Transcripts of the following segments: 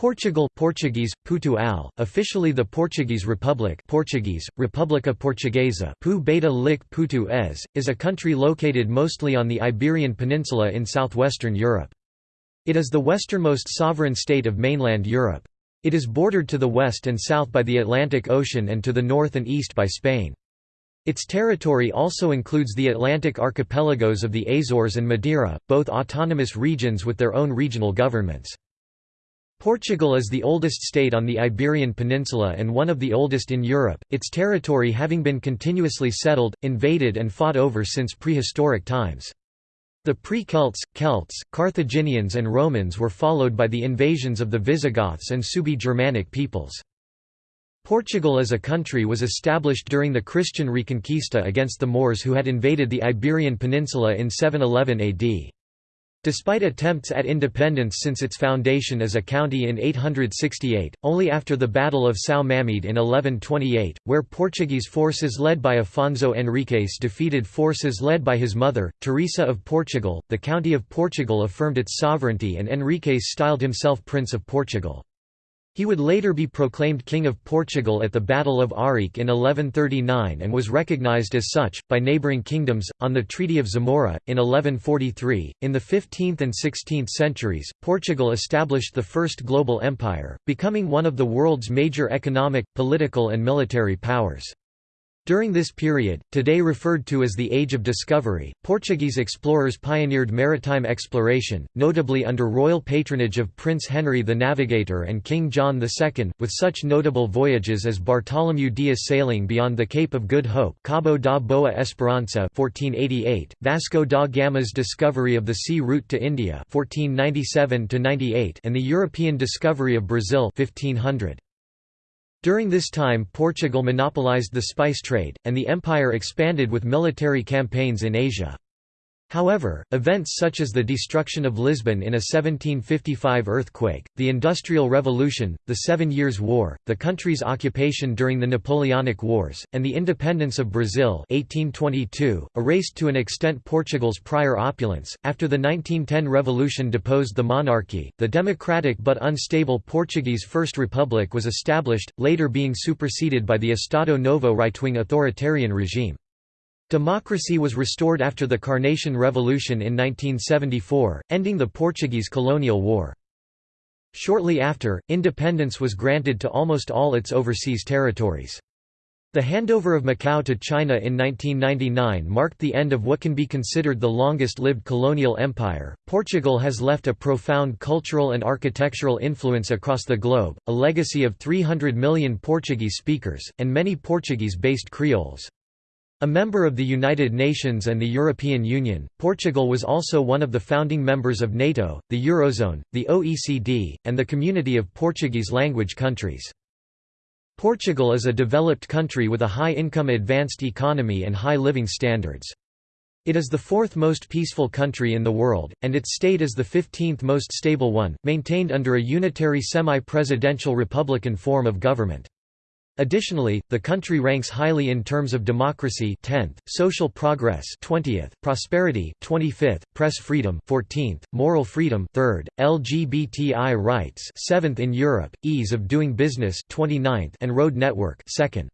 Portugal Portuguese, Portugal, officially the Portuguese Republic Portuguese, República Portuguesa Pu beta lik Putu es, is a country located mostly on the Iberian Peninsula in southwestern Europe. It is the westernmost sovereign state of mainland Europe. It is bordered to the west and south by the Atlantic Ocean and to the north and east by Spain. Its territory also includes the Atlantic archipelagos of the Azores and Madeira, both autonomous regions with their own regional governments. Portugal is the oldest state on the Iberian Peninsula and one of the oldest in Europe, its territory having been continuously settled, invaded and fought over since prehistoric times. The pre-Celts, Celts, Carthaginians and Romans were followed by the invasions of the Visigoths and Suebi-Germanic peoples. Portugal as a country was established during the Christian Reconquista against the Moors who had invaded the Iberian Peninsula in 711 AD. Despite attempts at independence since its foundation as a county in 868, only after the Battle of São Mamede in 1128, where Portuguese forces led by Afonso Henriques defeated forces led by his mother, Teresa of Portugal, the County of Portugal affirmed its sovereignty and Henriques styled himself Prince of Portugal. He would later be proclaimed King of Portugal at the Battle of Ourique in 1139 and was recognized as such, by neighbouring kingdoms, on the Treaty of Zamora, in 1143. In the 15th and 16th centuries, Portugal established the first global empire, becoming one of the world's major economic, political and military powers. During this period, today referred to as the Age of Discovery, Portuguese explorers pioneered maritime exploration, notably under royal patronage of Prince Henry the Navigator and King John II, with such notable voyages as Bartholomew Dias sailing beyond the Cape of Good Hope Cabo da Boa Esperança 1488, Vasco da Gama's discovery of the sea route to India 1497 and the European discovery of Brazil 1500. During this time Portugal monopolized the spice trade, and the empire expanded with military campaigns in Asia. However, events such as the destruction of Lisbon in a 1755 earthquake, the Industrial Revolution, the Seven Years' War, the country's occupation during the Napoleonic Wars, and the independence of Brazil 1822, erased to an extent Portugal's prior opulence. After the 1910 revolution deposed the monarchy, the democratic but unstable Portuguese First Republic was established, later being superseded by the Estado Novo right-wing authoritarian regime. Democracy was restored after the Carnation Revolution in 1974, ending the Portuguese colonial war. Shortly after, independence was granted to almost all its overseas territories. The handover of Macau to China in 1999 marked the end of what can be considered the longest-lived colonial empire. Portugal has left a profound cultural and architectural influence across the globe, a legacy of 300 million Portuguese speakers, and many Portuguese-based Creoles. A member of the United Nations and the European Union, Portugal was also one of the founding members of NATO, the Eurozone, the OECD, and the Community of Portuguese-language countries. Portugal is a developed country with a high-income advanced economy and high living standards. It is the fourth most peaceful country in the world, and its state is the 15th most stable one, maintained under a unitary semi-presidential republican form of government. Additionally, the country ranks highly in terms of democracy 10th, social progress 20th, prosperity 25th, press freedom 14th, moral freedom 3rd, LGBTI rights 7th in Europe, ease of doing business 29th and road network 2nd.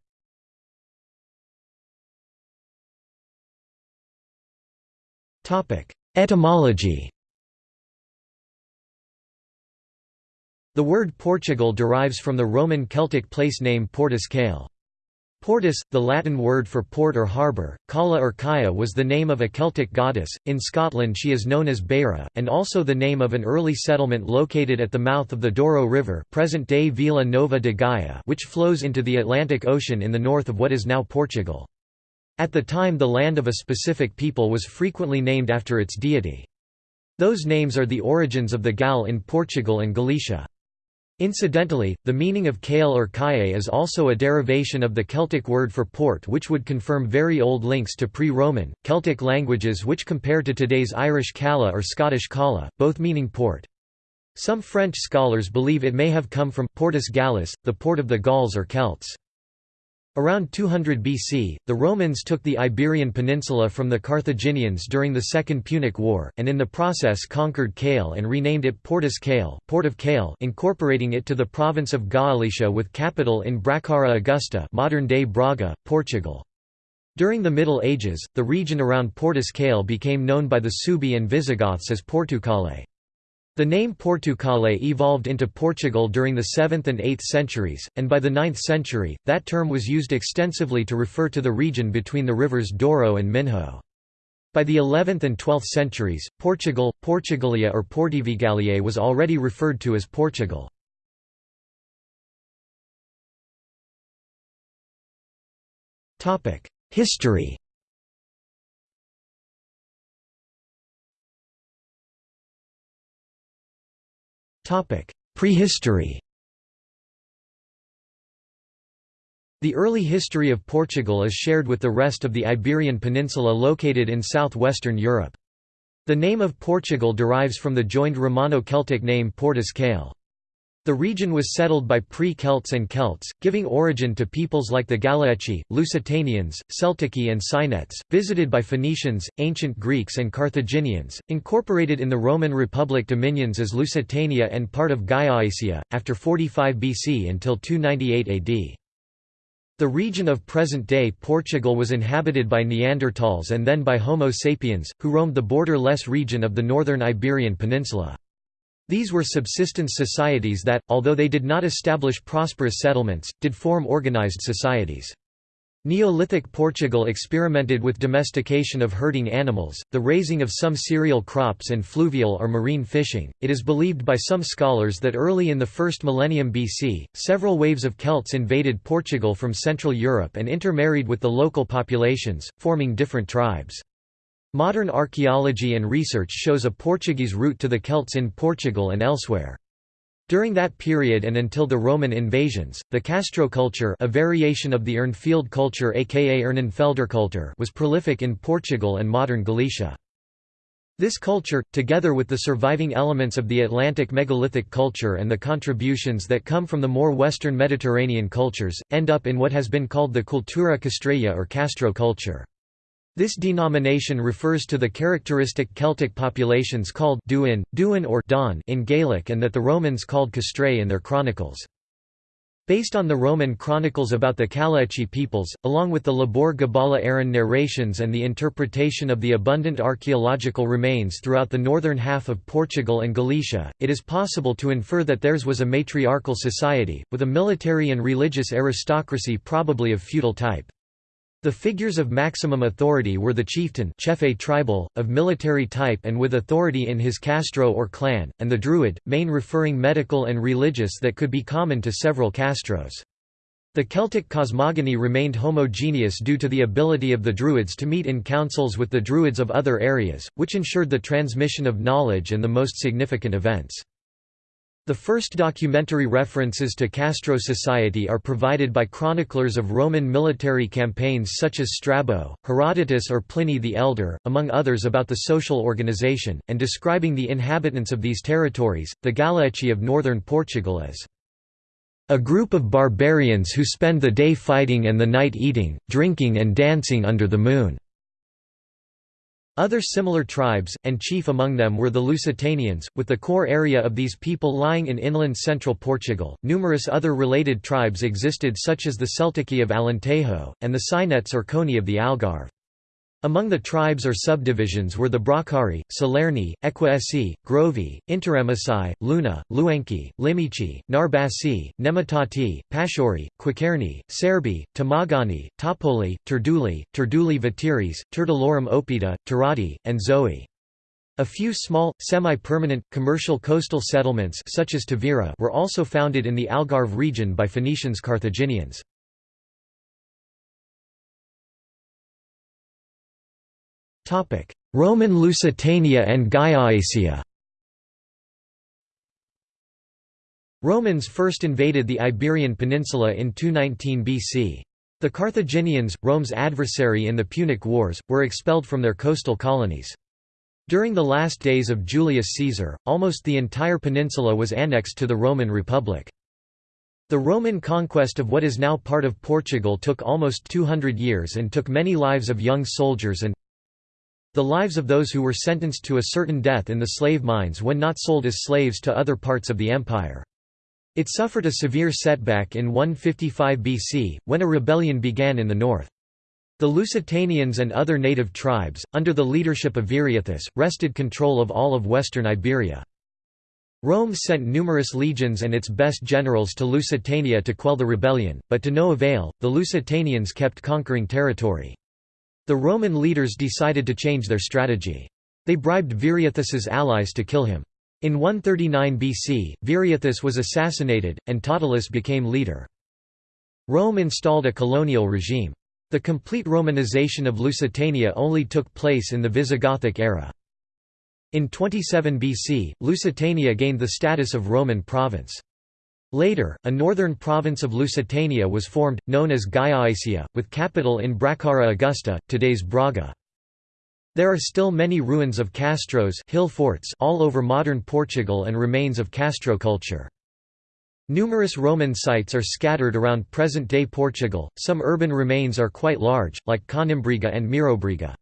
Topic: Etymology The word Portugal derives from the Roman Celtic place name Portus Cale. Portus, the Latin word for port or harbour, Cala or Kaya was the name of a Celtic goddess, in Scotland she is known as Beira, and also the name of an early settlement located at the mouth of the Douro River present-day Vila Nova de Gaia which flows into the Atlantic Ocean in the north of what is now Portugal. At the time the land of a specific people was frequently named after its deity. Those names are the origins of the Gael in Portugal and Galicia. Incidentally, the meaning of Kale or Kaye is also a derivation of the Celtic word for port which would confirm very old links to pre-Roman, Celtic languages which compare to today's Irish Cala or Scottish Cala, both meaning port. Some French scholars believe it may have come from Portus Gallus, the port of the Gauls or Celts. Around 200 BC, the Romans took the Iberian Peninsula from the Carthaginians during the Second Punic War, and in the process conquered Cale and renamed it Portus Cale, Port of Cale incorporating it to the province of Galicia with capital in Bracara Augusta modern-day Braga, Portugal. During the Middle Ages, the region around Portus Cale became known by the Suebi and Visigoths as Portucale. The name Portucale evolved into Portugal during the 7th and 8th centuries, and by the 9th century, that term was used extensively to refer to the region between the rivers Douro and Minho. By the 11th and 12th centuries, Portugal, Portugalia or Portuvigalia was already referred to as Portugal. History Prehistory The early history of Portugal is shared with the rest of the Iberian Peninsula located in southwestern Europe. The name of Portugal derives from the joined Romano-Celtic name Portus Cale. The region was settled by pre-Celts and Celts, giving origin to peoples like the Galaeci, Lusitanians, Celtici and Cynetes, visited by Phoenicians, ancient Greeks and Carthaginians, incorporated in the Roman Republic dominions as Lusitania and part of Gallaecia, after 45 BC until 298 AD. The region of present-day Portugal was inhabited by Neanderthals and then by Homo sapiens, who roamed the border-less region of the northern Iberian Peninsula. These were subsistence societies that, although they did not establish prosperous settlements, did form organized societies. Neolithic Portugal experimented with domestication of herding animals, the raising of some cereal crops and fluvial or marine fishing. It is believed by some scholars that early in the first millennium BC, several waves of Celts invaded Portugal from Central Europe and intermarried with the local populations, forming different tribes. Modern archaeology and research shows a Portuguese route to the Celts in Portugal and elsewhere. During that period and until the Roman invasions, the Castro culture a variation of the Urnfield culture aka Urnenfelderkultur was prolific in Portugal and modern Galicia. This culture, together with the surviving elements of the Atlantic megalithic culture and the contributions that come from the more western Mediterranean cultures, end up in what has been called the Cultura Castreya or Castro culture. This denomination refers to the characteristic Celtic populations called Duin, Duin or Don in Gaelic and that the Romans called Castrae in their chronicles. Based on the Roman chronicles about the Kalachi peoples, along with the Lebor Gabála Érenn narrations and the interpretation of the abundant archaeological remains throughout the northern half of Portugal and Galicia, it is possible to infer that theirs was a matriarchal society, with a military and religious aristocracy probably of feudal type. The figures of maximum authority were the chieftain chefe tribal, of military type and with authority in his castro or clan, and the druid, main referring medical and religious that could be common to several castros. The Celtic cosmogony remained homogeneous due to the ability of the Druids to meet in councils with the Druids of other areas, which ensured the transmission of knowledge and the most significant events. The first documentary references to Castro society are provided by chroniclers of Roman military campaigns such as Strabo, Herodotus or Pliny the Elder, among others about the social organization, and describing the inhabitants of these territories, the Galaeci of northern Portugal as a group of barbarians who spend the day fighting and the night eating, drinking and dancing under the moon. Other similar tribes, and chief among them were the Lusitanians, with the core area of these people lying in inland central Portugal. Numerous other related tribes existed, such as the Celtici of Alentejo, and the Cynetes or Coni of the Algarve. Among the tribes or subdivisions were the Bracari, Salerni, Equaesi, Grovi, Interemasai, Luna, Luenki, Limici, Narbasi, Nemetati, Pashori, Quicerni, Serbi, Tamagani, Topoli, Turduli, Turduli Veteres, Turdulorum opida, Turati, and Zoe. A few small, semi-permanent, commercial coastal settlements such as Tavira were also founded in the Algarve region by Phoenicians Carthaginians. Roman Lusitania and Gallaecia Romans first invaded the Iberian Peninsula in 219 BC. The Carthaginians, Rome's adversary in the Punic Wars, were expelled from their coastal colonies. During the last days of Julius Caesar, almost the entire peninsula was annexed to the Roman Republic. The Roman conquest of what is now part of Portugal took almost 200 years and took many lives of young soldiers and the lives of those who were sentenced to a certain death in the slave mines when not sold as slaves to other parts of the empire. It suffered a severe setback in 155 BC, when a rebellion began in the north. The Lusitanians and other native tribes, under the leadership of Viriathus, wrested control of all of western Iberia. Rome sent numerous legions and its best generals to Lusitania to quell the rebellion, but to no avail, the Lusitanians kept conquering territory. The Roman leaders decided to change their strategy. They bribed Viriathus's allies to kill him. In 139 BC, Viriathus was assassinated, and Tautalus became leader. Rome installed a colonial regime. The complete Romanization of Lusitania only took place in the Visigothic era. In 27 BC, Lusitania gained the status of Roman province. Later, a northern province of Lusitania was formed, known as Gallaecia, with capital in Bracara Augusta, today's Braga. There are still many ruins of castros hill forts all over modern Portugal and remains of Castro culture. Numerous Roman sites are scattered around present-day Portugal, some urban remains are quite large, like Conimbriga and Mirobriga.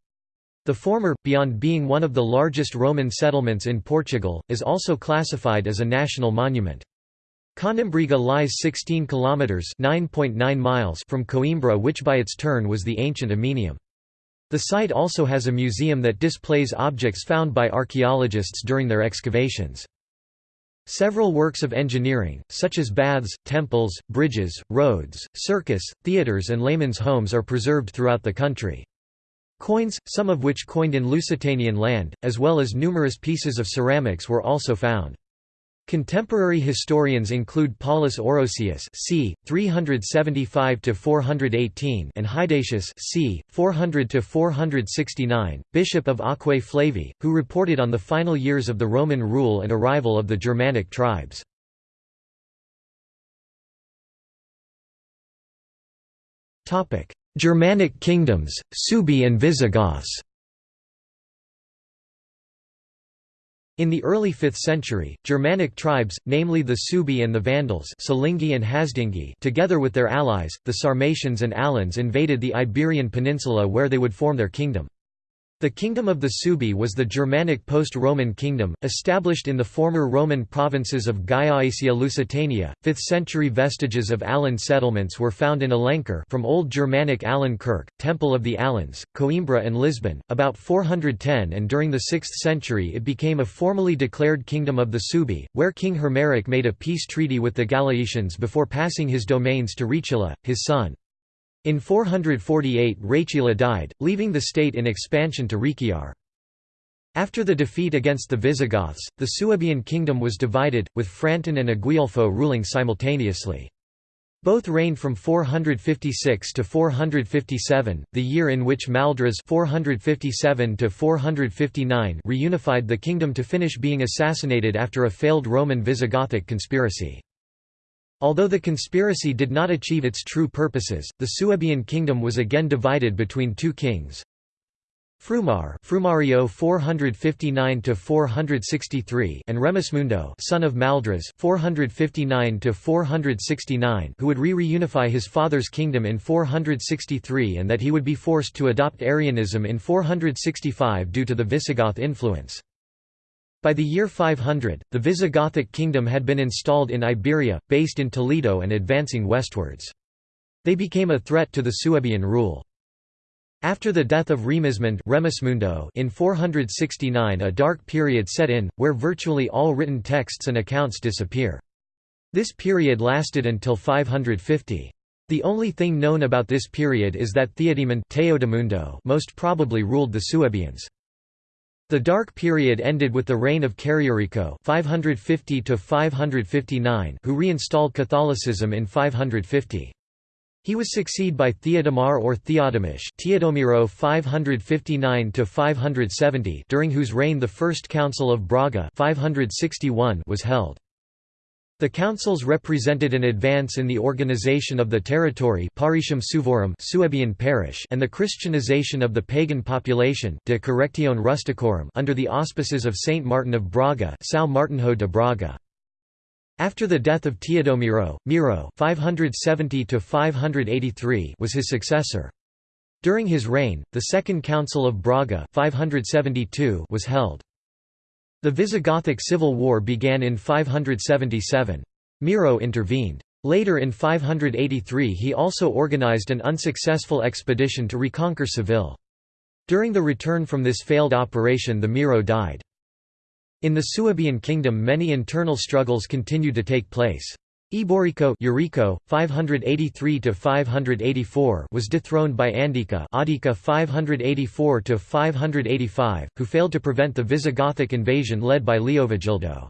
The former, beyond being one of the largest Roman settlements in Portugal, is also classified as a national monument. Conimbriga lies 16 kilometers (9.9 miles) from Coimbra, which by its turn was the ancient Aeminium. The site also has a museum that displays objects found by archaeologists during their excavations. Several works of engineering, such as baths, temples, bridges, roads, circus, theatres and laymen's homes are preserved throughout the country. Coins, some of which coined in Lusitanian land, as well as numerous pieces of ceramics were also found. Contemporary historians include Paulus Orosius c. 375–418 and Hydatius c. 400–469, bishop of Aquae Flavi, who reported on the final years of the Roman rule and arrival of the Germanic tribes. Germanic kingdoms, Suebi and Visigoths In the early 5th century, Germanic tribes, namely the Suebi and the Vandals Silingi and Hasdingi together with their allies, the Sarmatians and Alans invaded the Iberian Peninsula where they would form their kingdom. The Kingdom of the Suebi was the Germanic post-Roman kingdom, established in the former Roman provinces of Gallaecia Lusitania. 5th century vestiges of Alan settlements were found in Alenquer from Old Germanic Alankerk, Temple of the Alans, Coimbra and Lisbon, about 410 and during the 6th century it became a formally declared Kingdom of the Suebi, where King Hermeric made a peace treaty with the Gallaecians before passing his domains to Rechila, his son. In 448 Rechila died, leaving the state in expansion to Rechiar. After the defeat against the Visigoths, the Suebian kingdom was divided, with Frantan and Aguiulfo ruling simultaneously. Both reigned from 456 to 457, the year in which Maldras 457 to 459 reunified the kingdom to finish being assassinated after a failed Roman Visigothic conspiracy. Although the conspiracy did not achieve its true purposes, the Suebian kingdom was again divided between two kings. Frumar Frumario 459 to 463 and Remismundo son of Maldras 459 to 469 who would re-reunify his father's kingdom in 463 and that he would be forced to adopt Arianism in 465 due to the Visigoth influence. By the year 500, the Visigothic kingdom had been installed in Iberia, based in Toledo and advancing westwards. They became a threat to the Suebian rule. After the death of Remismund in 469 a dark period set in, where virtually all written texts and accounts disappear. This period lasted until 550. The only thing known about this period is that Theodemund most probably ruled the Suebians. The Dark Period ended with the reign of Carriarico 550 who reinstalled Catholicism in 550. He was succeeded by Theodomar or Theodemish Teodomiro 559 during whose reign the First Council of Braga 561 was held. The councils represented an advance in the organization of the territory Paritium Suevorum Suebian parish and the Christianization of the pagan population de Correctione Rusticorum under the auspices of Saint Martin of Braga São Martinho de Braga. After the death of Teodomiro, Miro 570 was his successor. During his reign, the Second Council of Braga 572 was held. The Visigothic civil war began in 577. Miro intervened. Later in 583 he also organized an unsuccessful expedition to reconquer Seville. During the return from this failed operation the Miro died. In the Suebian kingdom many internal struggles continued to take place. Eborico Eurico, 583 584 was dethroned by Andika Adika 584 585, who failed to prevent the Visigothic invasion led by Leovigildo.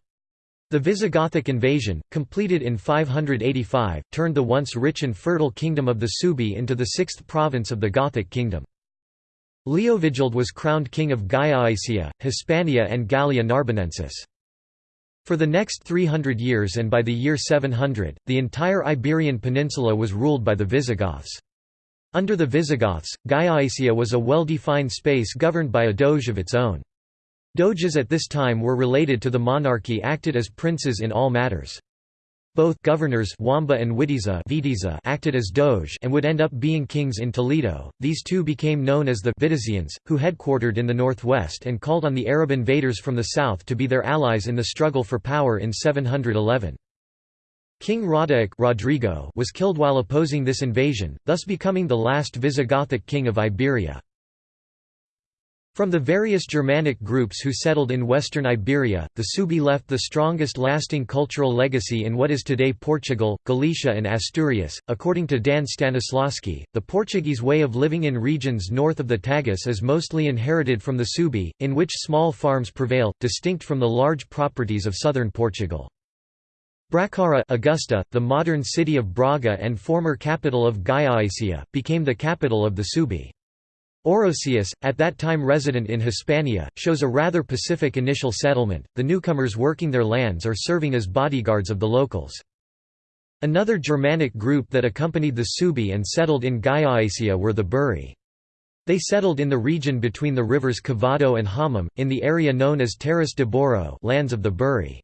The Visigothic invasion, completed in 585, turned the once rich and fertile kingdom of the Suebi into the sixth province of the Gothic kingdom. Leovigild was crowned king of Gallaecia, Hispania and Gallia Narbonensis. For the next 300 years and by the year 700, the entire Iberian Peninsula was ruled by the Visigoths. Under the Visigoths, Gallaecia was a well-defined space governed by a doge of its own. Doges at this time were related to the monarchy acted as princes in all matters. Both governors Wamba and Witiza acted as doge and would end up being kings in Toledo. These two became known as the Vitizians, who headquartered in the northwest and called on the Arab invaders from the south to be their allies in the struggle for power in 711. King Roderick Rodrigo was killed while opposing this invasion, thus becoming the last Visigothic king of Iberia. From the various Germanic groups who settled in western Iberia, the Suebi left the strongest lasting cultural legacy in what is today Portugal, Galicia, and Asturias. According to Dan Stanislawski, the Portuguese way of living in regions north of the Tagus is mostly inherited from the Suebi, in which small farms prevail, distinct from the large properties of southern Portugal. Bracara Augusta, the modern city of Braga and former capital of Gallaecia, became the capital of the Suebi. Orosius, at that time resident in Hispania, shows a rather pacific initial settlement, the newcomers working their lands or serving as bodyguards of the locals. Another Germanic group that accompanied the Suebi and settled in Gallaecia were the Buri. They settled in the region between the rivers Cavado and Homem, in the area known as Terras de Bouro lands of the Buri.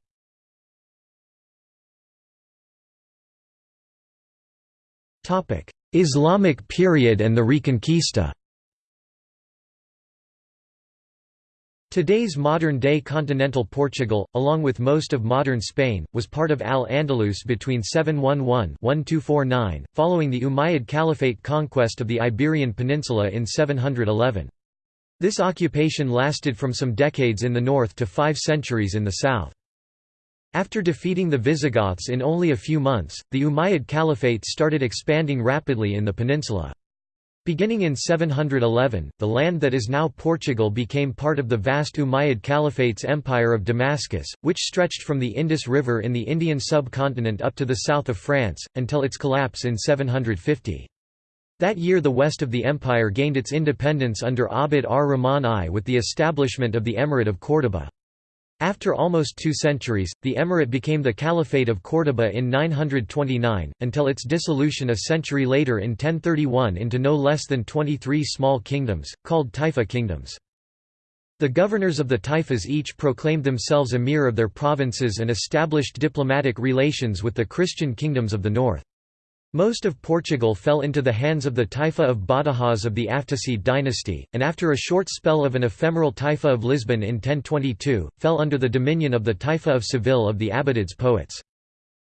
Islamic period and the Reconquista Today's modern-day continental Portugal, along with most of modern Spain, was part of Al-Andalus between 711–1249, following the Umayyad Caliphate conquest of the Iberian Peninsula in 711. This occupation lasted from some decades in the north to five centuries in the south. After defeating the Visigoths in only a few months, the Umayyad Caliphate started expanding rapidly in the peninsula. Beginning in 711, the land that is now Portugal became part of the vast Umayyad Caliphate's empire of Damascus, which stretched from the Indus River in the Indian subcontinent up to the south of France, until its collapse in 750. That year the west of the empire gained its independence under Abd ar-Rahman I with the establishment of the Emirate of Córdoba. After almost two centuries, the emirate became the Caliphate of Córdoba in 929, until its dissolution a century later in 1031 into no less than 23 small kingdoms, called Taifa kingdoms. The governors of the taifas each proclaimed themselves emir of their provinces and established diplomatic relations with the Christian kingdoms of the north. Most of Portugal fell into the hands of the Taifa of Badajoz of the Aftasid dynasty, and after a short spell of an ephemeral Taifa of Lisbon in 1022, fell under the dominion of the Taifa of Seville of the Abbadids poets.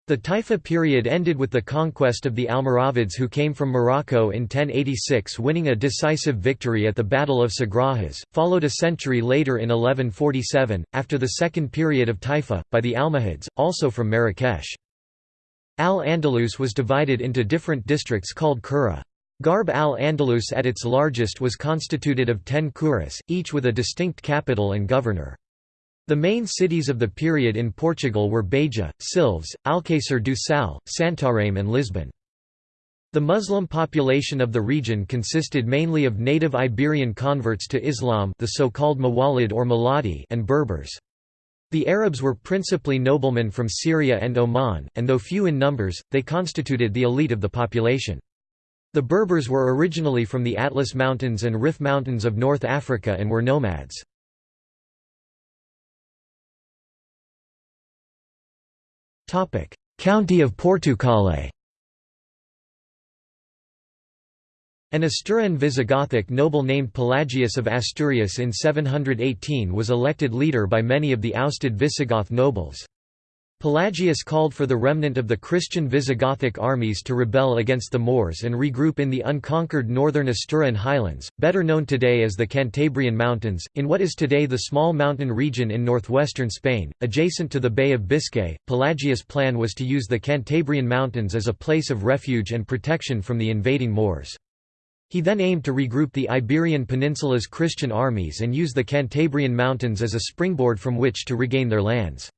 The Taifa period ended with the conquest of the Almoravids who came from Morocco in 1086 winning a decisive victory at the Battle of Sagrajas, followed a century later in 1147, after the second period of Taifa, by the Almohads, also from Marrakesh. Al-Andalus was divided into different districts called Qura. Garb al-Andalus at its largest was constituted of ten curas, each with a distinct capital and governor. The main cities of the period in Portugal were Beja, Silves, Alcácer do Sal, Santarém and Lisbon. The Muslim population of the region consisted mainly of native Iberian converts to Islam the so-called Mawalid or Maladi and Berbers. The Arabs were principally noblemen from Syria and Oman, and though few in numbers, they constituted the elite of the population. The Berbers were originally from the Atlas Mountains and Rif Mountains of North Africa and were nomads. County of Portucale An Asturian Visigothic noble named Pelagius of Asturias in 718 was elected leader by many of the ousted Visigoth nobles. Pelagius called for the remnant of the Christian Visigothic armies to rebel against the Moors and regroup in the unconquered northern Asturian highlands, better known today as the Cantabrian Mountains, in what is today the small mountain region in northwestern Spain, adjacent to the Bay of Biscay. Pelagius' plan was to use the Cantabrian Mountains as a place of refuge and protection from the invading Moors. He then aimed to regroup the Iberian Peninsula's Christian armies and use the Cantabrian Mountains as a springboard from which to regain their lands.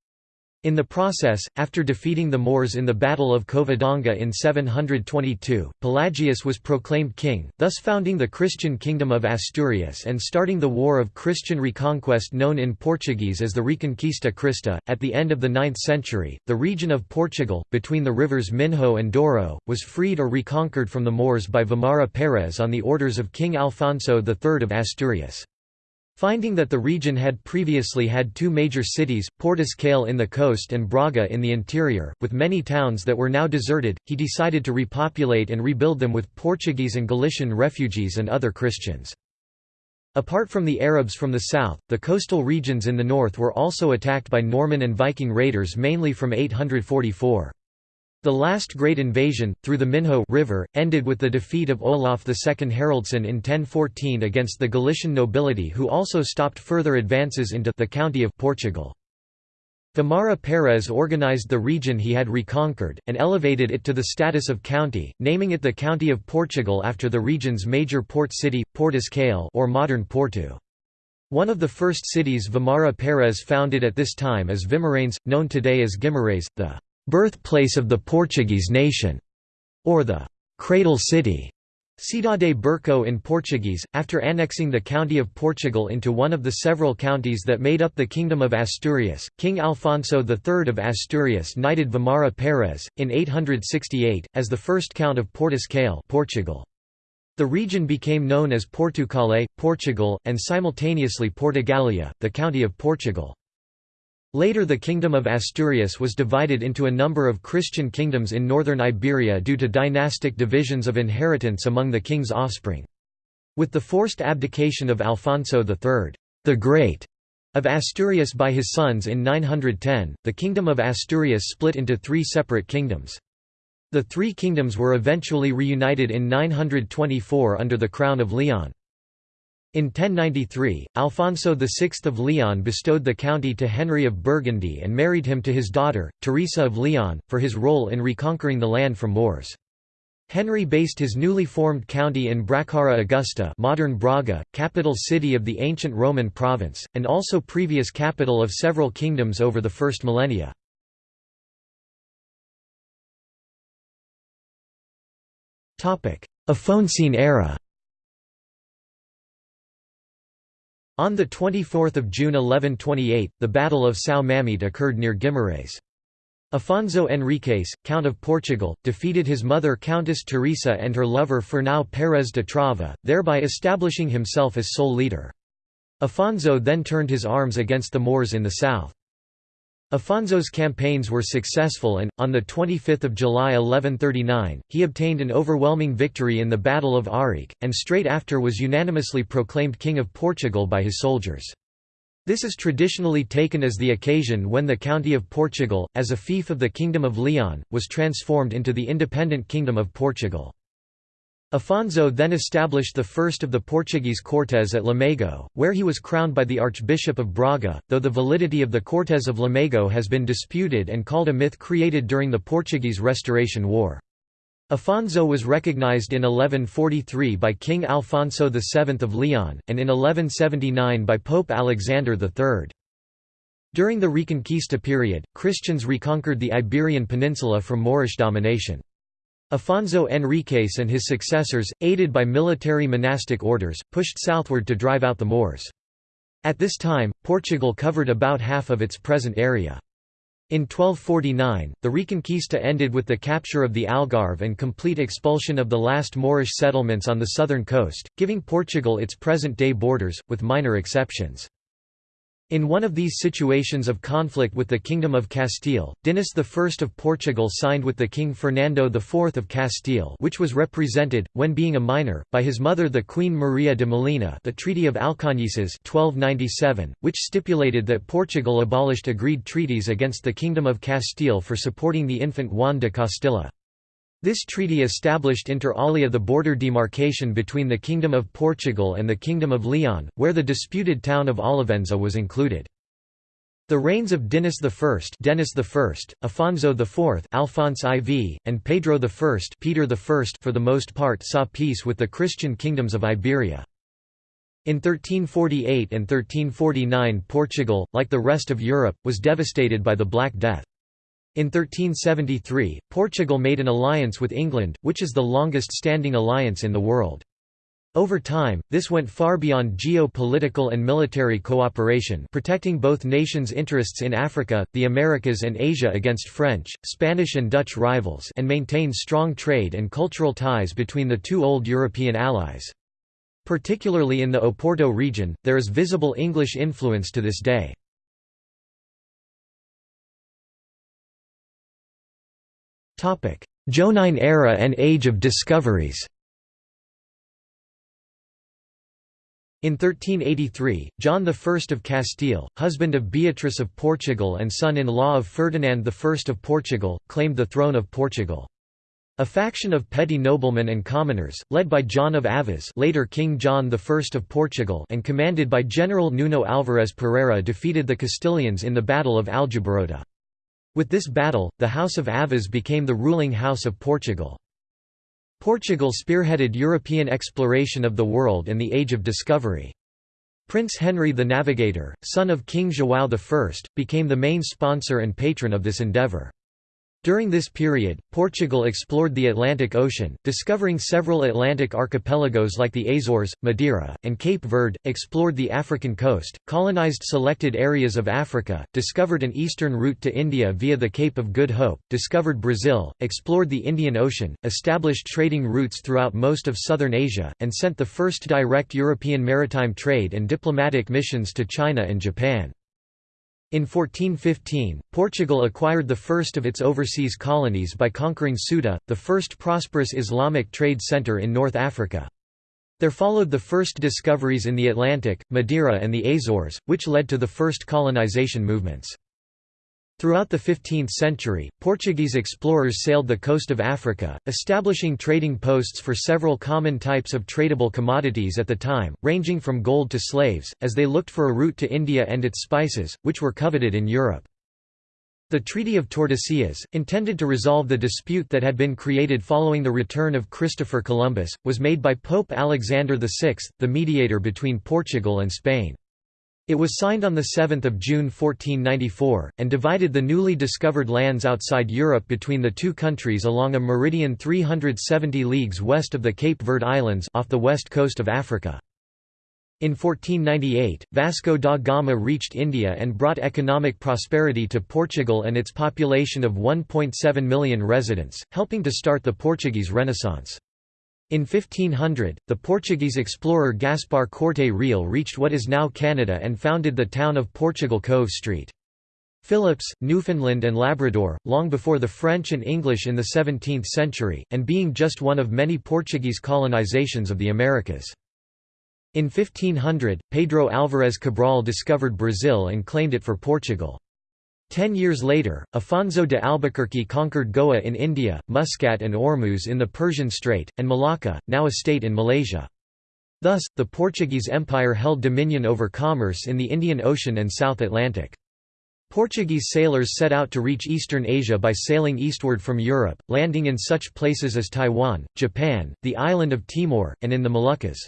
In the process, after defeating the Moors in the Battle of Covadonga in 722, Pelagius was proclaimed king, thus founding the Christian Kingdom of Asturias and starting the War of Christian Reconquest known in Portuguese as the Reconquista Crista. At the end of the 9th century, the region of Portugal, between the rivers Minho and Douro, was freed or reconquered from the Moors by Vimara Pérez on the orders of King Alfonso III of Asturias. Finding that the region had previously had two major cities, Portus Cale in the coast and Braga in the interior, with many towns that were now deserted, he decided to repopulate and rebuild them with Portuguese and Galician refugees and other Christians. Apart from the Arabs from the south, the coastal regions in the north were also attacked by Norman and Viking raiders mainly from 844. The last great invasion, through the Minho River, ended with the defeat of Olaf II Haraldsson in 1014 against the Galician nobility who also stopped further advances into the county of Portugal. Vimara Pérez organized the region he had reconquered, and elevated it to the status of county, naming it the County of Portugal after the region's major port city, Portus Cale or modern Porto. One of the first cities Vimara Pérez founded at this time is Vimaranes, known today as Guimarães, the birthplace of the Portuguese nation, or the cradle city. Cidade Berco in Portuguese, after annexing the county of Portugal into one of the several counties that made up the Kingdom of Asturias, King Alfonso III of Asturias knighted Vimara Pérez, in 868, as the first count of Portus Cale Portugal. The region became known as Portucale, Portugal, and simultaneously Portugalia, the county of Portugal. Later the Kingdom of Asturias was divided into a number of Christian kingdoms in northern Iberia due to dynastic divisions of inheritance among the king's offspring. With the forced abdication of Alfonso III, the Great, of Asturias by his sons in 910, the Kingdom of Asturias split into three separate kingdoms. The three kingdoms were eventually reunited in 924 under the Crown of Leon. In 1093, Alfonso VI of Leon bestowed the county to Henry of Burgundy and married him to his daughter, Teresa of Leon, for his role in reconquering the land from Moors. Henry based his newly formed county in Bracara Augusta modern Braga, capital city of the ancient Roman province, and also previous capital of several kingdoms over the first millennia. Afonsine era On 24 June 1128, the Battle of São Mamede occurred near Guimarães. Afonso Henriques, Count of Portugal, defeated his mother Countess Teresa and her lover Fernão Pérez de Trava, thereby establishing himself as sole leader. Afonso then turned his arms against the Moors in the south. Afonso's campaigns were successful and, on 25 July 1139, he obtained an overwhelming victory in the Battle of Ourique, and straight after was unanimously proclaimed King of Portugal by his soldiers. This is traditionally taken as the occasion when the County of Portugal, as a fief of the Kingdom of Leon, was transformed into the independent Kingdom of Portugal. Afonso then established the first of the Portuguese Cortes at Lamego, where he was crowned by the Archbishop of Braga, though the validity of the Cortes of Lamego has been disputed and called a myth created during the Portuguese Restoration War. Afonso was recognized in 1143 by King Alfonso VII of Leon, and in 1179 by Pope Alexander III. During the Reconquista period, Christians reconquered the Iberian Peninsula from Moorish domination. Afonso Henriques and his successors, aided by military monastic orders, pushed southward to drive out the Moors. At this time, Portugal covered about half of its present area. In 1249, the Reconquista ended with the capture of the Algarve and complete expulsion of the last Moorish settlements on the southern coast, giving Portugal its present-day borders, with minor exceptions. In one of these situations of conflict with the Kingdom of Castile, Dinis I of Portugal signed with the King Fernando IV of Castile which was represented, when being a minor, by his mother the Queen Maria de Molina the Treaty of Alcañices 1297, which stipulated that Portugal abolished agreed treaties against the Kingdom of Castile for supporting the infant Juan de Castilla. This treaty established inter alia the border demarcation between the Kingdom of Portugal and the Kingdom of Leon, where the disputed town of Olivenza was included. The reigns of Dinis I, Denis I, Afonso IV, Alphonse IV, and Pedro I, Peter I for the most part saw peace with the Christian kingdoms of Iberia. In 1348 and 1349 Portugal, like the rest of Europe, was devastated by the Black Death. In 1373, Portugal made an alliance with England, which is the longest-standing alliance in the world. Over time, this went far beyond geo-political and military cooperation protecting both nations' interests in Africa, the Americas and Asia against French, Spanish and Dutch rivals and maintained strong trade and cultural ties between the two old European allies. Particularly in the Oporto region, there is visible English influence to this day. Joanine era and Age of Discoveries In 1383, John I of Castile, husband of Beatrice of Portugal and son-in-law of Ferdinand I of Portugal, claimed the throne of Portugal. A faction of petty noblemen and commoners, led by John of Aviz later King John I of Portugal and commanded by General Nuno Álvares Pereira defeated the Castilians in the Battle of Aljubarrota. With this battle, the House of Aviz became the ruling house of Portugal. Portugal spearheaded European exploration of the world and the Age of Discovery. Prince Henry the Navigator, son of King João I, became the main sponsor and patron of this endeavour. During this period, Portugal explored the Atlantic Ocean, discovering several Atlantic archipelagos like the Azores, Madeira, and Cape Verde, explored the African coast, colonized selected areas of Africa, discovered an eastern route to India via the Cape of Good Hope, discovered Brazil, explored the Indian Ocean, established trading routes throughout most of southern Asia, and sent the first direct European maritime trade and diplomatic missions to China and Japan. In 1415, Portugal acquired the first of its overseas colonies by conquering Ceuta, the first prosperous Islamic trade centre in North Africa. There followed the first discoveries in the Atlantic, Madeira and the Azores, which led to the first colonization movements. Throughout the 15th century, Portuguese explorers sailed the coast of Africa, establishing trading posts for several common types of tradable commodities at the time, ranging from gold to slaves, as they looked for a route to India and its spices, which were coveted in Europe. The Treaty of Tordesillas, intended to resolve the dispute that had been created following the return of Christopher Columbus, was made by Pope Alexander VI, the mediator between Portugal and Spain. It was signed on 7 June 1494, and divided the newly discovered lands outside Europe between the two countries along a meridian 370 leagues west of the Cape Verde Islands off the west coast of Africa. In 1498, Vasco da Gama reached India and brought economic prosperity to Portugal and its population of 1.7 million residents, helping to start the Portuguese Renaissance. In 1500, the Portuguese explorer Gaspar Corte Real reached what is now Canada and founded the town of Portugal Cove Street. Phillips, Newfoundland and Labrador, long before the French and English in the 17th century, and being just one of many Portuguese colonizations of the Americas. In 1500, Pedro Álvares Cabral discovered Brazil and claimed it for Portugal. Ten years later, Afonso de Albuquerque conquered Goa in India, Muscat and Ormuz in the Persian Strait, and Malacca, now a state in Malaysia. Thus, the Portuguese Empire held dominion over commerce in the Indian Ocean and South Atlantic. Portuguese sailors set out to reach eastern Asia by sailing eastward from Europe, landing in such places as Taiwan, Japan, the island of Timor, and in the Moluccas.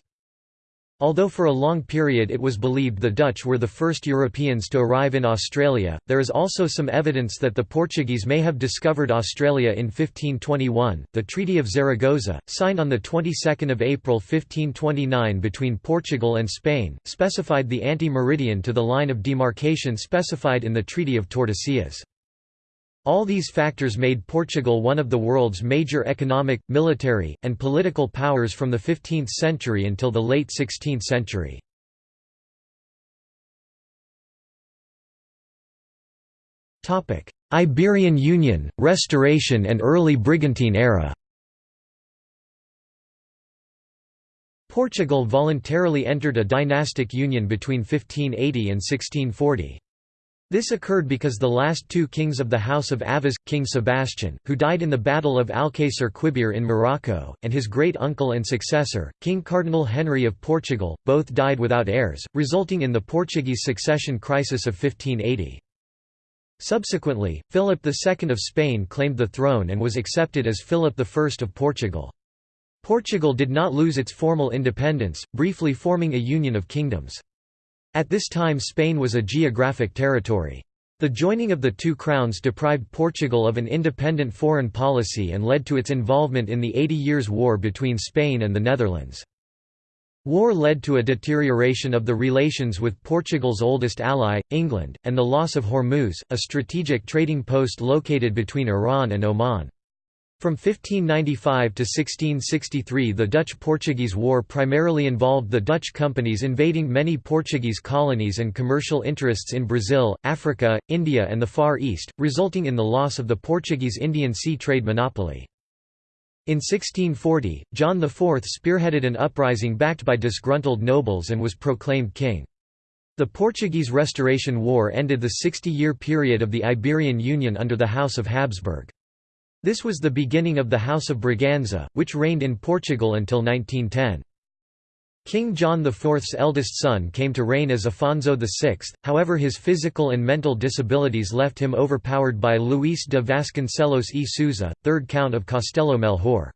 Although for a long period it was believed the Dutch were the first Europeans to arrive in Australia, there is also some evidence that the Portuguese may have discovered Australia in 1521. The Treaty of Zaragoza, signed on the 22nd of April 1529 between Portugal and Spain, specified the anti-meridian to the line of demarcation specified in the Treaty of Tordesillas. All these factors made Portugal one of the world's major economic, military, and political powers from the 15th century until the late 16th century. Iberian Union, Restoration and early Brigantine era Portugal voluntarily entered a dynastic union between 1580 and 1640. This occurred because the last two kings of the House of Aviz, King Sebastian, who died in the Battle of Alcácer Quibir in Morocco, and his great-uncle and successor, King Cardinal Henry of Portugal, both died without heirs, resulting in the Portuguese succession crisis of 1580. Subsequently, Philip II of Spain claimed the throne and was accepted as Philip I of Portugal. Portugal did not lose its formal independence, briefly forming a union of kingdoms. At this time Spain was a geographic territory. The joining of the two crowns deprived Portugal of an independent foreign policy and led to its involvement in the Eighty Years' War between Spain and the Netherlands. War led to a deterioration of the relations with Portugal's oldest ally, England, and the loss of Hormuz, a strategic trading post located between Iran and Oman. From 1595 to 1663 the Dutch–Portuguese War primarily involved the Dutch companies invading many Portuguese colonies and commercial interests in Brazil, Africa, India and the Far East, resulting in the loss of the Portuguese Indian sea trade monopoly. In 1640, John IV spearheaded an uprising backed by disgruntled nobles and was proclaimed king. The Portuguese Restoration War ended the 60-year period of the Iberian Union under the House of Habsburg. This was the beginning of the House of Braganza, which reigned in Portugal until 1910. King John IV's eldest son came to reign as Afonso VI, however his physical and mental disabilities left him overpowered by Luís de Vasconcelos e Sousa, 3rd Count of Castelo Melhor.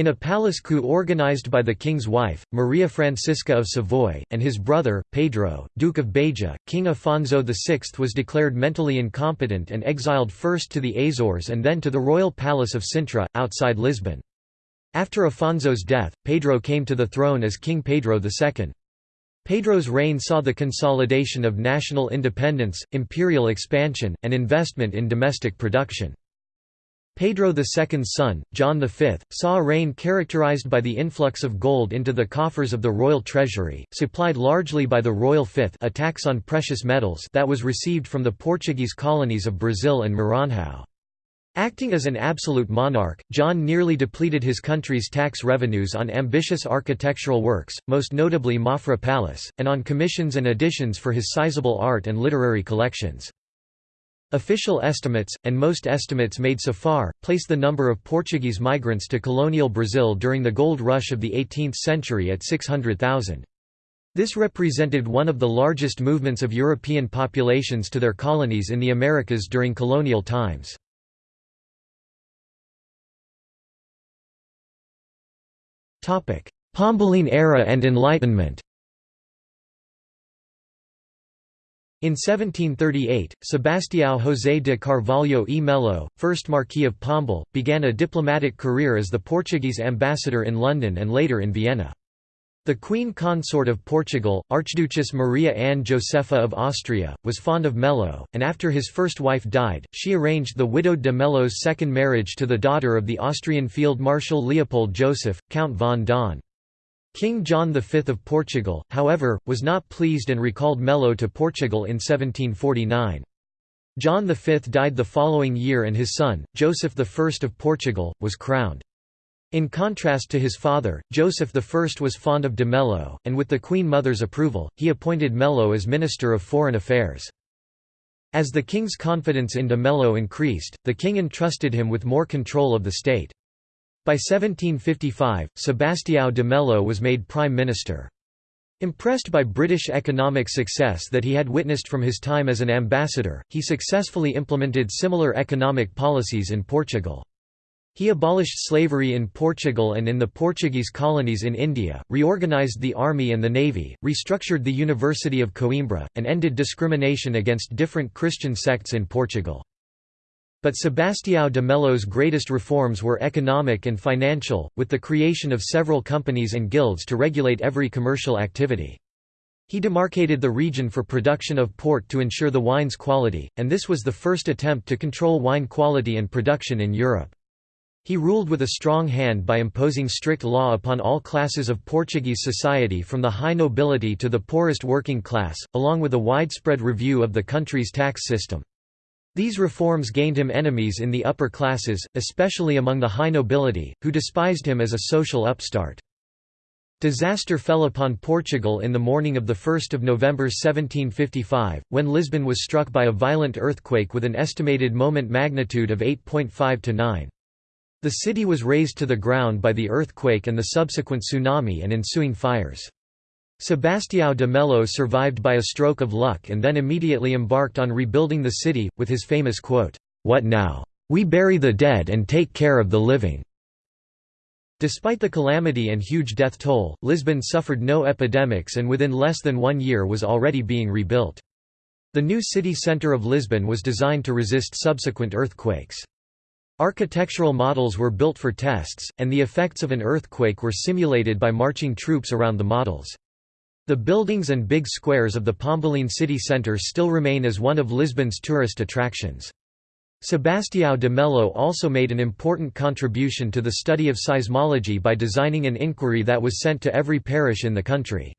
In a palace coup organized by the king's wife, Maria Francisca of Savoy, and his brother, Pedro, Duke of Beja, King Afonso VI was declared mentally incompetent and exiled first to the Azores and then to the royal palace of Sintra, outside Lisbon. After Afonso's death, Pedro came to the throne as King Pedro II. Pedro's reign saw the consolidation of national independence, imperial expansion, and investment in domestic production. Pedro II's son, John V, saw a reign characterized by the influx of gold into the coffers of the royal treasury, supplied largely by the royal fifth a tax on precious metals that was received from the Portuguese colonies of Brazil and Maranhão. Acting as an absolute monarch, John nearly depleted his country's tax revenues on ambitious architectural works, most notably Mafra Palace, and on commissions and additions for his sizable art and literary collections. Official estimates, and most estimates made so far, place the number of Portuguese migrants to colonial Brazil during the gold rush of the 18th century at 600,000. This represented one of the largest movements of European populations to their colonies in the Americas during colonial times. Pombaline era and Enlightenment In 1738, Sebastião José de Carvalho e Melo, first Marquis of Pombal, began a diplomatic career as the Portuguese ambassador in London and later in Vienna. The Queen Consort of Portugal, Archduchess Maria Anne Josepha of Austria, was fond of Melo, and after his first wife died, she arranged the widowed de Melo's second marriage to the daughter of the Austrian Field Marshal Leopold Joseph, Count von Daun. King John V of Portugal, however, was not pleased and recalled Melo to Portugal in 1749. John V died the following year and his son, Joseph I of Portugal, was crowned. In contrast to his father, Joseph I was fond of de Melo, and with the Queen Mother's approval, he appointed Melo as Minister of Foreign Affairs. As the king's confidence in de Melo increased, the king entrusted him with more control of the state. By 1755, Sebastião de Melo was made prime minister. Impressed by British economic success that he had witnessed from his time as an ambassador, he successfully implemented similar economic policies in Portugal. He abolished slavery in Portugal and in the Portuguese colonies in India, reorganized the army and the navy, restructured the University of Coimbra, and ended discrimination against different Christian sects in Portugal. But Sebastião de Melo's greatest reforms were economic and financial, with the creation of several companies and guilds to regulate every commercial activity. He demarcated the region for production of port to ensure the wine's quality, and this was the first attempt to control wine quality and production in Europe. He ruled with a strong hand by imposing strict law upon all classes of Portuguese society from the high nobility to the poorest working class, along with a widespread review of the country's tax system. These reforms gained him enemies in the upper classes, especially among the high nobility, who despised him as a social upstart. Disaster fell upon Portugal in the morning of 1 November 1755, when Lisbon was struck by a violent earthquake with an estimated moment magnitude of 8.5 to 9. The city was razed to the ground by the earthquake and the subsequent tsunami and ensuing fires. Sebastião de Melo survived by a stroke of luck and then immediately embarked on rebuilding the city, with his famous quote, "'What now? We bury the dead and take care of the living.' Despite the calamity and huge death toll, Lisbon suffered no epidemics and within less than one year was already being rebuilt. The new city centre of Lisbon was designed to resist subsequent earthquakes. Architectural models were built for tests, and the effects of an earthquake were simulated by marching troops around the models. The buildings and big squares of the Pombaline city centre still remain as one of Lisbon's tourist attractions. Sebastião de Melo also made an important contribution to the study of seismology by designing an inquiry that was sent to every parish in the country.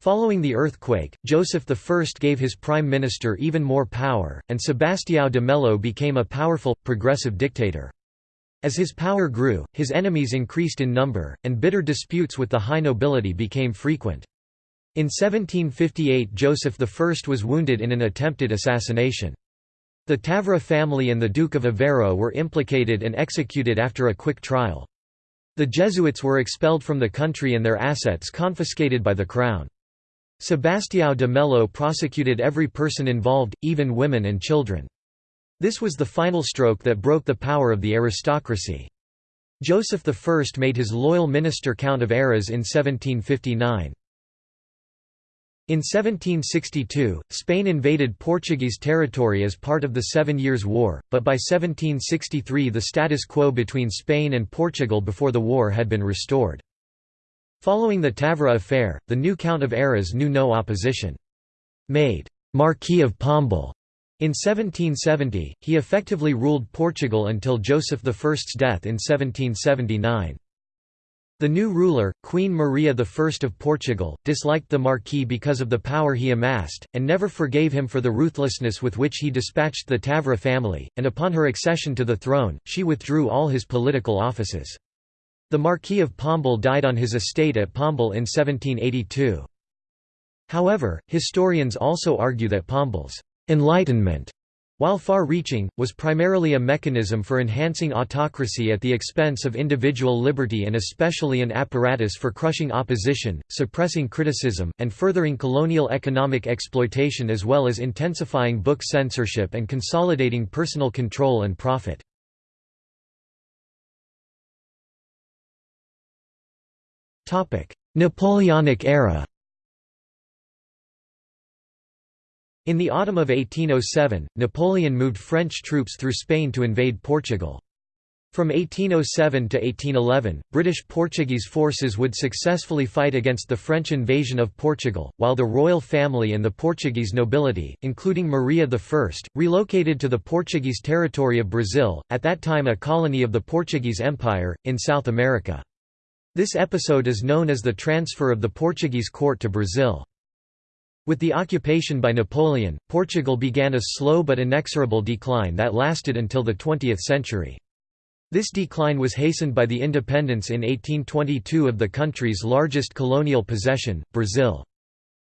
Following the earthquake, Joseph I gave his prime minister even more power, and Sebastião de Melo became a powerful, progressive dictator. As his power grew, his enemies increased in number, and bitter disputes with the high nobility became frequent. In 1758 Joseph I was wounded in an attempted assassination. The Távora family and the Duke of Aveiro were implicated and executed after a quick trial. The Jesuits were expelled from the country and their assets confiscated by the crown. Sebastião de Melo prosecuted every person involved, even women and children. This was the final stroke that broke the power of the aristocracy. Joseph I made his loyal minister Count of Oeiras in 1759. In 1762, Spain invaded Portuguese territory as part of the Seven Years' War, but by 1763 the status quo between Spain and Portugal before the war had been restored. Following the Távora affair, the new Count of Oeiras knew no opposition. Made Marquis of Pombal in 1770, he effectively ruled Portugal until Joseph I's death in 1779. The new ruler, Queen Maria I of Portugal, disliked the Marquis because of the power he amassed, and never forgave him for the ruthlessness with which he dispatched the Távora family, and upon her accession to the throne, she withdrew all his political offices. The Marquis of Pombal died on his estate at Pombal in 1782. However, historians also argue that Pombal's «enlightenment» while far-reaching, was primarily a mechanism for enhancing autocracy at the expense of individual liberty and especially an apparatus for crushing opposition, suppressing criticism, and furthering colonial economic exploitation as well as intensifying book censorship and consolidating personal control and profit. Napoleonic era In the autumn of 1807, Napoleon moved French troops through Spain to invade Portugal. From 1807 to 1811, British-Portuguese forces would successfully fight against the French invasion of Portugal, while the royal family and the Portuguese nobility, including Maria I, relocated to the Portuguese territory of Brazil, at that time a colony of the Portuguese Empire, in South America. This episode is known as the transfer of the Portuguese court to Brazil. With the occupation by Napoleon, Portugal began a slow but inexorable decline that lasted until the 20th century. This decline was hastened by the independence in 1822 of the country's largest colonial possession, Brazil.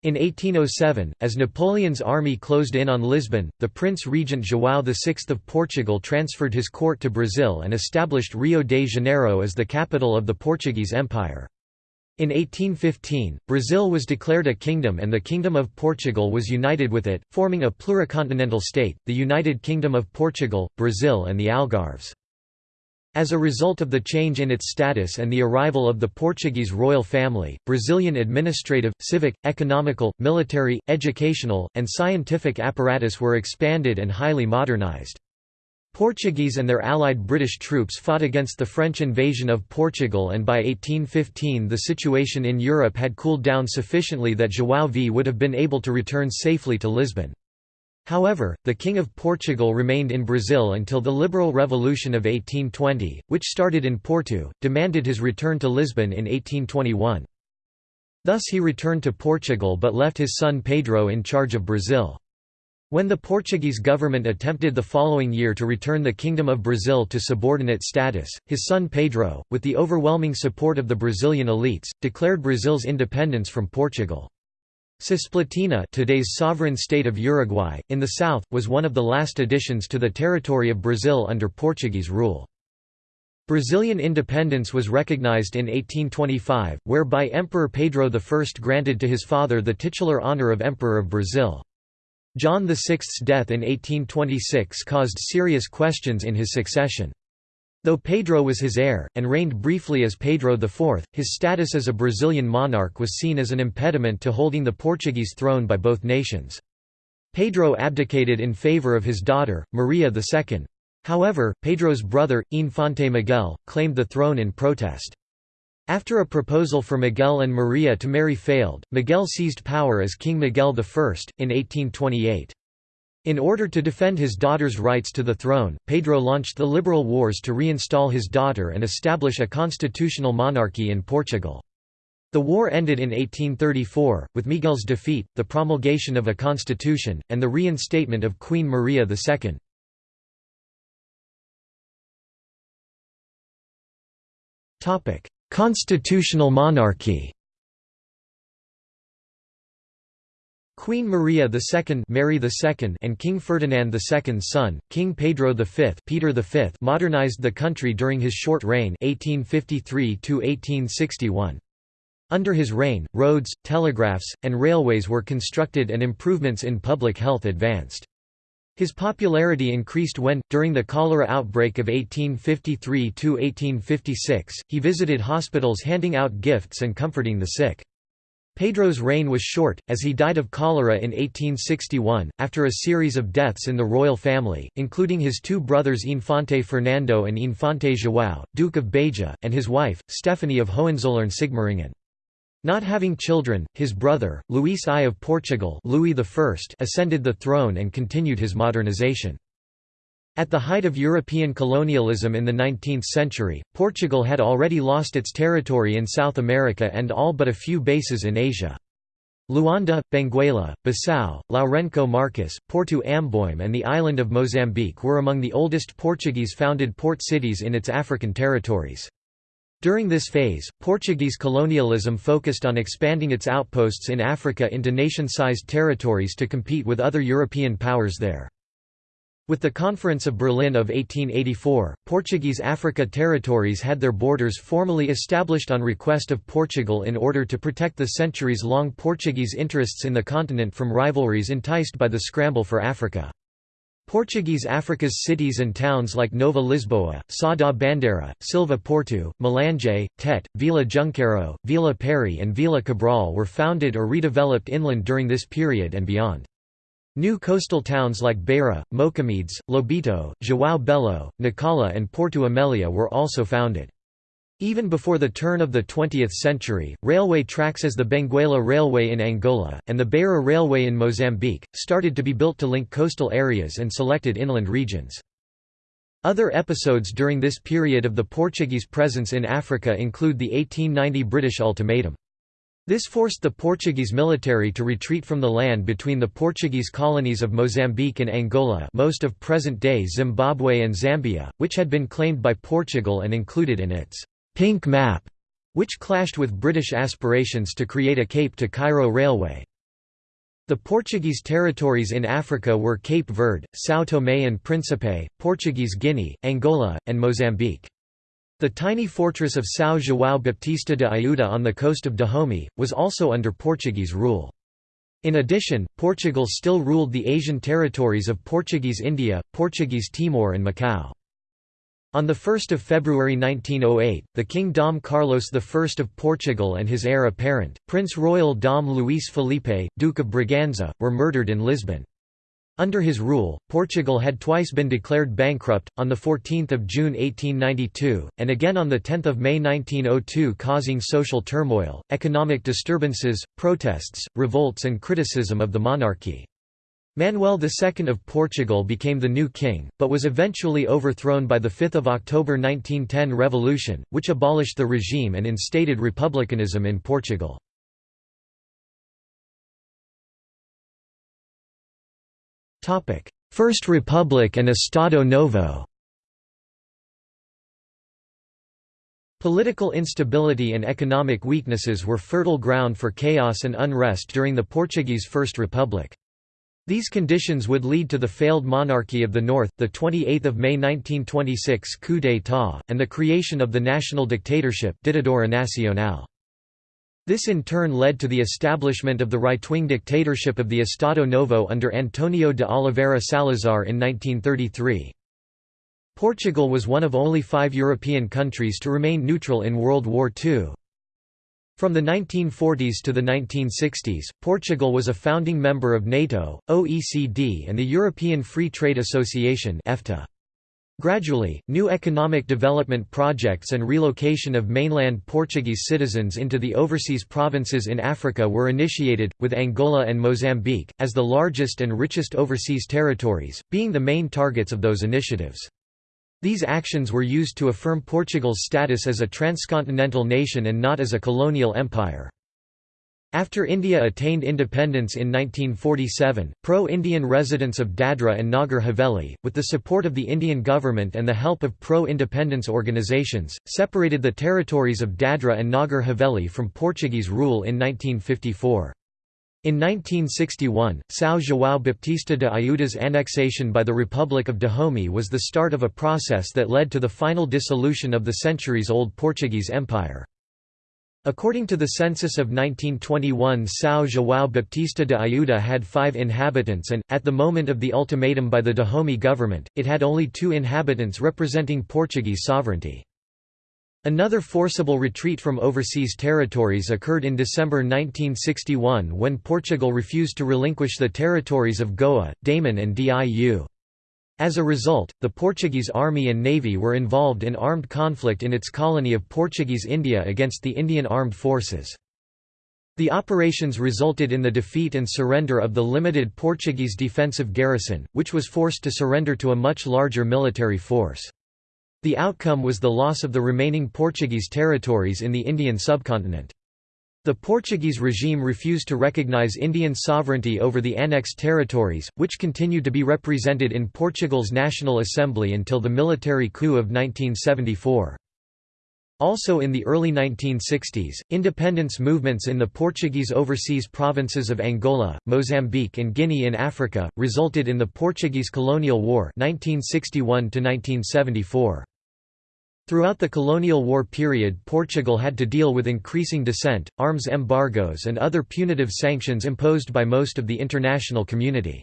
In 1807, as Napoleon's army closed in on Lisbon, the Prince Regent João VI of Portugal transferred his court to Brazil and established Rio de Janeiro as the capital of the Portuguese Empire. In 1815, Brazil was declared a kingdom and the Kingdom of Portugal was united with it, forming a pluricontinental state, the United Kingdom of Portugal, Brazil and the Algarves. As a result of the change in its status and the arrival of the Portuguese royal family, Brazilian administrative, civic, economical, military, educational, and scientific apparatus were expanded and highly modernized. Portuguese and their allied British troops fought against the French invasion of Portugal and by 1815 the situation in Europe had cooled down sufficiently that João V would have been able to return safely to Lisbon. However, the King of Portugal remained in Brazil until the Liberal Revolution of 1820, which started in Porto, demanded his return to Lisbon in 1821. Thus he returned to Portugal but left his son Pedro in charge of Brazil. When the Portuguese government attempted the following year to return the Kingdom of Brazil to subordinate status, his son Pedro, with the overwhelming support of the Brazilian elites, declared Brazil's independence from Portugal. Cisplatina today's sovereign state of Uruguay, in the south, was one of the last additions to the territory of Brazil under Portuguese rule. Brazilian independence was recognized in 1825, whereby Emperor Pedro I granted to his father the titular honor of Emperor of Brazil. John VI's death in 1826 caused serious questions in his succession. Though Pedro was his heir, and reigned briefly as Pedro IV, his status as a Brazilian monarch was seen as an impediment to holding the Portuguese throne by both nations. Pedro abdicated in favor of his daughter, Maria II. However, Pedro's brother, Infante Miguel, claimed the throne in protest. After a proposal for Miguel and Maria to marry failed, Miguel seized power as King Miguel I, in 1828. In order to defend his daughter's rights to the throne, Pedro launched the Liberal Wars to reinstall his daughter and establish a constitutional monarchy in Portugal. The war ended in 1834, with Miguel's defeat, the promulgation of a constitution, and the reinstatement of Queen Maria II. Constitutional monarchy Queen Maria II, Mary II and King Ferdinand II's son, King Pedro V, Peter V modernized the country during his short reign 1853 -1861. Under his reign, roads, telegraphs, and railways were constructed and improvements in public health advanced. His popularity increased when, during the cholera outbreak of 1853–1856, he visited hospitals handing out gifts and comforting the sick. Pedro's reign was short, as he died of cholera in 1861, after a series of deaths in the royal family, including his two brothers Infante Fernando and Infante João, Duke of Beja, and his wife, Stephanie of Hohenzollern-Sigmaringen. Not having children, his brother, Luís I of Portugal Louis I ascended the throne and continued his modernization. At the height of European colonialism in the 19th century, Portugal had already lost its territory in South America and all but a few bases in Asia. Luanda, Benguela, Bissau, Lourenço Marques, Porto Amboim and the island of Mozambique were among the oldest Portuguese-founded port cities in its African territories. During this phase, Portuguese colonialism focused on expanding its outposts in Africa into nation-sized territories to compete with other European powers there. With the Conference of Berlin of 1884, Portuguese Africa territories had their borders formally established on request of Portugal in order to protect the centuries-long Portuguese interests in the continent from rivalries enticed by the scramble for Africa. Portuguese Africa's cities and towns like Nova Lisboa, Sá da Bandeira, Silva Porto, Malanje, Tete, Vila Junqueiro, Vila Pery and Vila Cabral were founded or redeveloped inland during this period and beyond. New coastal towns like Beira, Mocamedes, Lobito, João Belo, Nacala and Porto Amélia were also founded. Even before the turn of the 20th century, railway tracks as the Benguela Railway in Angola, and the Beira Railway in Mozambique, started to be built to link coastal areas and selected inland regions. Other episodes during this period of the Portuguese presence in Africa include the 1890 British Ultimatum. This forced the Portuguese military to retreat from the land between the Portuguese colonies of Mozambique and Angola most of present-day Zimbabwe and Zambia, which had been claimed by Portugal and included in its «pink map», which clashed with British aspirations to create a Cape to Cairo railway. The Portuguese territories in Africa were Cape Verde, São Tomé and Príncipe, Portuguese Guinea, Angola, and Mozambique. The tiny fortress of São João Baptista de Ajudá on the coast of Dahomey, was also under Portuguese rule. In addition, Portugal still ruled the Asian territories of Portuguese India, Portuguese Timor and Macau. On 1 February 1908, the King Dom Carlos I of Portugal and his heir apparent, Prince Royal Dom Luís Felipe, Duke of Braganza, were murdered in Lisbon. Under his rule, Portugal had twice been declared bankrupt, on 14 June 1892, and again on 10 May 1902 causing social turmoil, economic disturbances, protests, revolts and criticism of the monarchy. Manuel II of Portugal became the new king, but was eventually overthrown by the 5 October 1910 revolution, which abolished the regime and instated republicanism in Portugal. First Republic and Estado Novo Political instability and economic weaknesses were fertile ground for chaos and unrest during the Portuguese First Republic. These conditions would lead to the failed monarchy of the North, the 28 May 1926 coup d'état, and the creation of the national dictatorship Ditadura Nacional. This in turn led to the establishment of the right-wing dictatorship of the Estado Novo under Antonio de Oliveira Salazar in 1933. Portugal was one of only five European countries to remain neutral in World War II. From the 1940s to the 1960s, Portugal was a founding member of NATO, OECD and the European Free Trade Association EFTA. Gradually, new economic development projects and relocation of mainland Portuguese citizens into the overseas provinces in Africa were initiated, with Angola and Mozambique, as the largest and richest overseas territories, being the main targets of those initiatives. These actions were used to affirm Portugal's status as a transcontinental nation and not as a colonial empire. After India attained independence in 1947, pro-Indian residents of Dadra and Nagar Haveli, with the support of the Indian government and the help of pro-independence organizations, separated the territories of Dadra and Nagar Haveli from Portuguese rule in 1954. In 1961, São João Baptista de Ajudá's annexation by the Republic of Dahomey was the start of a process that led to the final dissolution of the centuries-old Portuguese Empire. According to the census of 1921 São João Baptista de Ajudá had five inhabitants and, at the moment of the ultimatum by the Dahomey government, it had only two inhabitants representing Portuguese sovereignty. Another forcible retreat from overseas territories occurred in December 1961 when Portugal refused to relinquish the territories of Goa, Daman and Diu. As a result, the Portuguese army and navy were involved in armed conflict in its colony of Portuguese India against the Indian Armed Forces. The operations resulted in the defeat and surrender of the limited Portuguese defensive garrison, which was forced to surrender to a much larger military force. The outcome was the loss of the remaining Portuguese territories in the Indian subcontinent. The Portuguese regime refused to recognize Indian sovereignty over the annexed territories, which continued to be represented in Portugal's National Assembly until the military coup of 1974. Also in the early 1960s, independence movements in the Portuguese overseas provinces of Angola, Mozambique and Guinea in Africa, resulted in the Portuguese Colonial War 1961 -1974. Throughout the colonial war period Portugal had to deal with increasing dissent, arms embargoes and other punitive sanctions imposed by most of the international community.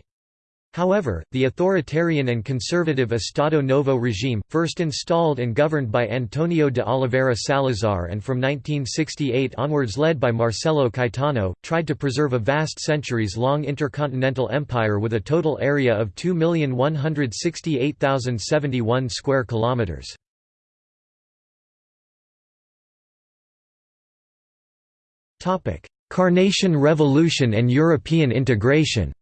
However, the authoritarian and conservative Estado Novo regime, first installed and governed by Antonio de Oliveira Salazar and from 1968 onwards led by Marcelo Caetano, tried to preserve a vast centuries-long intercontinental empire with a total area of 2,168,071 square kilometers. Carnation Revolution and European integration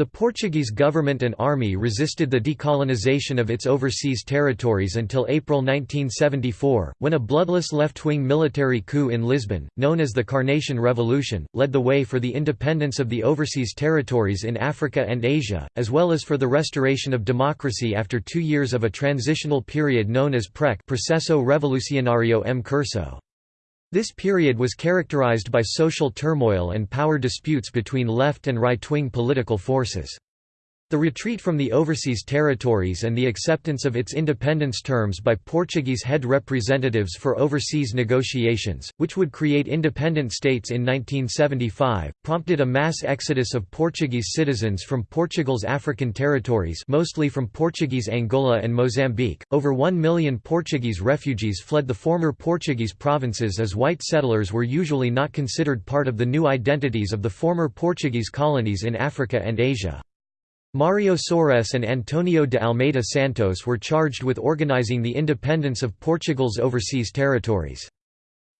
The Portuguese government and army resisted the decolonization of its overseas territories until April 1974, when a bloodless left-wing military coup in Lisbon, known as the Carnation Revolution, led the way for the independence of the overseas territories in Africa and Asia, as well as for the restoration of democracy after two years of a transitional period known as PREC Processo Revolucionário Em Curso. This period was characterized by social turmoil and power disputes between left and right-wing political forces. The retreat from the overseas territories and the acceptance of its independence terms by Portuguese head representatives for overseas negotiations, which would create independent states in 1975, prompted a mass exodus of Portuguese citizens from Portugal's African territories mostly from Portuguese Angola and Mozambique. Over 1 million Portuguese refugees fled the former Portuguese provinces as white settlers were usually not considered part of the new identities of the former Portuguese colonies in Africa and Asia. Mario Soares and Antonio de Almeida Santos were charged with organizing the independence of Portugal's overseas territories.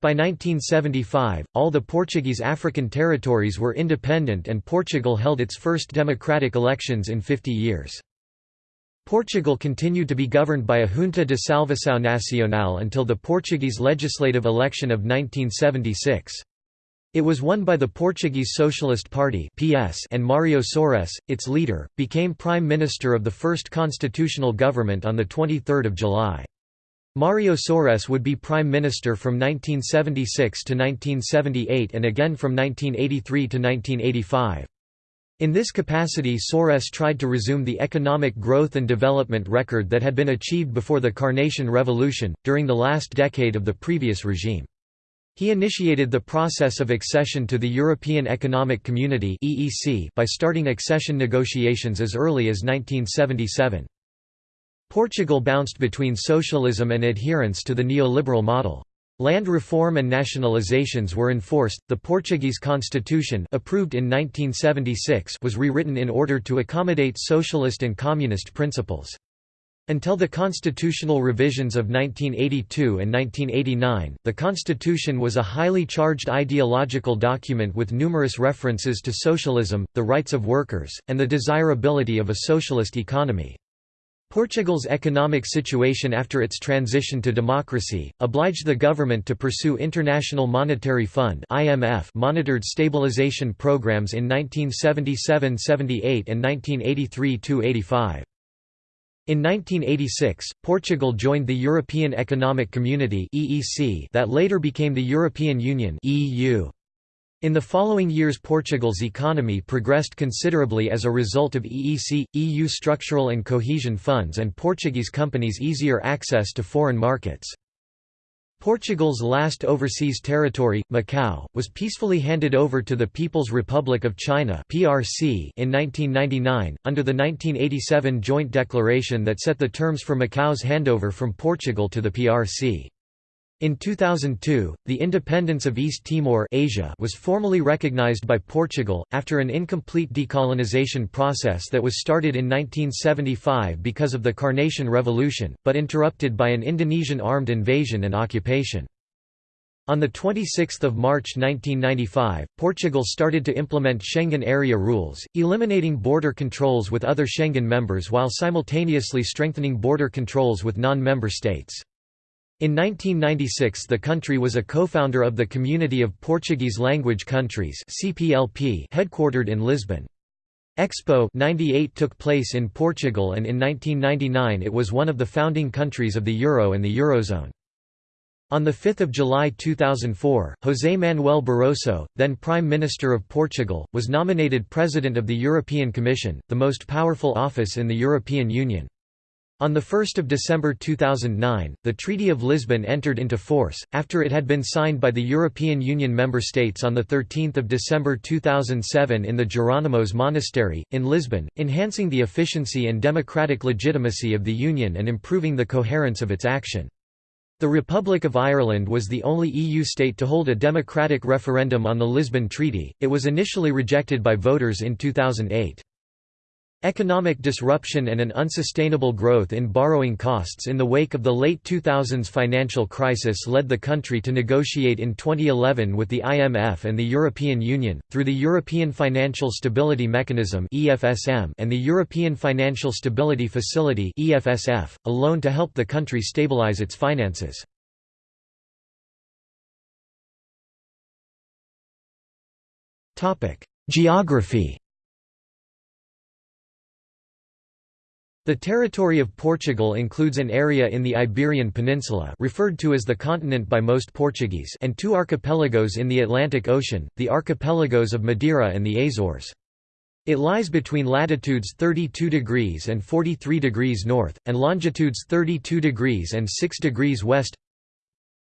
By 1975, all the Portuguese African territories were independent and Portugal held its first democratic elections in 50 years. Portugal continued to be governed by a Junta de Salvação Nacional until the Portuguese legislative election of 1976. It was won by the Portuguese Socialist Party (PS) and Mário Soares, its leader, became prime minister of the first constitutional government on the 23rd of July. Mário Soares would be prime minister from 1976 to 1978 and again from 1983 to 1985. In this capacity Soares tried to resume the economic growth and development record that had been achieved before the Carnation Revolution, during the last decade of the previous regime. He initiated the process of accession to the European Economic Community by starting accession negotiations as early as 1977. Portugal bounced between socialism and adherence to the neoliberal model. Land reform and nationalizations were enforced. The Portuguese constitution, approved in 1976, was rewritten in order to accommodate socialist and communist principles. Until the constitutional revisions of 1982 and 1989, the constitution was a highly charged ideological document with numerous references to socialism, the rights of workers, and the desirability of a socialist economy. Portugal's economic situation after its transition to democracy, obliged the government to pursue International Monetary Fund monitored stabilization programs in 1977–78 and 1983–85. In 1986, Portugal joined the European Economic Community that later became the European Union In the following years Portugal's economy progressed considerably as a result of EEC, EU structural and cohesion funds and Portuguese companies' easier access to foreign markets. Portugal's last overseas territory, Macau, was peacefully handed over to the People's Republic of China (PRC) in 1999 under the 1987 joint declaration that set the terms for Macau's handover from Portugal to the PRC. In 2002, the independence of East Timor Asia was formally recognized by Portugal, after an incomplete decolonization process that was started in 1975 because of the Carnation Revolution, but interrupted by an Indonesian armed invasion and occupation. On 26 March 1995, Portugal started to implement Schengen area rules, eliminating border controls with other Schengen members while simultaneously strengthening border controls with non-member states. In 1996 the country was a co-founder of the Community of Portuguese Language Countries headquartered in Lisbon. Expo 98 took place in Portugal and in 1999 it was one of the founding countries of the Euro and the Eurozone. On 5 July 2004, José Manuel Barroso, then Prime Minister of Portugal, was nominated President of the European Commission, the most powerful office in the European Union. On 1 December 2009, the Treaty of Lisbon entered into force, after it had been signed by the European Union member states on 13 December 2007 in the Jerónimos Monastery, in Lisbon, enhancing the efficiency and democratic legitimacy of the Union and improving the coherence of its action. The Republic of Ireland was the only EU state to hold a democratic referendum on the Lisbon Treaty, it was initially rejected by voters in 2008. Economic disruption and an unsustainable growth in borrowing costs in the wake of the late 2000s financial crisis led the country to negotiate in 2011 with the IMF and the European Union, through the European Financial Stability Mechanism and the European Financial Stability Facility a loan to help the country stabilize its finances. Geography The territory of Portugal includes an area in the Iberian Peninsula referred to as the continent by most Portuguese and two archipelagos in the Atlantic Ocean, the archipelagos of Madeira and the Azores. It lies between latitudes 32 degrees and 43 degrees north, and longitudes 32 degrees and 6 degrees west.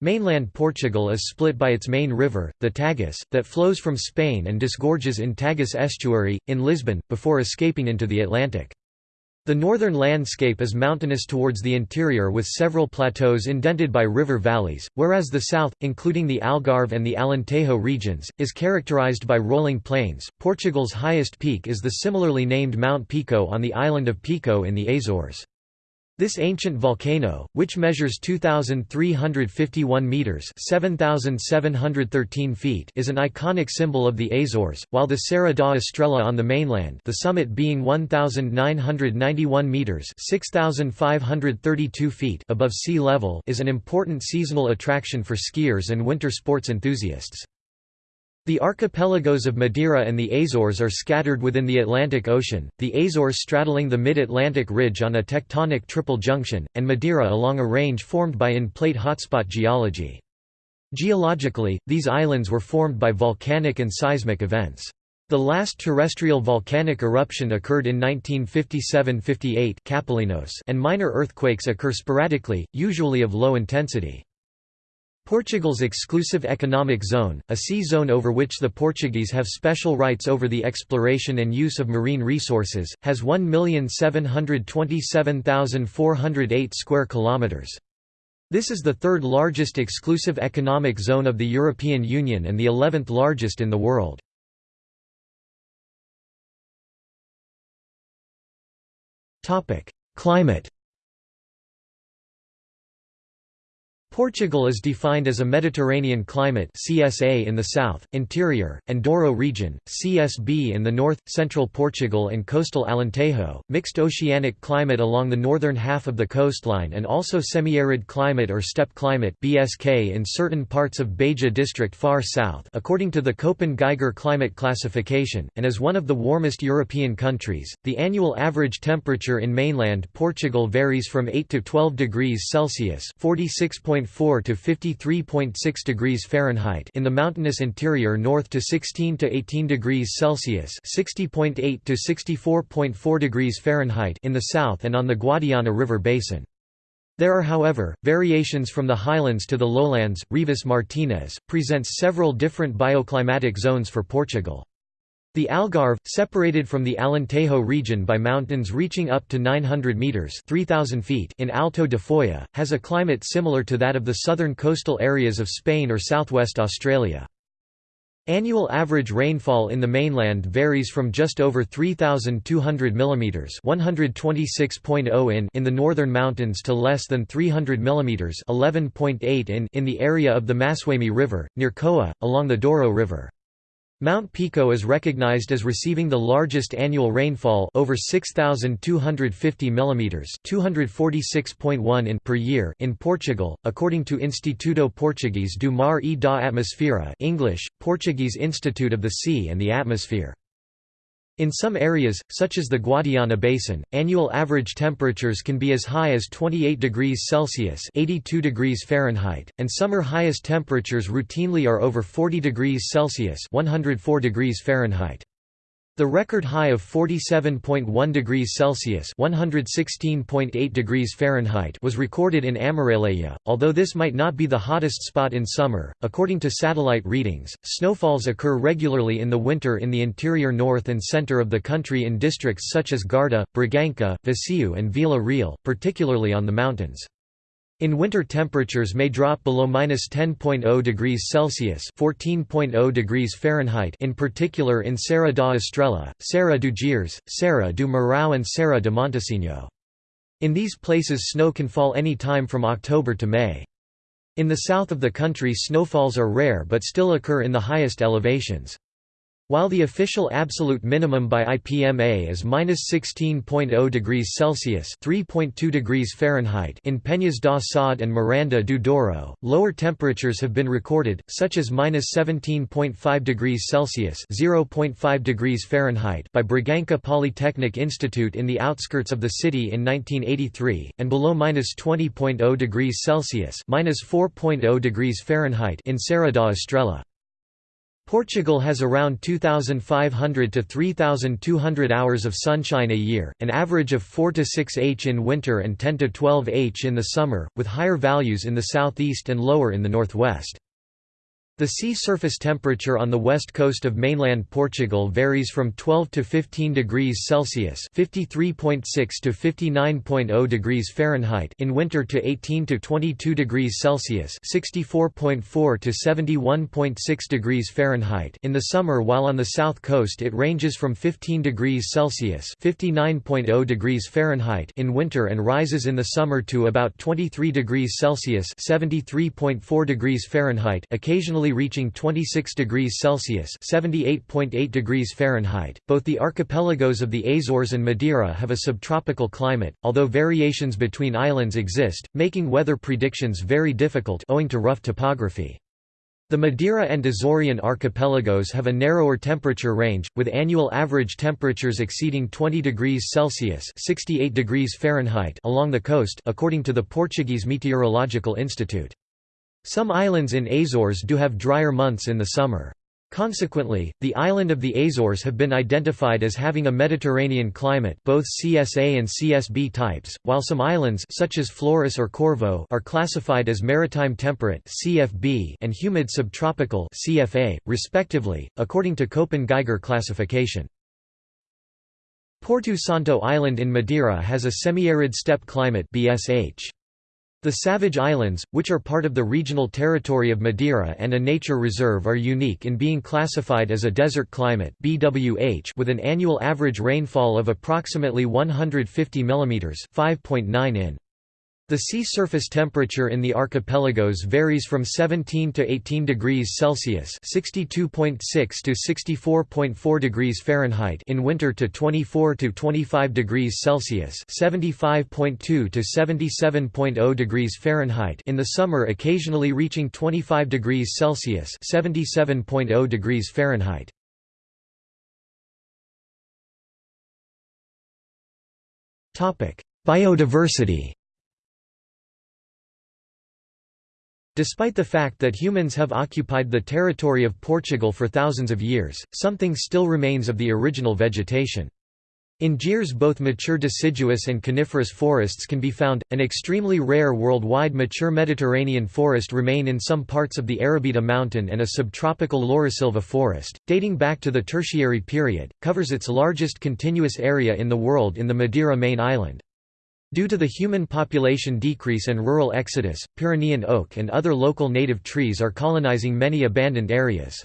Mainland Portugal is split by its main river, the Tagus, that flows from Spain and disgorges in Tagus estuary, in Lisbon, before escaping into the Atlantic. The northern landscape is mountainous towards the interior with several plateaus indented by river valleys, whereas the south, including the Algarve and the Alentejo regions, is characterized by rolling plains. Portugal's highest peak is the similarly named Mount Pico on the island of Pico in the Azores. This ancient volcano, which measures 2,351 metres 7,713 feet is an iconic symbol of the Azores, while the Serra da Estrela on the mainland the summit being 1,991 metres 6,532 feet above sea level is an important seasonal attraction for skiers and winter sports enthusiasts. The archipelagos of Madeira and the Azores are scattered within the Atlantic Ocean, the Azores straddling the mid-Atlantic ridge on a tectonic triple junction, and Madeira along a range formed by in-plate hotspot geology. Geologically, these islands were formed by volcanic and seismic events. The last terrestrial volcanic eruption occurred in 1957–58 and minor earthquakes occur sporadically, usually of low intensity. Portugal's exclusive economic zone, a sea zone over which the Portuguese have special rights over the exploration and use of marine resources, has 1,727,408 square kilometers. This is the third largest exclusive economic zone of the European Union and the 11th largest in the world. Climate Portugal is defined as a Mediterranean climate CSA in the south, interior, and Douro region, CSB in the north, central Portugal and coastal Alentejo, mixed oceanic climate along the northern half of the coastline and also semi-arid climate or steppe climate BSK in certain parts of Beja district far south according to the Köppen-Geiger climate classification, and as one of the warmest European countries. The annual average temperature in mainland Portugal varies from 8 to 12 degrees Celsius 46. 4 to 53.6 degrees Fahrenheit in the mountainous interior north to 16 to 18 degrees Celsius 60.8 to 64.4 degrees Fahrenheit in the south and on the Guadiana River basin. There are however, variations from the highlands to the lowlands. Rivas Martinez, presents several different bioclimatic zones for Portugal. The Algarve, separated from the Alentejo region by mountains reaching up to 900 metres 3,000 feet in Alto de Foya, has a climate similar to that of the southern coastal areas of Spain or southwest Australia. Annual average rainfall in the mainland varies from just over 3,200 mm (126.0 in) in the northern mountains to less than 300 mm (11.8 in) in the area of the Massueime River, near Coa, along the Douro River. Mount Pico is recognized as receiving the largest annual rainfall over 6250 mm, 246.1 in per year in Portugal, according to Instituto Português do Mar e da Atmosfera, English, Portuguese Institute of the Sea and the Atmosphere. In some areas, such as the Guadiana Basin, annual average temperatures can be as high as 28 degrees Celsius (82 degrees Fahrenheit), and summer highest temperatures routinely are over 40 degrees Celsius (104 degrees Fahrenheit). The record high of 47.1 degrees Celsius (116.8 degrees Fahrenheit) was recorded in Amareleia, although this might not be the hottest spot in summer. According to satellite readings, snowfalls occur regularly in the winter in the interior north and center of the country in districts such as Guarda, Bragança, Viseu and Vila Real, particularly on the mountains. In winter temperatures may drop below minus 10.0 degrees Celsius (14.0 degrees Fahrenheit), in particular in Serra da Estrela, Serra do Gerês, Serra do Marão, and Serra de Montesinho. In these places snow can fall any time from October to May. In the south of the country snowfalls are rare but still occur in the highest elevations. While the official absolute minimum by IPMA is -16.0 degrees Celsius (3.2 degrees Fahrenheit) in Penhas da Saúde and Miranda do Douro, lower temperatures have been recorded, such as -17.5 degrees Celsius (0.5 degrees Fahrenheit) by Bragança Polytechnic Institute in the outskirts of the city in 1983, and below -20.0 degrees Celsius (-4.0 degrees Fahrenheit) in Serra da Estrela. Portugal has around 2,500 to 3,200 hours of sunshine a year, an average of 4 to 6 h in winter and 10 to 12 h in the summer, with higher values in the southeast and lower in the northwest. The sea surface temperature on the west coast of mainland Portugal varies from 12 to 15 degrees Celsius (53.6 to 59.0 degrees Fahrenheit) in winter to 18 to 22 degrees Celsius (64.4 to 71.6 degrees Fahrenheit) in the summer, while on the south coast it ranges from 15 degrees Celsius (59.0 degrees Fahrenheit) in winter and rises in the summer to about 23 degrees Celsius (73.4 degrees Fahrenheit), occasionally reaching 26 degrees Celsius (78.8 degrees Fahrenheit). Both the archipelagos of the Azores and Madeira have a subtropical climate, although variations between islands exist, making weather predictions very difficult owing to rough topography. The Madeira and Azorean archipelagos have a narrower temperature range, with annual average temperatures exceeding 20 degrees Celsius (68 degrees Fahrenheit) along the coast, according to the Portuguese Meteorological Institute. Some islands in Azores do have drier months in the summer. Consequently, the island of the Azores have been identified as having a Mediterranean climate both CSA and CSB types, while some islands such as Flores or Corvo are classified as maritime temperate CFB and humid subtropical CFA, respectively, according to Köppen-Geiger classification. Porto Santo Island in Madeira has a semi-arid steppe climate BSH. The Savage Islands, which are part of the regional territory of Madeira and a nature reserve are unique in being classified as a desert climate BWH with an annual average rainfall of approximately 150 mm 5.9 in. The sea surface temperature in the archipelagos varies from 17 to 18 degrees Celsius (62.6 to 64.4 degrees Fahrenheit) in winter to 24 to 25 degrees Celsius (75.2 to 77.0 degrees Fahrenheit) in the summer, occasionally reaching 25 degrees Celsius (77.0 degrees Fahrenheit). Topic: Biodiversity. Despite the fact that humans have occupied the territory of Portugal for thousands of years, something still remains of the original vegetation. In Gerês both mature deciduous and coniferous forests can be found, an extremely rare worldwide mature Mediterranean forest remain in some parts of the Arrábida mountain and a subtropical Laurisilva forest, dating back to the Tertiary period, covers its largest continuous area in the world in the Madeira main island. Due to the human population decrease and rural exodus, Pyrenean oak and other local native trees are colonizing many abandoned areas.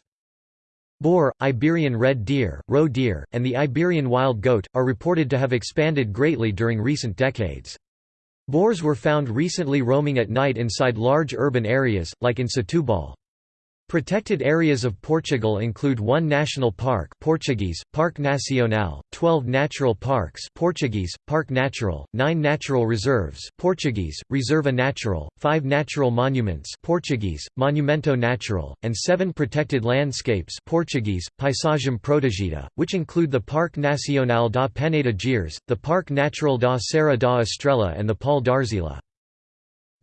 Boar, Iberian red deer, roe deer, and the Iberian wild goat, are reported to have expanded greatly during recent decades. Boars were found recently roaming at night inside large urban areas, like in Setúbal. Protected areas of Portugal include one national park Portuguese, Parque Nacional, 12 natural parks Portuguese, Parque Natural, 9 natural reserves Portuguese, Reserva Natural, 5 natural monuments Portuguese, Monumento Natural, and 7 protected landscapes Portuguese, Paisagem Protegida, which include the Parque Nacional da Peneda Gerês, the Parque Natural da Serra da Estrela and the Paul d'Arzila.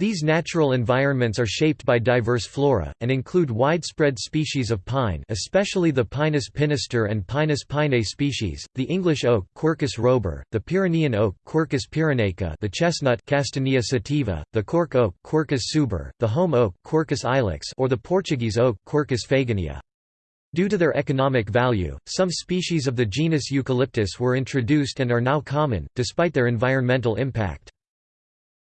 These natural environments are shaped by diverse flora, and include widespread species of pine especially the Pinus pinaster and Pinus pinea species, the English oak Quercus robur, the Pyrenean oak Quercus pyrenaica the chestnut Castanea sativa, the cork oak Quercus suber, the holm oak Quercus ilex or the Portuguese oak Quercus faginea. Due to their economic value, some species of the genus Eucalyptus were introduced and are now common, despite their environmental impact.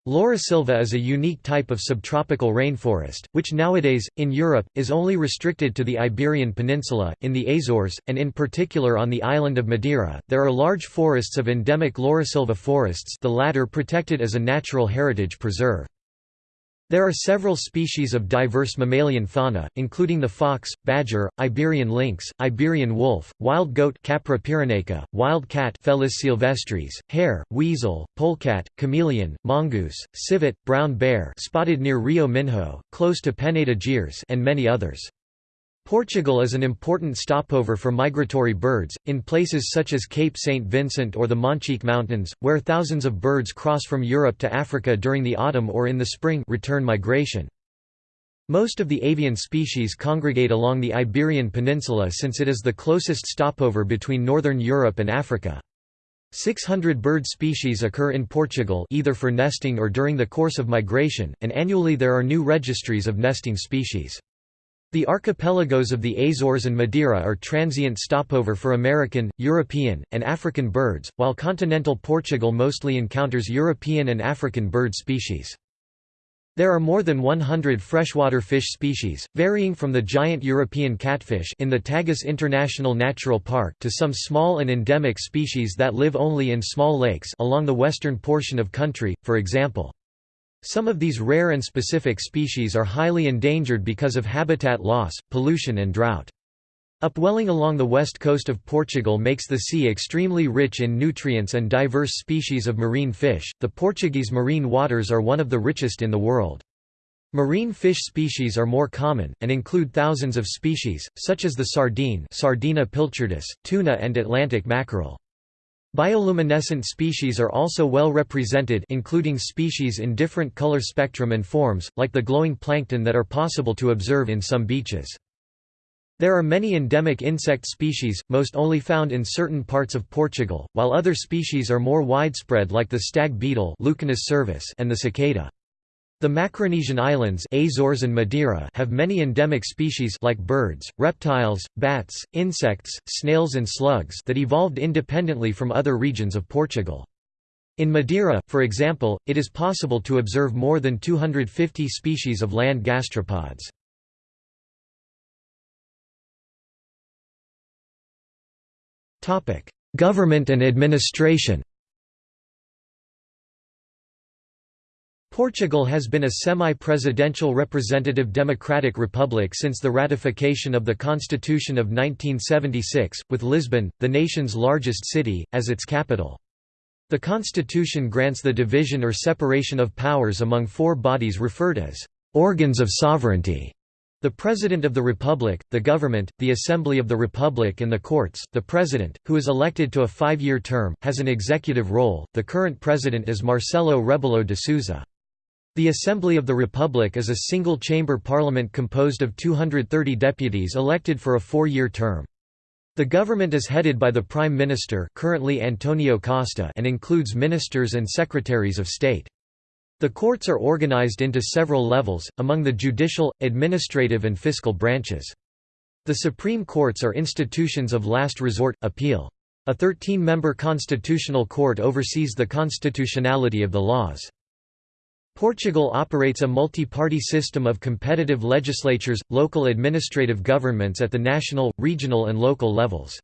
Laurisilva is a unique type of subtropical rainforest, which nowadays, in Europe, is only restricted to the Iberian Peninsula, in the Azores, and in particular on the island of Madeira. There are large forests of endemic Laurisilva forests, the latter protected as a natural heritage preserve. There are several species of diverse mammalian fauna, including the fox, badger, Iberian lynx, Iberian wolf, wild goat Capra pyrenaica, wild cat Felis sylvestris, hare, weasel, polecat, chameleon, mongoose, civet, brown bear spotted near Rio Minho, close to Peneda Gerês and many others. Portugal is an important stopover for migratory birds, in places such as Cape St. Vincent or the Monchique Mountains, where thousands of birds cross from Europe to Africa during the autumn or in the spring return migration. Most of the avian species congregate along the Iberian Peninsula since it is the closest stopover between northern Europe and Africa. 600 bird species occur in Portugal either for nesting or during the course of migration, and annually there are new registries of nesting species. The archipelagos of the Azores and Madeira are transient stopover for American, European, and African birds, while continental Portugal mostly encounters European and African bird species. There are more than 100 freshwater fish species, varying from the giant European catfish in the Tagus International Natural Park to some small and endemic species that live only in small lakes along the western portion of country, for example. Some of these rare and specific species are highly endangered because of habitat loss, pollution and drought. Upwelling along the west coast of Portugal makes the sea extremely rich in nutrients and diverse species of marine fish. The Portuguese marine waters are one of the richest in the world. Marine fish species are more common, and include thousands of species, such as the sardine Sardina pilchardus, tuna and Atlantic mackerel. Bioluminescent species are also well represented including species in different color spectrum and forms, like the glowing plankton that are possible to observe in some beaches. There are many endemic insect species, most only found in certain parts of Portugal, while other species are more widespread like the stag beetle and the cicada. The Macaronesian islands Azores and Madeira have many endemic species like birds, reptiles, bats, insects, snails and slugs that evolved independently from other regions of Portugal. In Madeira, for example, it is possible to observe more than 250 species of land gastropods. Government and administration Portugal has been a semi-presidential representative democratic republic since the ratification of the Constitution of 1976, with Lisbon, the nation's largest city, as its capital. The constitution grants the division or separation of powers among four bodies referred as organs of sovereignty. The President of the Republic, the Government, the Assembly of the Republic and the Courts. The President, who is elected to a five-year term, has an executive role. The current President is Marcelo Rebelo de Sousa. The Assembly of the Republic is a single-chamber parliament composed of 230 deputies elected for a four-year term. The government is headed by the Prime Minister currently Antonio Costa and includes ministers and secretaries of state. The courts are organized into several levels, among the judicial, administrative and fiscal branches. The Supreme Courts are institutions of last resort, appeal. A 13-member constitutional court oversees the constitutionality of the laws. Portugal operates a multi-party system of competitive legislatures, local administrative governments at the national, regional and local levels.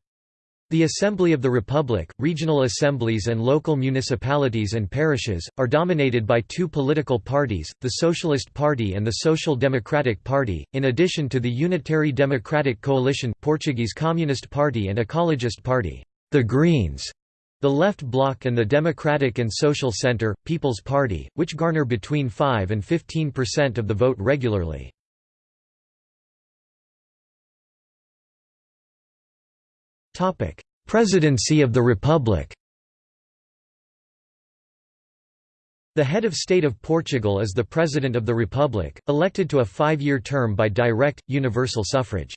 The Assembly of the Republic, regional assemblies and local municipalities and parishes, are dominated by two political parties, the Socialist Party and the Social Democratic Party, in addition to the Unitary Democratic Coalition Portuguese Communist Party and Ecologist Party the Greens, the Left Bloc and the Democratic and Social Centre, People's Party, which garner between 5 and 15% of the vote regularly. Presidency of the Republic The head of state of Portugal is the President of the Republic, elected to a five-year term by direct, universal suffrage.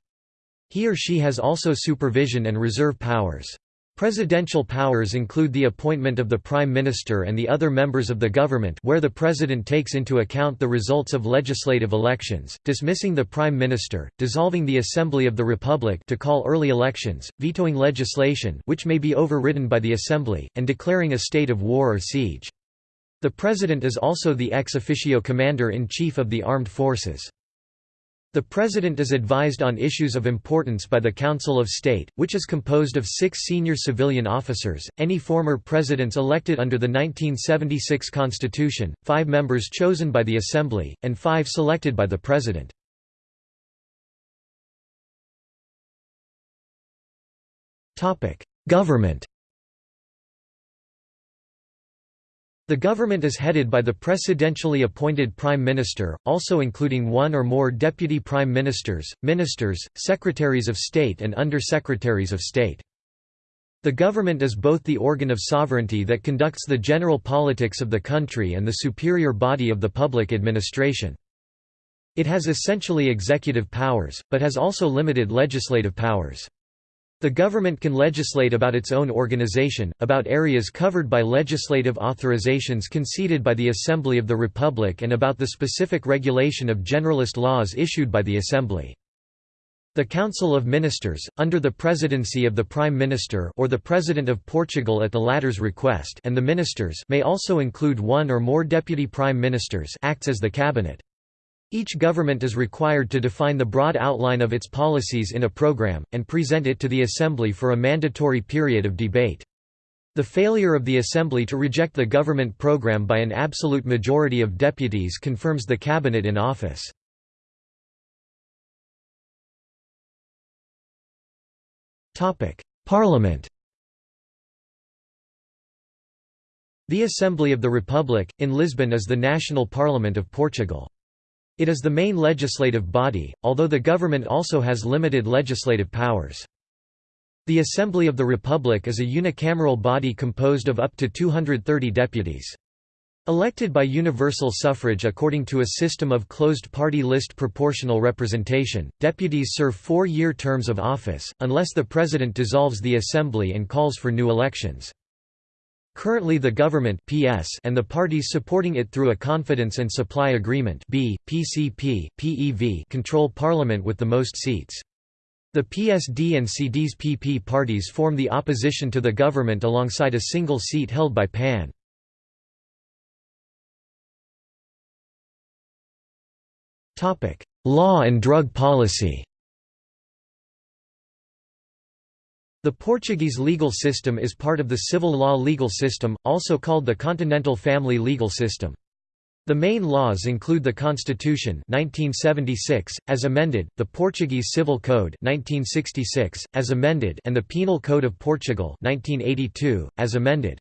He or she has also supervision and reserve powers. Presidential powers include the appointment of the Prime Minister and the other members of the government where the President takes into account the results of legislative elections, dismissing the Prime Minister, dissolving the Assembly of the Republic to call early elections, vetoing legislation which may be overridden by the Assembly, and declaring a state of war or siege. The President is also the ex officio commander-in-chief of the armed forces. The President is advised on issues of importance by the Council of State, which is composed of six senior civilian officers, any former presidents elected under the 1976 Constitution, five members chosen by the Assembly, and five selected by the President. Government The government is headed by the presidentially appointed prime minister, also including one or more deputy prime ministers, ministers, secretaries of state and under-secretaries of state. The government is both the organ of sovereignty that conducts the general politics of the country and the superior body of the public administration. It has essentially executive powers, but has also limited legislative powers. The government can legislate about its own organization, about areas covered by legislative authorizations conceded by the Assembly of the Republic and about the specific regulation of generalist laws issued by the Assembly. The Council of Ministers, under the presidency of the Prime Minister or the President of Portugal at the latter's request and the ministers may also include one or more deputy prime ministers acts as the cabinet. Each government is required to define the broad outline of its policies in a program, and present it to the Assembly for a mandatory period of debate. The failure of the Assembly to reject the government program by an absolute majority of deputies confirms the cabinet in office. Parliament The Assembly of the Republic, in Lisbon is the national parliament of Portugal. It is the main legislative body, although the government also has limited legislative powers. The Assembly of the Republic is a unicameral body composed of up to 230 deputies. Elected by universal suffrage according to a system of closed party list proportional representation, deputies serve four-year terms of office, unless the president dissolves the assembly and calls for new elections. Currently the government PS and the parties supporting it through a Confidence and Supply Agreement B, PCP, PEV control parliament with the most seats. The PSD and CDS PP parties form the opposition to the government alongside a single seat held by PAN. Law and drug policy The Portuguese legal system is part of the civil law legal system, also called the Continental Family Legal System. The main laws include the Constitution 1976, as amended, the Portuguese Civil Code 1966, as amended and the Penal Code of Portugal 1982, as amended.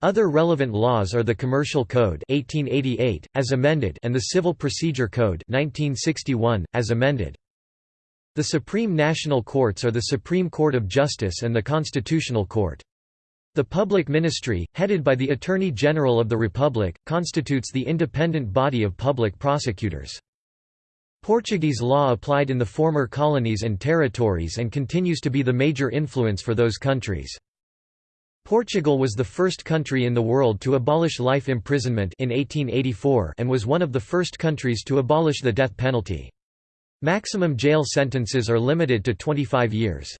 Other relevant laws are the Commercial Code 1888, as amended and the Civil Procedure Code 1961, as amended. The Supreme National Courts are the Supreme Court of Justice and the Constitutional Court. The Public Ministry, headed by the Attorney General of the Republic, constitutes the independent body of public prosecutors. Portuguese law applied in the former colonies and territories and continues to be the major influence for those countries. Portugal was the first country in the world to abolish life imprisonment in 1884 and was one of the first countries to abolish the death penalty. Maximum jail sentences are limited to 25 years.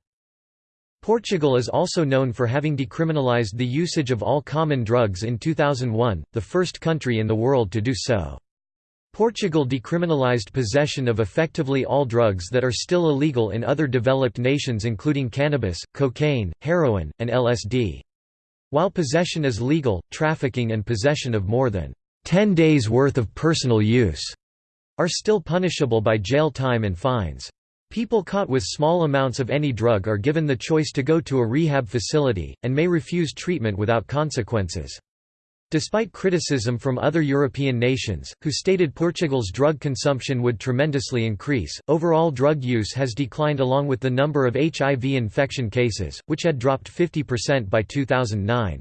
Portugal is also known for having decriminalized the usage of all common drugs in 2001, the first country in the world to do so. Portugal decriminalized possession of effectively all drugs that are still illegal in other developed nations including cannabis, cocaine, heroin, and LSD. While possession is legal, trafficking and possession of more than 10 days' worth of personal use are still punishable by jail time and fines. People caught with small amounts of any drug are given the choice to go to a rehab facility, and may refuse treatment without consequences. Despite criticism from other European nations, who stated Portugal's drug consumption would tremendously increase, overall drug use has declined along with the number of HIV infection cases, which had dropped 50% by 2009.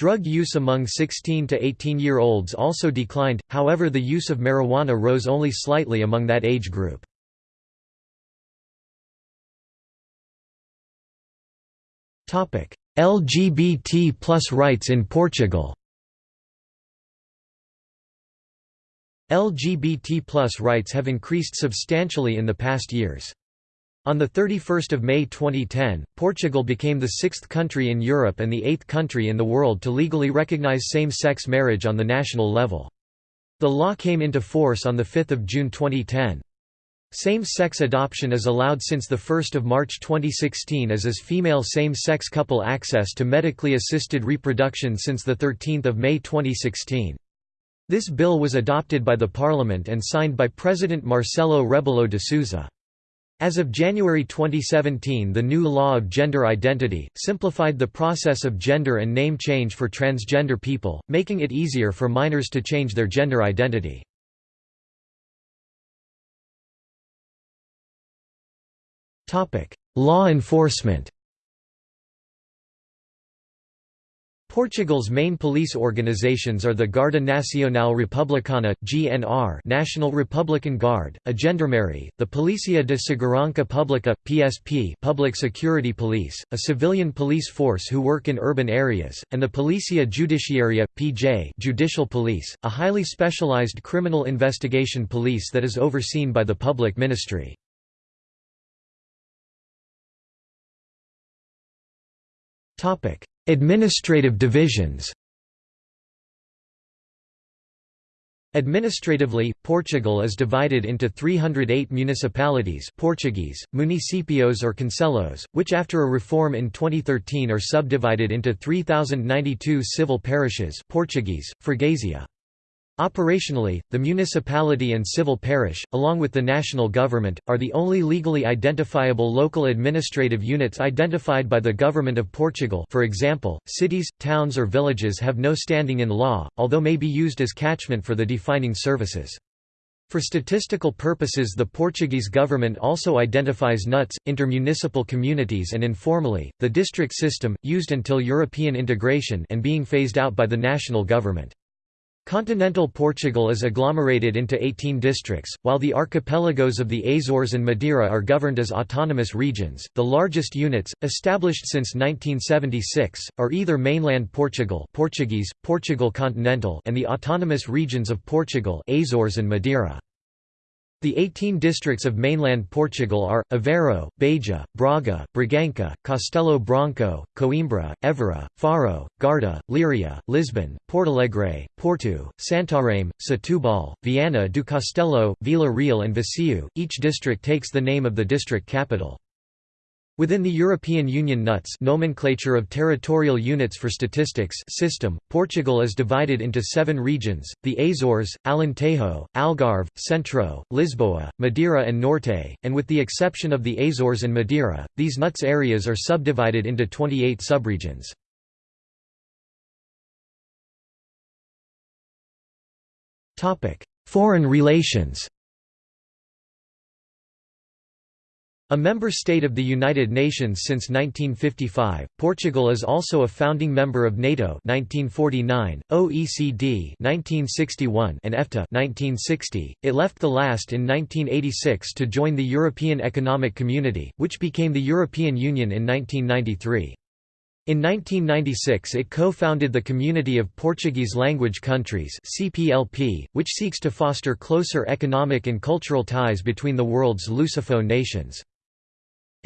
Drug use among 16 to 18-year-olds also declined, however the use of marijuana rose only slightly among that age group. LGBT plus rights in Portugal LGBT rights have increased substantially in the past years. On 31 May 2010, Portugal became the sixth country in Europe and the eighth country in the world to legally recognize same-sex marriage on the national level. The law came into force on 5 June 2010. Same-sex adoption is allowed since 1 March 2016 as is female same-sex couple access to medically assisted reproduction since 13 May 2016. This bill was adopted by the Parliament and signed by President Marcelo Rebelo de Sousa. As of January 2017 the new law of gender identity, simplified the process of gender and name change for transgender people, making it easier for minors to change their gender identity. Law enforcement Portugal's main police organizations are the Guarda Nacional Republicana (GNR), National Republican Guard, a gendarmerie, the Polícia de Segurança Pública (PSP), Public Security Police, a civilian police force who work in urban areas, and the Polícia Judiciária (PJ), Judicial Police, a highly specialized criminal investigation police that is overseen by the Public Ministry. Topic Administrative divisions Administratively, Portugal is divided into 308 municipalities Portuguese, municipios or concelhos, which after a reform in 2013 are subdivided into 3,092 civil parishes Portuguese, freguesia. Operationally, the municipality and civil parish, along with the national government, are the only legally identifiable local administrative units identified by the Government of Portugal for example, cities, towns or villages have no standing in law, although may be used as catchment for the defining services. For statistical purposes the Portuguese government also identifies NUTS, intermunicipal communities and informally, the district system, used until European integration and being phased out by the national government. Continental Portugal is agglomerated into 18 districts, while the archipelagos of the Azores and Madeira are governed as autonomous regions. The largest units, established since 1976, are either mainland Portugal Portuguese, Portugal continental and the autonomous regions of Portugal Azores and Madeira. The 18 districts of mainland Portugal are, Aveiro, Beja, Braga, Bragança, Castelo Branco, Coimbra, Évora, Faro, Guarda, Leiria, Lisbon, Portalegre, Porto, Santarém, Setúbal, Viana do Castelo, Vila Real and Viseu. Each district takes the name of the district capital. Within the European Union NUTS nomenclature of territorial units for statistics system, Portugal is divided into seven regions, the Azores, Alentejo, Algarve, Centro, Lisboa, Madeira and Norte, and with the exception of the Azores and Madeira, these NUTS areas are subdivided into 28 subregions. Foreign relations A member state of the United Nations since 1955, Portugal is also a founding member of NATO 1949, OECD 1961 and EFTA 1960. It left the last in 1986 to join the European Economic Community, which became the European Union in 1993. In 1996 it co-founded the Community of Portuguese Language Countries CPLP, which seeks to foster closer economic and cultural ties between the world's Lusophone nations.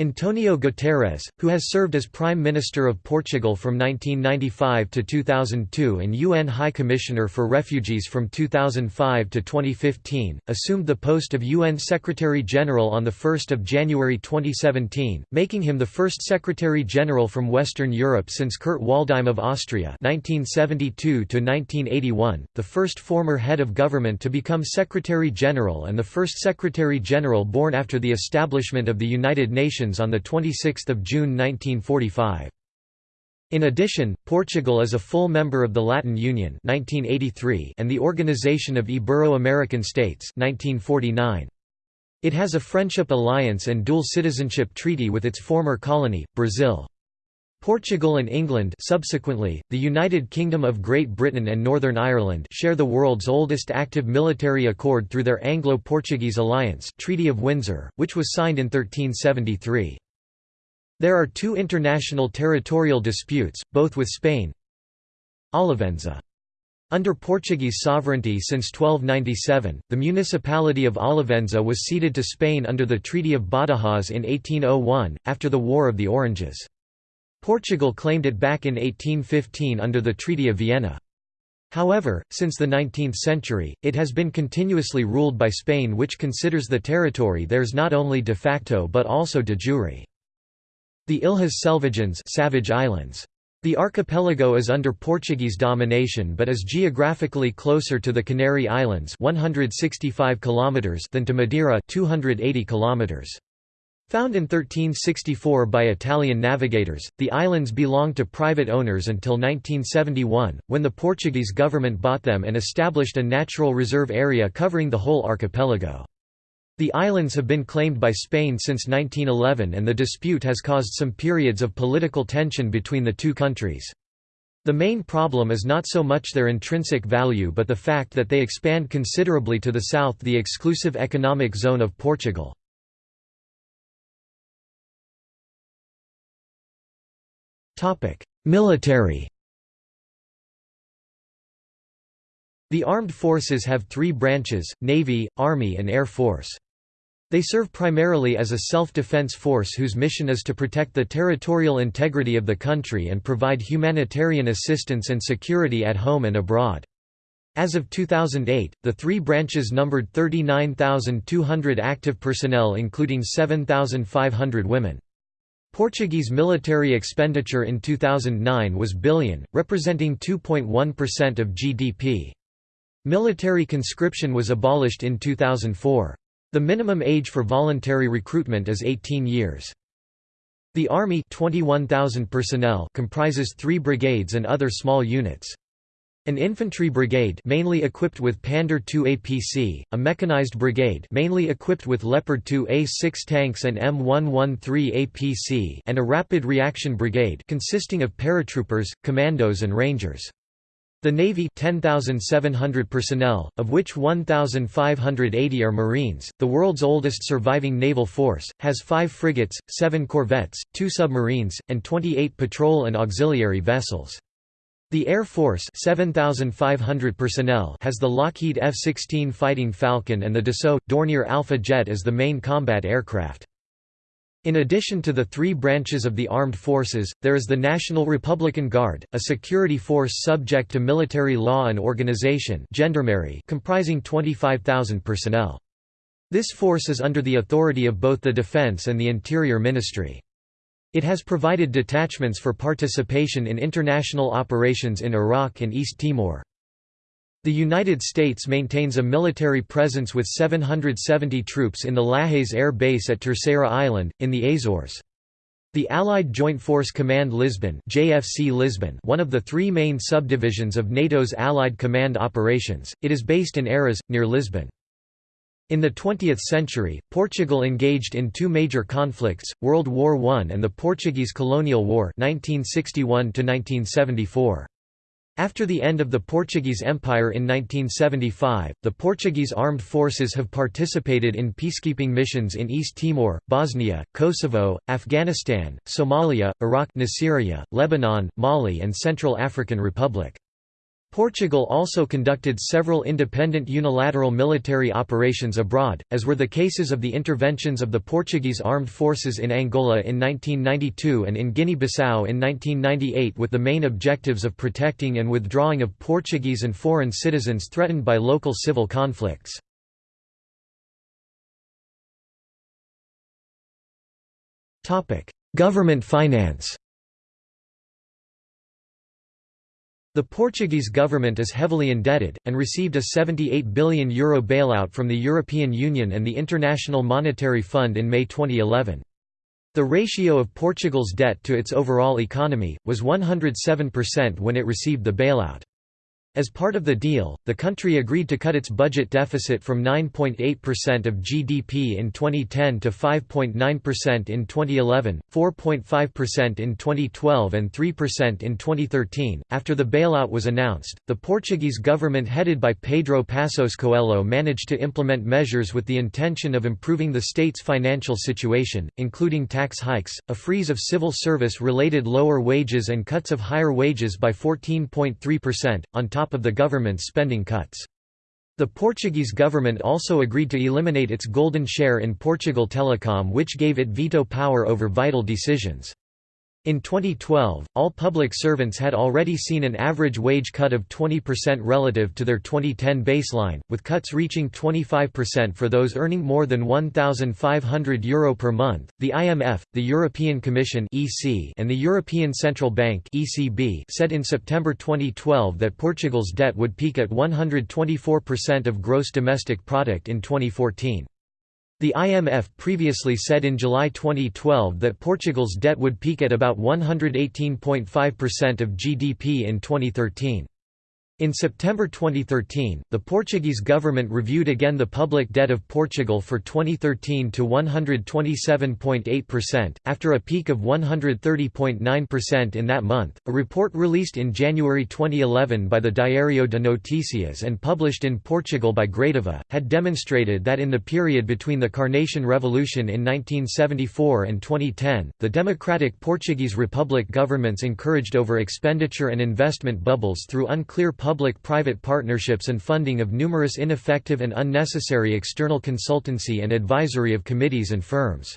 Antonio Guterres, who has served as Prime Minister of Portugal from 1995 to 2002 and UN High Commissioner for Refugees from 2005 to 2015, assumed the post of UN Secretary-General on 1 January 2017, making him the first Secretary-General from Western Europe since Kurt Waldheim of Austria 1972 the first former head of government to become Secretary-General and the first Secretary-General born after the establishment of the United Nations on 26 June 1945. In addition, Portugal is a full member of the Latin Union 1983 and the Organization of Ibero-American States 1949. It has a friendship alliance and dual citizenship treaty with its former colony, Brazil. Portugal and England subsequently, the United Kingdom of Great Britain and Northern Ireland share the world's oldest active military accord through their Anglo-Portuguese alliance Treaty of Windsor, which was signed in 1373. There are two international territorial disputes, both with Spain. Olivenza. Under Portuguese sovereignty since 1297, the municipality of Olivenza was ceded to Spain under the Treaty of Badajoz in 1801, after the War of the Oranges. Portugal claimed it back in 1815 under the Treaty of Vienna. However, since the 19th century, it has been continuously ruled by Spain which considers the territory theirs not only de facto but also de jure. The Ilhas Selvagens Savage Islands. The archipelago is under Portuguese domination but is geographically closer to the Canary Islands 165 km than to Madeira 280 km. Found in 1364 by Italian navigators, the islands belonged to private owners until 1971, when the Portuguese government bought them and established a natural reserve area covering the whole archipelago. The islands have been claimed by Spain since 1911 and the dispute has caused some periods of political tension between the two countries. The main problem is not so much their intrinsic value but the fact that they expand considerably to the south the exclusive economic zone of Portugal. Military The armed forces have three branches, Navy, Army and Air Force. They serve primarily as a self-defense force whose mission is to protect the territorial integrity of the country and provide humanitarian assistance and security at home and abroad. As of 2008, the three branches numbered 39,200 active personnel including 7,500 women. Portuguese military expenditure in 2009 was billion, representing 2.1% of GDP. Military conscription was abolished in 2004. The minimum age for voluntary recruitment is 18 years. The Army 21,000 personnel comprises three brigades and other small units. An infantry brigade mainly equipped with Pandur II APC, a mechanized brigade mainly equipped with Leopard 2 A6 tanks and M113 APC and a rapid reaction brigade consisting of paratroopers, commandos and rangers. The Navy 10,700 personnel, of which 1,580 are Marines, the world's oldest surviving naval force, has five frigates, seven corvettes, two submarines, and 28 patrol and auxiliary vessels. The Air Force 7,500 personnel has the Lockheed F-16 Fighting Falcon and the Dassault, Dornier Alpha jet as the main combat aircraft. In addition to the three branches of the armed forces, there is the National Republican Guard, a security force subject to military law and organization comprising 25,000 personnel. This force is under the authority of both the Defense and the Interior Ministry. It has provided detachments for participation in international operations in Iraq and East Timor. The United States maintains a military presence with 770 troops in the Lajes Air Base at Terceira Island, in the Azores. The Allied Joint Force Command Lisbon, JFC Lisbon one of the three main subdivisions of NATO's Allied Command Operations, it is based in Oeiras, near Lisbon. In the 20th century, Portugal engaged in two major conflicts, World War I and the Portuguese Colonial War 1961 After the end of the Portuguese Empire in 1975, the Portuguese armed forces have participated in peacekeeping missions in East Timor, Bosnia, Kosovo, Afghanistan, Somalia, Iraq Syria, Lebanon, Mali and Central African Republic. Portugal also conducted several independent unilateral military operations abroad, as were the cases of the interventions of the Portuguese armed forces in Angola in 1992 and in Guinea-Bissau in 1998 with the main objectives of protecting and withdrawing of Portuguese and foreign citizens threatened by local civil conflicts. Government finance The Portuguese government is heavily indebted, and received a €78 billion Euro bailout from the European Union and the International Monetary Fund in May 2011. The ratio of Portugal's debt to its overall economy, was 107% when it received the bailout. As part of the deal, the country agreed to cut its budget deficit from 9.8% of GDP in 2010 to 5.9% in 2011, 4.5% in 2012, and 3% in 2013. After the bailout was announced, the Portuguese government headed by Pedro Passos Coelho managed to implement measures with the intention of improving the state's financial situation, including tax hikes, a freeze of civil service related lower wages, and cuts of higher wages by 14.3%, on top top of the government's spending cuts. The Portuguese government also agreed to eliminate its golden share in Portugal Telecom which gave it veto power over vital decisions. In 2012, all public servants had already seen an average wage cut of 20% relative to their 2010 baseline, with cuts reaching 25% for those earning more than €1,500 Euro per month. The IMF, the European Commission (EC), and the European Central Bank (ECB) said in September 2012 that Portugal's debt would peak at 124% of gross domestic product in 2014. The IMF previously said in July 2012 that Portugal's debt would peak at about 118.5% of GDP in 2013. In September 2013, the Portuguese government reviewed again the public debt of Portugal for 2013 to 127.8%, after a peak of 130.9% in that month. A report released in January 2011 by the Diário de Notícias and published in Portugal by Gradiva, had demonstrated that in the period between the Carnation Revolution in 1974 and 2010, the democratic Portuguese Republic governments encouraged over expenditure and investment bubbles through unclear public-private partnerships and funding of numerous ineffective and unnecessary external consultancy and advisory of committees and firms.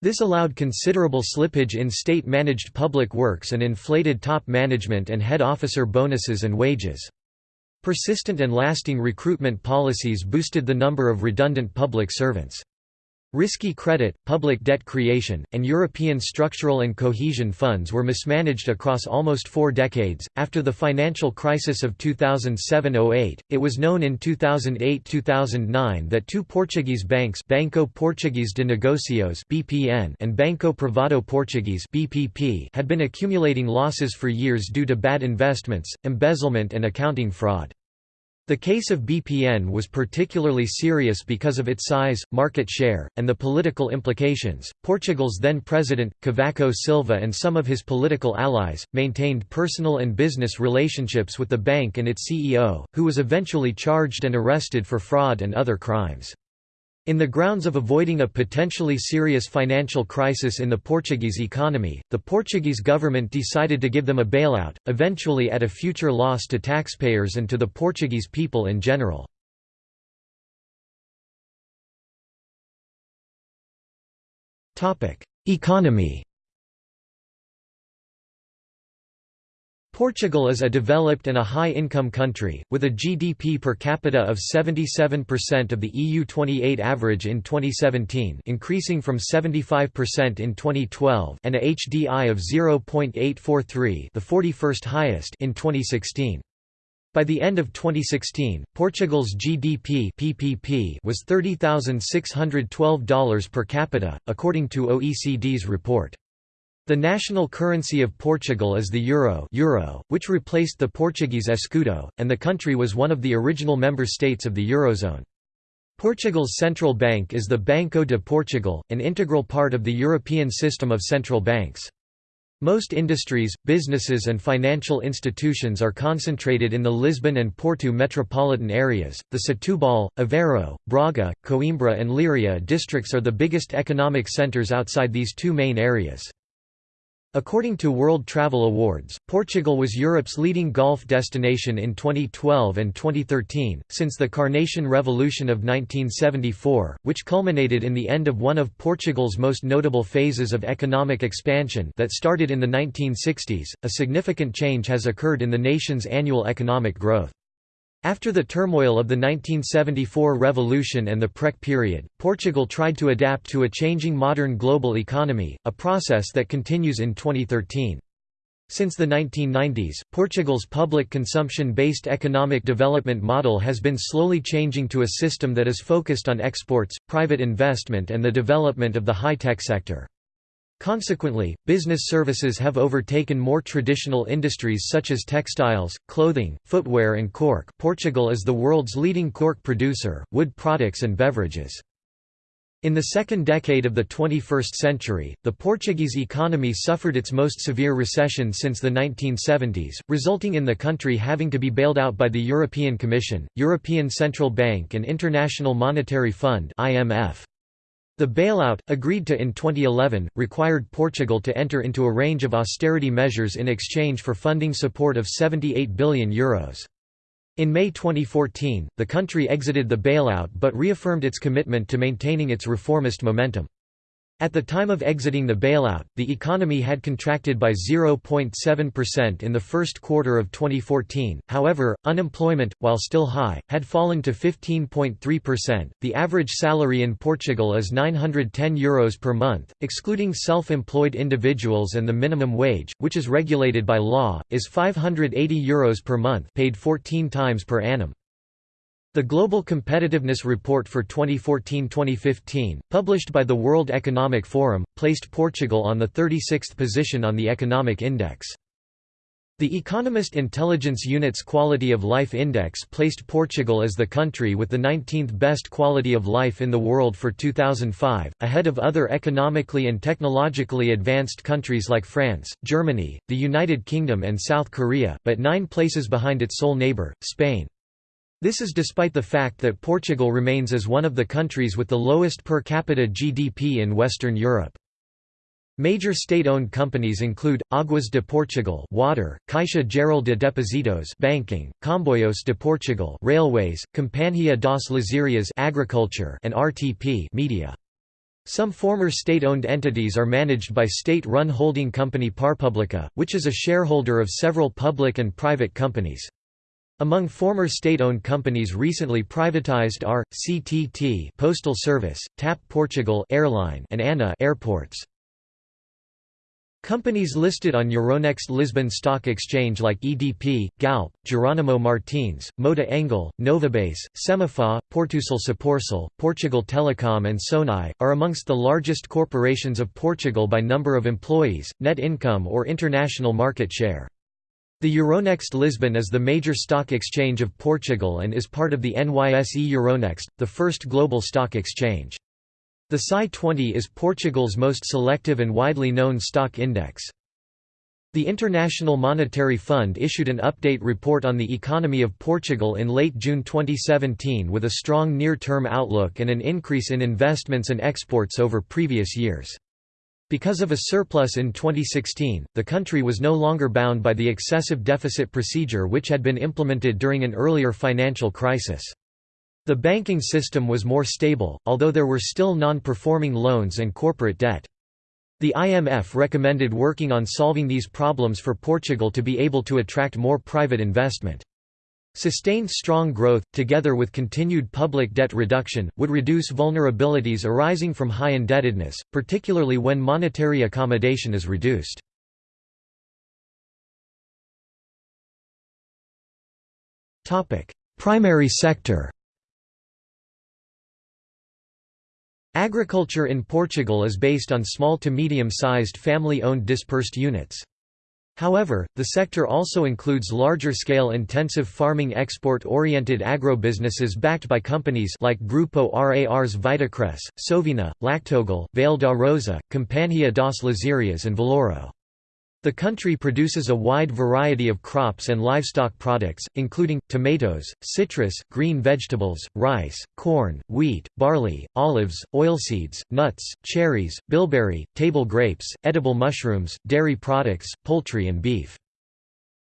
This allowed considerable slippage in state-managed public works and inflated top management and head officer bonuses and wages. Persistent and lasting recruitment policies boosted the number of redundant public servants. Risky credit, public debt creation, and European structural and cohesion funds were mismanaged across almost four decades. After the financial crisis of 2007 08, it was known in 2008 2009 that two Portuguese banks, Banco Português de Negócios (BPN) and Banco Privado Português (BPP), had been accumulating losses for years due to bad investments, embezzlement, and accounting fraud. The case of BPN was particularly serious because of its size, market share, and the political implications. Portugal's then president, Cavaco Silva, and some of his political allies maintained personal and business relationships with the bank and its CEO, who was eventually charged and arrested for fraud and other crimes. In the grounds of avoiding a potentially serious financial crisis in the Portuguese economy, the Portuguese government decided to give them a bailout, eventually at a future loss to taxpayers and to the Portuguese people in general. Economy Portugal is a developed and a high-income country, with a GDP per capita of 77% of the EU28 average in 2017 increasing from 75% in 2012 and a HDI of 0.843 the 41st highest in 2016. By the end of 2016, Portugal's GDP PPP was $30,612 per capita, according to OECD's report. The national currency of Portugal is the euro, euro which replaced the Portuguese escudo, and the country was one of the original member states of the Eurozone. Portugal's central bank is the Banco de Portugal, an integral part of the European system of central banks. Most industries, businesses and financial institutions are concentrated in the Lisbon and Porto metropolitan areas. The Setúbal, Aveiro, Braga, Coimbra and Leiria districts are the biggest economic centres outside these two main areas. According to World Travel Awards, Portugal was Europe's leading golf destination in 2012 and 2013, since the Carnation Revolution of 1974, which culminated in the end of one of Portugal's most notable phases of economic expansion that started in the 1960s. A significant change has occurred in the nation's annual economic growth. After the turmoil of the 1974 revolution and the PREC period, Portugal tried to adapt to a changing modern global economy, a process that continues in 2013. Since the 1990s, Portugal's public consumption-based economic development model has been slowly changing to a system that is focused on exports, private investment and the development of the high-tech sector. Consequently, business services have overtaken more traditional industries such as textiles, clothing, footwear and cork Portugal is the world's leading cork producer, wood products and beverages. In the second decade of the 21st century, the Portuguese economy suffered its most severe recession since the 1970s, resulting in the country having to be bailed out by the European Commission, European Central Bank and International Monetary Fund IMF. The bailout, agreed to in 2011, required Portugal to enter into a range of austerity measures in exchange for funding support of €78 billion. Euros. In May 2014, the country exited the bailout but reaffirmed its commitment to maintaining its reformist momentum. At the time of exiting the bailout, the economy had contracted by 0.7% in the first quarter of 2014. However, unemployment, while still high, had fallen to 15.3%. The average salary in Portugal is €910 Euros per month, excluding self-employed individuals and the minimum wage, which is regulated by law, is €580 Euros per month, paid 14 times per annum. The Global Competitiveness Report for 2014-2015, published by the World Economic Forum, placed Portugal on the 36th position on the economic index. The Economist Intelligence Unit's Quality of Life Index placed Portugal as the country with the 19th best quality of life in the world for 2005, ahead of other economically and technologically advanced countries like France, Germany, the United Kingdom and South Korea, but nine places behind its sole neighbour, Spain. This is despite the fact that Portugal remains as one of the countries with the lowest per capita GDP in Western Europe. Major state-owned companies include Águas de Portugal, water; Caixa Geral de Depósitos, banking; Comboios de Portugal, railways; Companhia das Lezírias, agriculture, and RTP, media. Some former state-owned entities are managed by state-run holding company Parpublica, which is a shareholder of several public and private companies. Among former state-owned companies recently privatized are CTT Postal Service, TAP Portugal Airline and ANA Airports. Companies listed on Euronext Lisbon Stock Exchange like EDP, Galp, Jerónimo Martins, Mota-Engil, Novabase, Semapa, Portucel Soporcel, Portugal Telecom and Sonae, are amongst the largest corporations of Portugal by number of employees, net income or international market share. The Euronext Lisbon is the major stock exchange of Portugal and is part of the NYSE Euronext, the first global stock exchange. The PSI 20 is Portugal's most selective and widely known stock index. The International Monetary Fund issued an update report on the economy of Portugal in late June 2017 with a strong near-term outlook and an increase in investments and exports over previous years. Because of a surplus in 2016, the country was no longer bound by the excessive deficit procedure which had been implemented during an earlier financial crisis. The banking system was more stable, although there were still non-performing loans and corporate debt. The IMF recommended working on solving these problems for Portugal to be able to attract more private investment. Sustained strong growth, together with continued public debt reduction, would reduce vulnerabilities arising from high indebtedness, particularly when monetary accommodation is reduced. Primary sector Agriculture in Portugal is based on small to medium-sized family-owned dispersed units. However, the sector also includes larger-scale intensive farming export-oriented agrobusinesses backed by companies like Grupo RAR's Vitacress, Sovena, Lactogal, Vale da Rosa, Companhia das Lezírias and Valouro. The country produces a wide variety of crops and livestock products, including, tomatoes, citrus, green vegetables, rice, corn, wheat, barley, olives, oilseeds, nuts, cherries, bilberry, table grapes, edible mushrooms, dairy products, poultry and beef.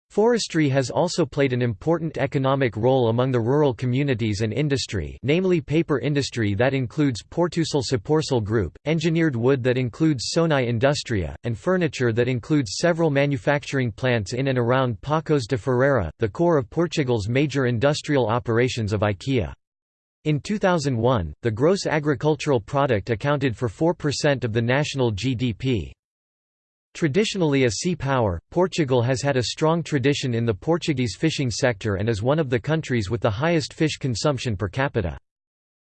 Forestry has also played an important economic role among the rural communities and industry namely paper industry that includes Portucel Soporcel Group, engineered wood that includes Sonae Industria, and furniture that includes several manufacturing plants in and around Paços de Ferreira, the core of Portugal's major industrial operations of IKEA. In 2001, the gross agricultural product accounted for 4% of the national GDP. Traditionally a sea power, Portugal has had a strong tradition in the Portuguese fishing sector and is one of the countries with the highest fish consumption per capita.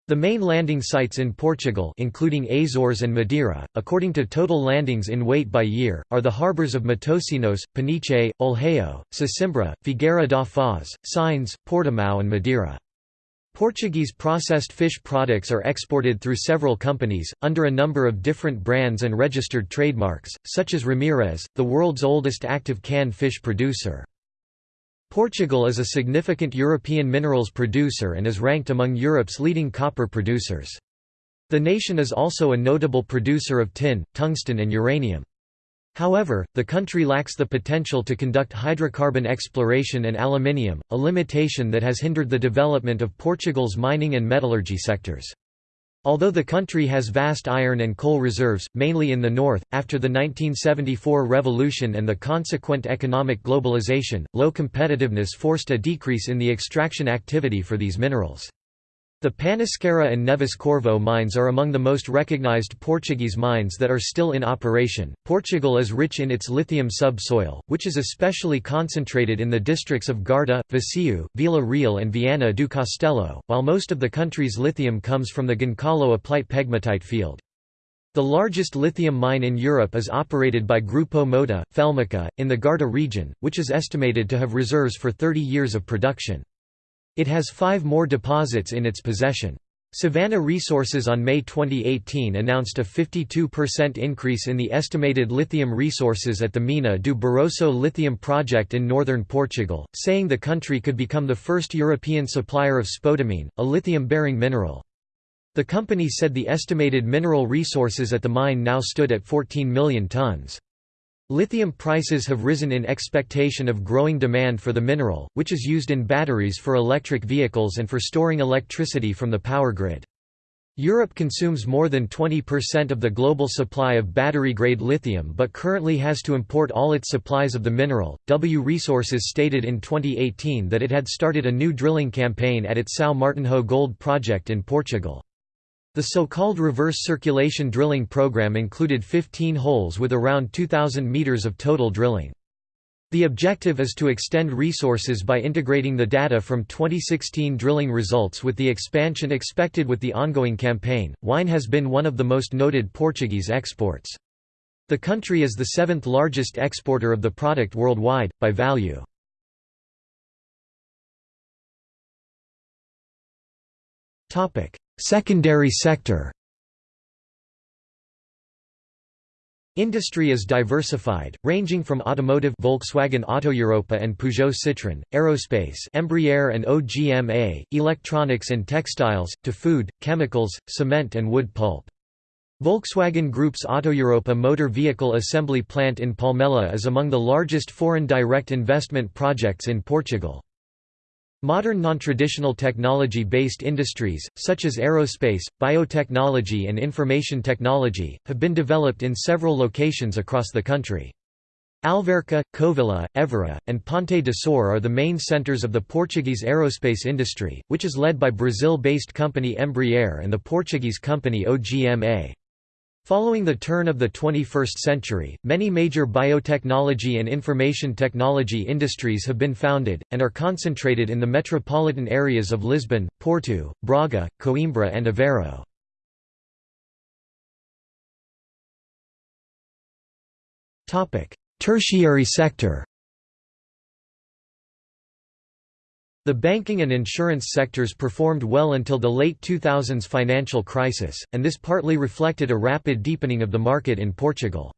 The main landing sites in Portugal including Azores and Madeira, according to total landings in weight by year, are the harbours of Matosinhos, Peniche, Olhão, Sesimbra, Figueira da Foz, Sines, Portimão and Madeira. Portuguese processed fish products are exported through several companies, under a number of different brands and registered trademarks, such as Ramirez, the world's oldest active canned fish producer. Portugal is a significant European minerals producer and is ranked among Europe's leading copper producers. The nation is also a notable producer of tin, tungsten and uranium. However, the country lacks the potential to conduct hydrocarbon exploration and aluminium, a limitation that has hindered the development of Portugal's mining and metallurgy sectors. Although the country has vast iron and coal reserves, mainly in the north, after the 1974 revolution and the consequent economic globalization, low competitiveness forced a decrease in the extraction activity for these minerals. The Panasqueira and Neves Corvo mines are among the most recognized Portuguese mines that are still in operation. Portugal is rich in its lithium subsoil, which is especially concentrated in the districts of Guarda, Viseu, Vila Real, and Viana do Castelo, while most of the country's lithium comes from the Goncalo Aplite pegmatite field. The largest lithium mine in Europe is operated by Grupo Moura, Felmica, in the Guarda region, which is estimated to have reserves for 30 years of production. It has five more deposits in its possession. Savannah Resources on May 2018 announced a 52% increase in the estimated lithium resources at the Mina do Barroso lithium project in northern Portugal, saying the country could become the first European supplier of spodumene, a lithium-bearing mineral. The company said the estimated mineral resources at the mine now stood at 14 million tons. Lithium prices have risen in expectation of growing demand for the mineral, which is used in batteries for electric vehicles and for storing electricity from the power grid. Europe consumes more than 20% of the global supply of battery-grade lithium but currently has to import all its supplies of the mineral. W Resources stated in 2018 that it had started a new drilling campaign at its São Martinho gold project in Portugal. The so-called reverse circulation drilling program included 15 holes with around 2,000 meters of total drilling. The objective is to extend resources by integrating the data from 2016 drilling results with the expansion expected with the ongoing campaign. Wine has been one of the most noted Portuguese exports. The country is the seventh largest exporter of the product worldwide, by value. Secondary sector Industry is diversified, ranging from automotive Volkswagen Auto Europa and Peugeot Citroën, aerospace Embraer and OGMA, electronics and textiles, to food, chemicals, cement and wood pulp. Volkswagen Group's Autoeuropa motor vehicle assembly plant in Palmela is among the largest foreign direct investment projects in Portugal. Modern non-traditional technology-based industries, such as aerospace, biotechnology and information technology, have been developed in several locations across the country. Alverca, Covilhã, Évora, and Ponte de Sor are the main centers of the Portuguese aerospace industry, which is led by Brazil-based company Embraer and the Portuguese company OGMA. Following the turn of the 21st century, many major biotechnology and information technology industries have been founded, and are concentrated in the metropolitan areas of Lisbon, Porto, Braga, Coimbra and Aveiro. Tertiary sector The banking and insurance sectors performed well until the late 2000s financial crisis, and this partly reflected a rapid deepening of the market in Portugal.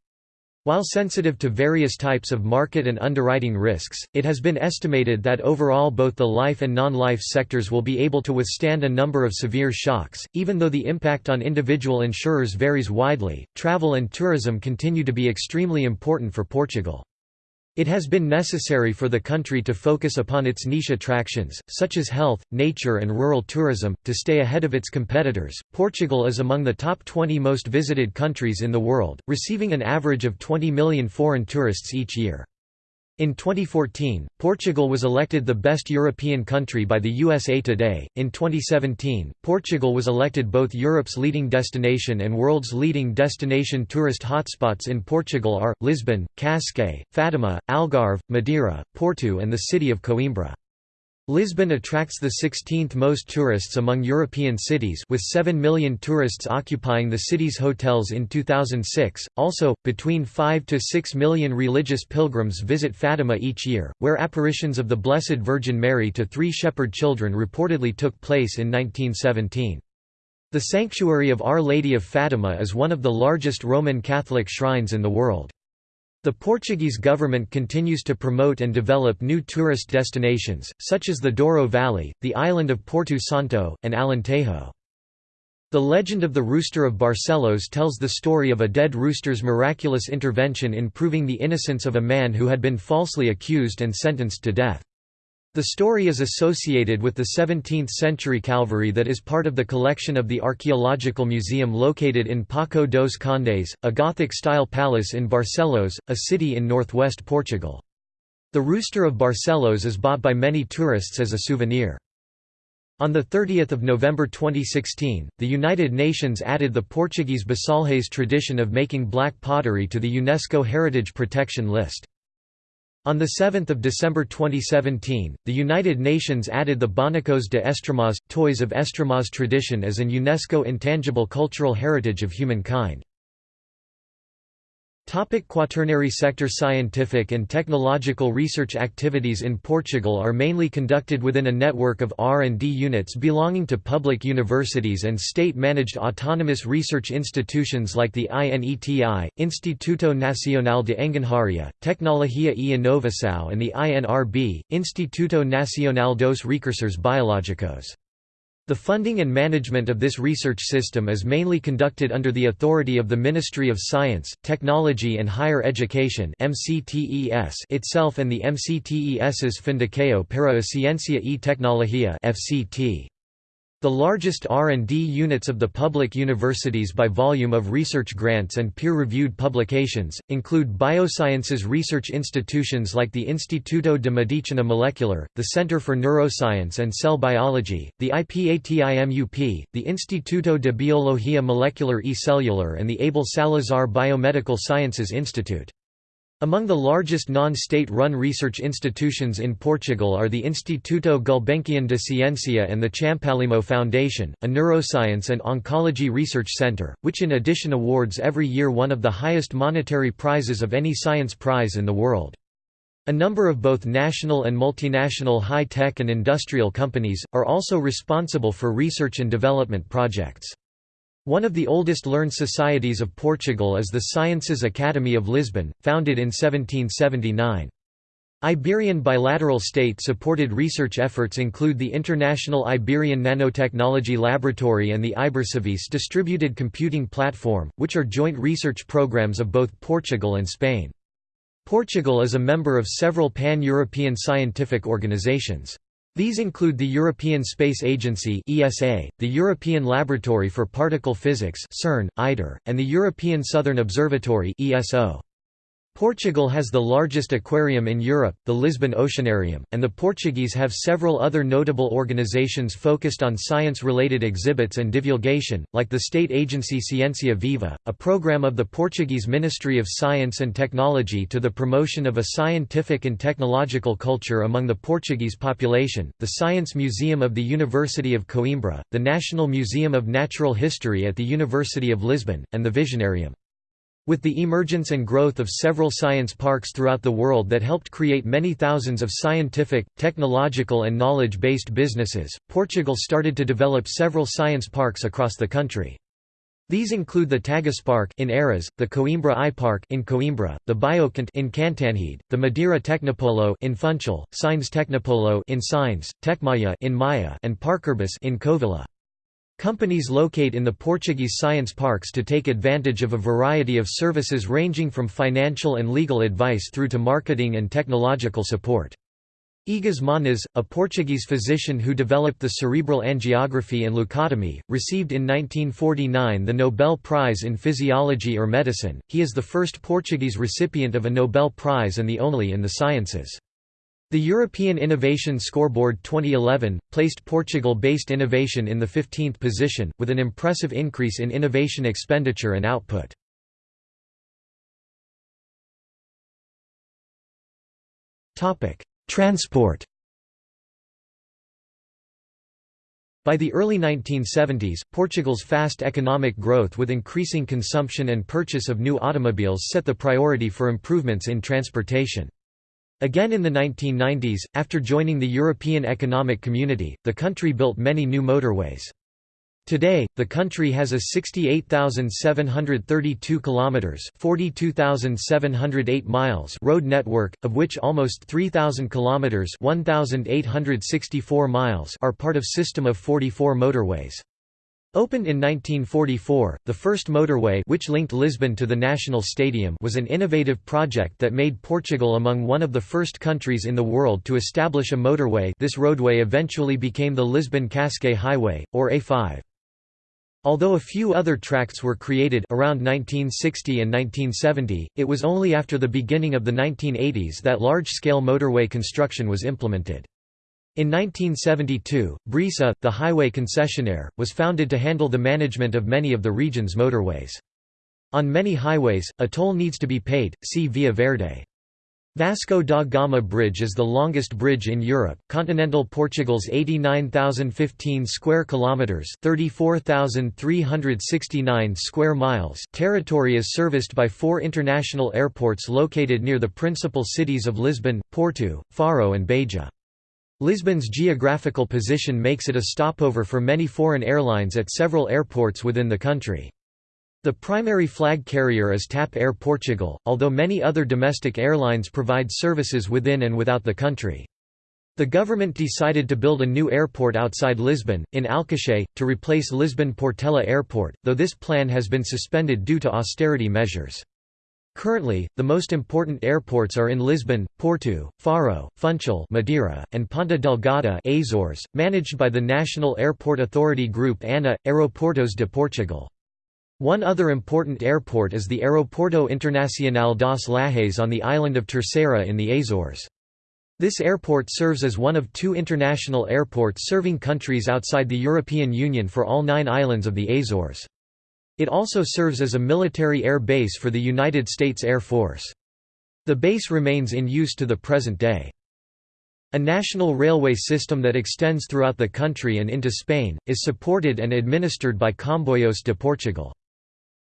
While sensitive to various types of market and underwriting risks, it has been estimated that overall both the life and non-life sectors will be able to withstand a number of severe shocks, even though the impact on individual insurers varies widely. Travel and tourism continue to be extremely important for Portugal. It has been necessary for the country to focus upon its niche attractions, such as health, nature, and rural tourism, to stay ahead of its competitors. Portugal is among the top 20 most visited countries in the world, receiving an average of 20 million foreign tourists each year. In 2014, Portugal was elected the best European country by the USA Today. In 2017, Portugal was elected both Europe's leading destination and world's leading destination. Tourist hotspots in Portugal are Lisbon, Cascais, Fatima, Algarve, Madeira, Porto, and the city of Coimbra. Lisbon attracts the 16th most tourists among European cities with 7 million tourists occupying the city's hotels in 2006. Also, between 5 to 6 million religious pilgrims visit Fatima each year, where apparitions of the Blessed Virgin Mary to three shepherd children reportedly took place in 1917. The sanctuary of Our Lady of Fatima is one of the largest Roman Catholic shrines in the world. The Portuguese government continues to promote and develop new tourist destinations, such as the Douro Valley, the island of Porto Santo, and Alentejo. The legend of the Rooster of Barcelos tells the story of a dead rooster's miraculous intervention in proving the innocence of a man who had been falsely accused and sentenced to death. The story is associated with the 17th-century Calvary that is part of the collection of the Archaeological Museum located in Paço dos Condes, a Gothic-style palace in Barcelos, a city in northwest Portugal. The Rooster of Barcelos is bought by many tourists as a souvenir. On 30 November 2016, the United Nations added the Portuguese Bisalhães tradition of making black pottery to the UNESCO Heritage Protection List. On 7 December 2017, the United Nations added the Bonecos de Estremoz, Toys of Estremoz tradition as an UNESCO intangible cultural heritage of humankind. Topic quaternary sector Scientific and technological research activities in Portugal are mainly conducted within a network of R&D units belonging to public universities and state-managed autonomous research institutions like the INETI, Instituto Nacional de Engenharia, Tecnologia e Inovação and the INRB, Instituto Nacional dos Recursos Biológicos. The funding and management of this research system is mainly conducted under the authority of the Ministry of Science, Technology and Higher Education itself and the MCTES's Fundação para a Ciência e Tecnologia FCT. The largest R&D units of the public universities by volume of research grants and peer-reviewed publications, include biosciences research institutions like the Instituto de Medicina Molecular, the Center for Neuroscience and Cell Biology, the IPATIMUP, the Instituto de Biología Molecular e Cellular and the Abel Salazar Biomedical Sciences Institute. Among the largest non-state-run research institutions in Portugal are the Instituto Gulbenkian de Ciencia and the Champalimaud Foundation, a neuroscience and oncology research centre, which in addition awards every year one of the highest monetary prizes of any science prize in the world. A number of both national and multinational high-tech and industrial companies, are also responsible for research and development projects. One of the oldest learned societies of Portugal is the Sciences Academy of Lisbon, founded in 1779. Iberian bilateral state-supported research efforts include the International Iberian Nanotechnology Laboratory and the Ibercivis distributed computing platform, which are joint research programs of both Portugal and Spain. Portugal is a member of several pan-European scientific organizations. These include the European Space Agency (ESA), the European Laboratory for Particle Physics (CERN, ITER), and the European Southern Observatory (ESO). Portugal has the largest aquarium in Europe, the Lisbon Oceanarium, and the Portuguese have several other notable organizations focused on science-related exhibits and divulgation, like the state agency Ciência Viva, a program of the Portuguese Ministry of Science and Technology to the promotion of a scientific and technological culture among the Portuguese population, the Science Museum of the University of Coimbra, the National Museum of Natural History at the University of Lisbon, and the Visionarium. With the emergence and growth of several science parks throughout the world that helped create many thousands of scientific, technological and knowledge-based businesses, Portugal started to develop several science parks across the country. These include the Taguspark in Oeiras, the Coimbra iPark in Coimbra, the Biocant in Cantanhede, the Madeira Technopolo in Funchal, Sines Technopolo in Sines, Tecmaia in Maia, and Parkurbis in Covilhã. Companies locate in the Portuguese science parks to take advantage of a variety of services ranging from financial and legal advice through to marketing and technological support. Egas Moniz, a Portuguese physician who developed the cerebral angiography and leucotomy, received in 1949 the Nobel Prize in Physiology or Medicine. He is the first Portuguese recipient of a Nobel Prize and the only in the sciences. The European Innovation Scoreboard 2011, placed Portugal-based innovation in the 15th position, with an impressive increase in innovation expenditure and output. Transport By the early 1970s, Portugal's fast economic growth with increasing consumption and purchase of new automobiles set the priority for improvements in transportation. Again in the 1990s, after joining the European Economic Community, the country built many new motorways. Today, the country has a 68,732 kilometers (42,708 miles) road network, of which almost 3,000 kilometers (1,864 miles) are part of system of 44 motorways. Opened in 1944, the first motorway which linked Lisbon to the National Stadium was an innovative project that made Portugal among one of the first countries in the world to establish a motorway this roadway eventually became the Lisbon-Cascais Highway, or A5. Although a few other tracts were created around 1960 and 1970, it was only after the beginning of the 1980s that large-scale motorway construction was implemented. In 1972, Brisa, the highway concessionaire, was founded to handle the management of many of the region's motorways. On many highways, a toll needs to be paid, see Via Verde. Vasco da Gama Bridge is the longest bridge in Europe. Continental Portugal's 89,015 square kilometers, 34,369 square miles territory is serviced by four international airports located near the principal cities of Lisbon, Porto, Faro and Beja. Lisbon's geographical position makes it a stopover for many foreign airlines at several airports within the country. The primary flag carrier is TAP Air Portugal, although many other domestic airlines provide services within and without the country. The government decided to build a new airport outside Lisbon, in Alcochete, to replace Lisbon Portela Airport, though this plan has been suspended due to austerity measures. Currently, the most important airports are in Lisbon, Porto, Faro, Funchal Madeira, and Ponta Delgada Azores, managed by the National Airport Authority Group ANA, Aeroportos de Portugal. One other important airport is the Aeroporto Internacional das Lajes on the island of Terceira in the Azores. This airport serves as one of two international airports serving countries outside the European Union for all nine islands of the Azores. It also serves as a military air base for the United States Air Force. The base remains in use to the present day. A national railway system that extends throughout the country and into Spain, is supported and administered by Comboios de Portugal.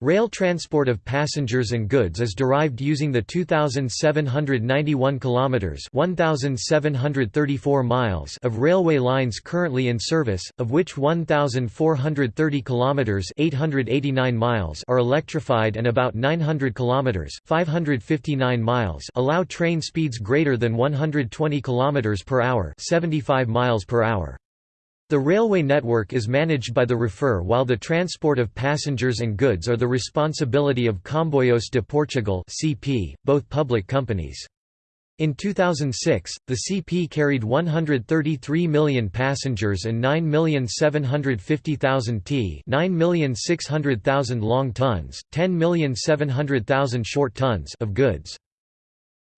Rail transport of passengers and goods is derived using the 2791 kilometers, 1734 miles of railway lines currently in service, of which 1430 kilometers, 889 miles are electrified and about 900 kilometers, 559 miles allow train speeds greater than 120 kilometers per hour, 75 miles per hour. The railway network is managed by the REFER while the transport of passengers and goods are the responsibility of Comboios de Portugal (CP), both public companies. In 2006, the CP carried 133 million passengers and 9,750,000 t 9,600,000 long tons, 10,700,000 short tons of goods.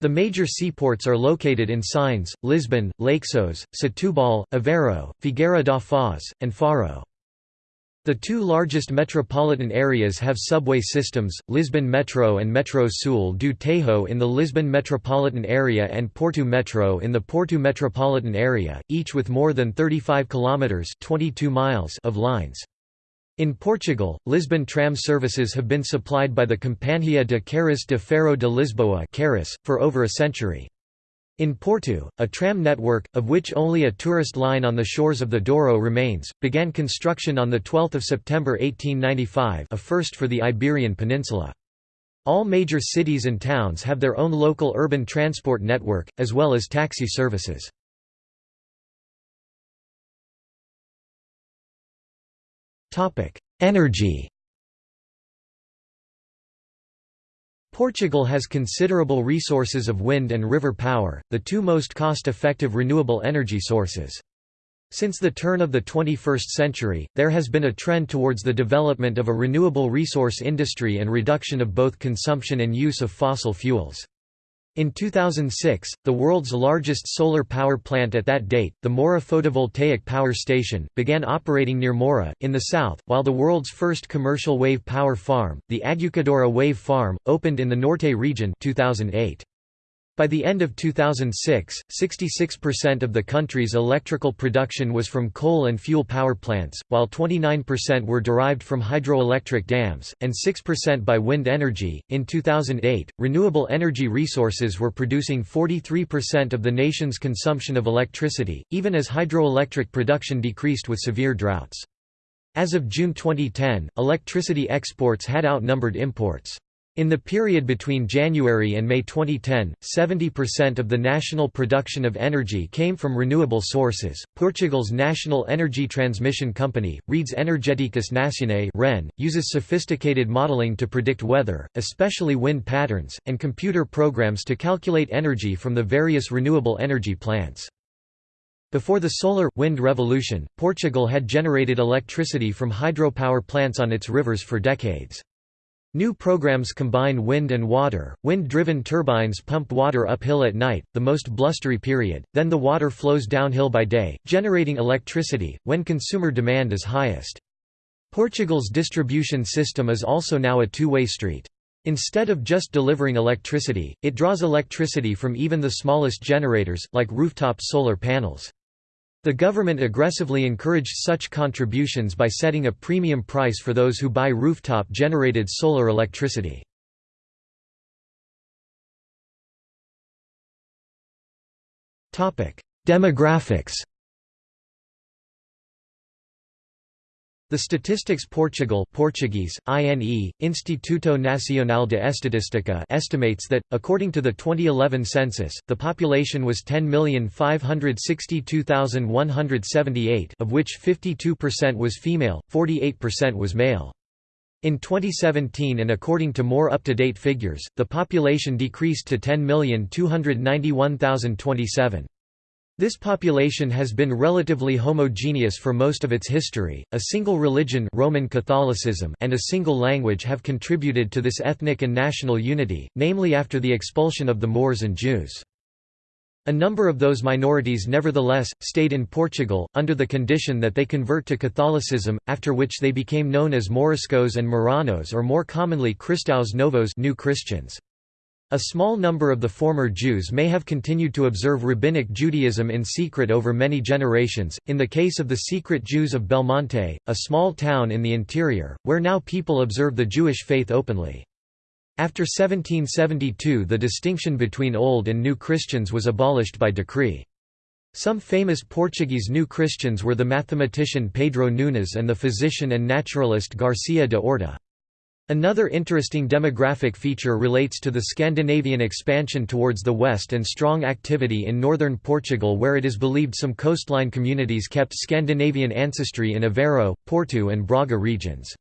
The major seaports are located in Sines, Lisbon, Leixões, Setúbal, Aveiro, Figueira da Foz, and Faro. The two largest metropolitan areas have subway systems, Lisbon Metro and Metro Sul do Tejo in the Lisbon metropolitan area and Porto Metro in the Porto metropolitan area, each with more than 35 kilometers 22 miles of lines. In Portugal, Lisbon tram services have been supplied by the Companhia de Carris de Ferro de Lisboa for over a century. In Porto, a tram network, of which only a tourist line on the shores of the Douro remains, began construction on 12 September 1895 a first for the Iberian Peninsula. All major cities and towns have their own local urban transport network, as well as taxi services. Energy Portugal has considerable resources of wind and river power, the two most cost-effective renewable energy sources. Since the turn of the 21st century, there has been a trend towards the development of a renewable resource industry and reduction of both consumption and use of fossil fuels. In 2006, the world's largest solar power plant at that date, the Mora Photovoltaic Power Station, began operating near Mora, in the south, while the world's first commercial wave power farm, the Aguçadoura Wave Farm, opened in the Norte region 2008. By the end of 2006, 66% of the country's electrical production was from coal and fuel power plants, while 29% were derived from hydroelectric dams, and 6% by wind energy. In 2008, renewable energy resources were producing 43% of the nation's consumption of electricity, even as hydroelectric production decreased with severe droughts. As of June 2010, electricity exports had outnumbered imports. In the period between January and May 2010, 70% of the national production of energy came from renewable sources. Portugal's national energy transmission company, Redes Energéticas Nacionais (REN), uses sophisticated modeling to predict weather, especially wind patterns, and computer programs to calculate energy from the various renewable energy plants. Before the solar wind revolution, Portugal had generated electricity from hydropower plants on its rivers for decades. New programs combine wind and water. Wind-driven turbines pump water uphill at night, the most blustery period, then the water flows downhill by day, generating electricity, when consumer demand is highest. Portugal's distribution system is also now a two-way street. Instead of just delivering electricity, it draws electricity from even the smallest generators, like rooftop solar panels. The government aggressively encouraged such contributions by setting a premium price for those who buy rooftop-generated solar electricity. Demographics The Statistics Portugal Portuguese, INE, Instituto Nacional de Estatística estimates that, according to the 2011 census, the population was 10,562,178 of which 52% was female, 48% was male. In 2017 and according to more up-to-date figures, the population decreased to 10,291,027. This population has been relatively homogeneous for most of its history. A single religion, Roman Catholicism, and a single language have contributed to this ethnic and national unity, namely after the expulsion of the Moors and Jews. A number of those minorities nevertheless, stayed in Portugal, under the condition that they convert to Catholicism, after which they became known as Moriscos and Marranos or more commonly Cristãos Novos new Christians. A small number of the former Jews may have continued to observe Rabbinic Judaism in secret over many generations, in the case of the secret Jews of Belmonte, a small town in the interior, where now people observe the Jewish faith openly. After 1772 the distinction between Old and New Christians was abolished by decree. Some famous Portuguese New Christians were the mathematician Pedro Nunes and the physician and naturalist Garcia de Orta. Another interesting demographic feature relates to the Scandinavian expansion towards the west and strong activity in northern Portugal where it is believed some coastline communities kept Scandinavian ancestry in Aveiro, Porto and Braga regions.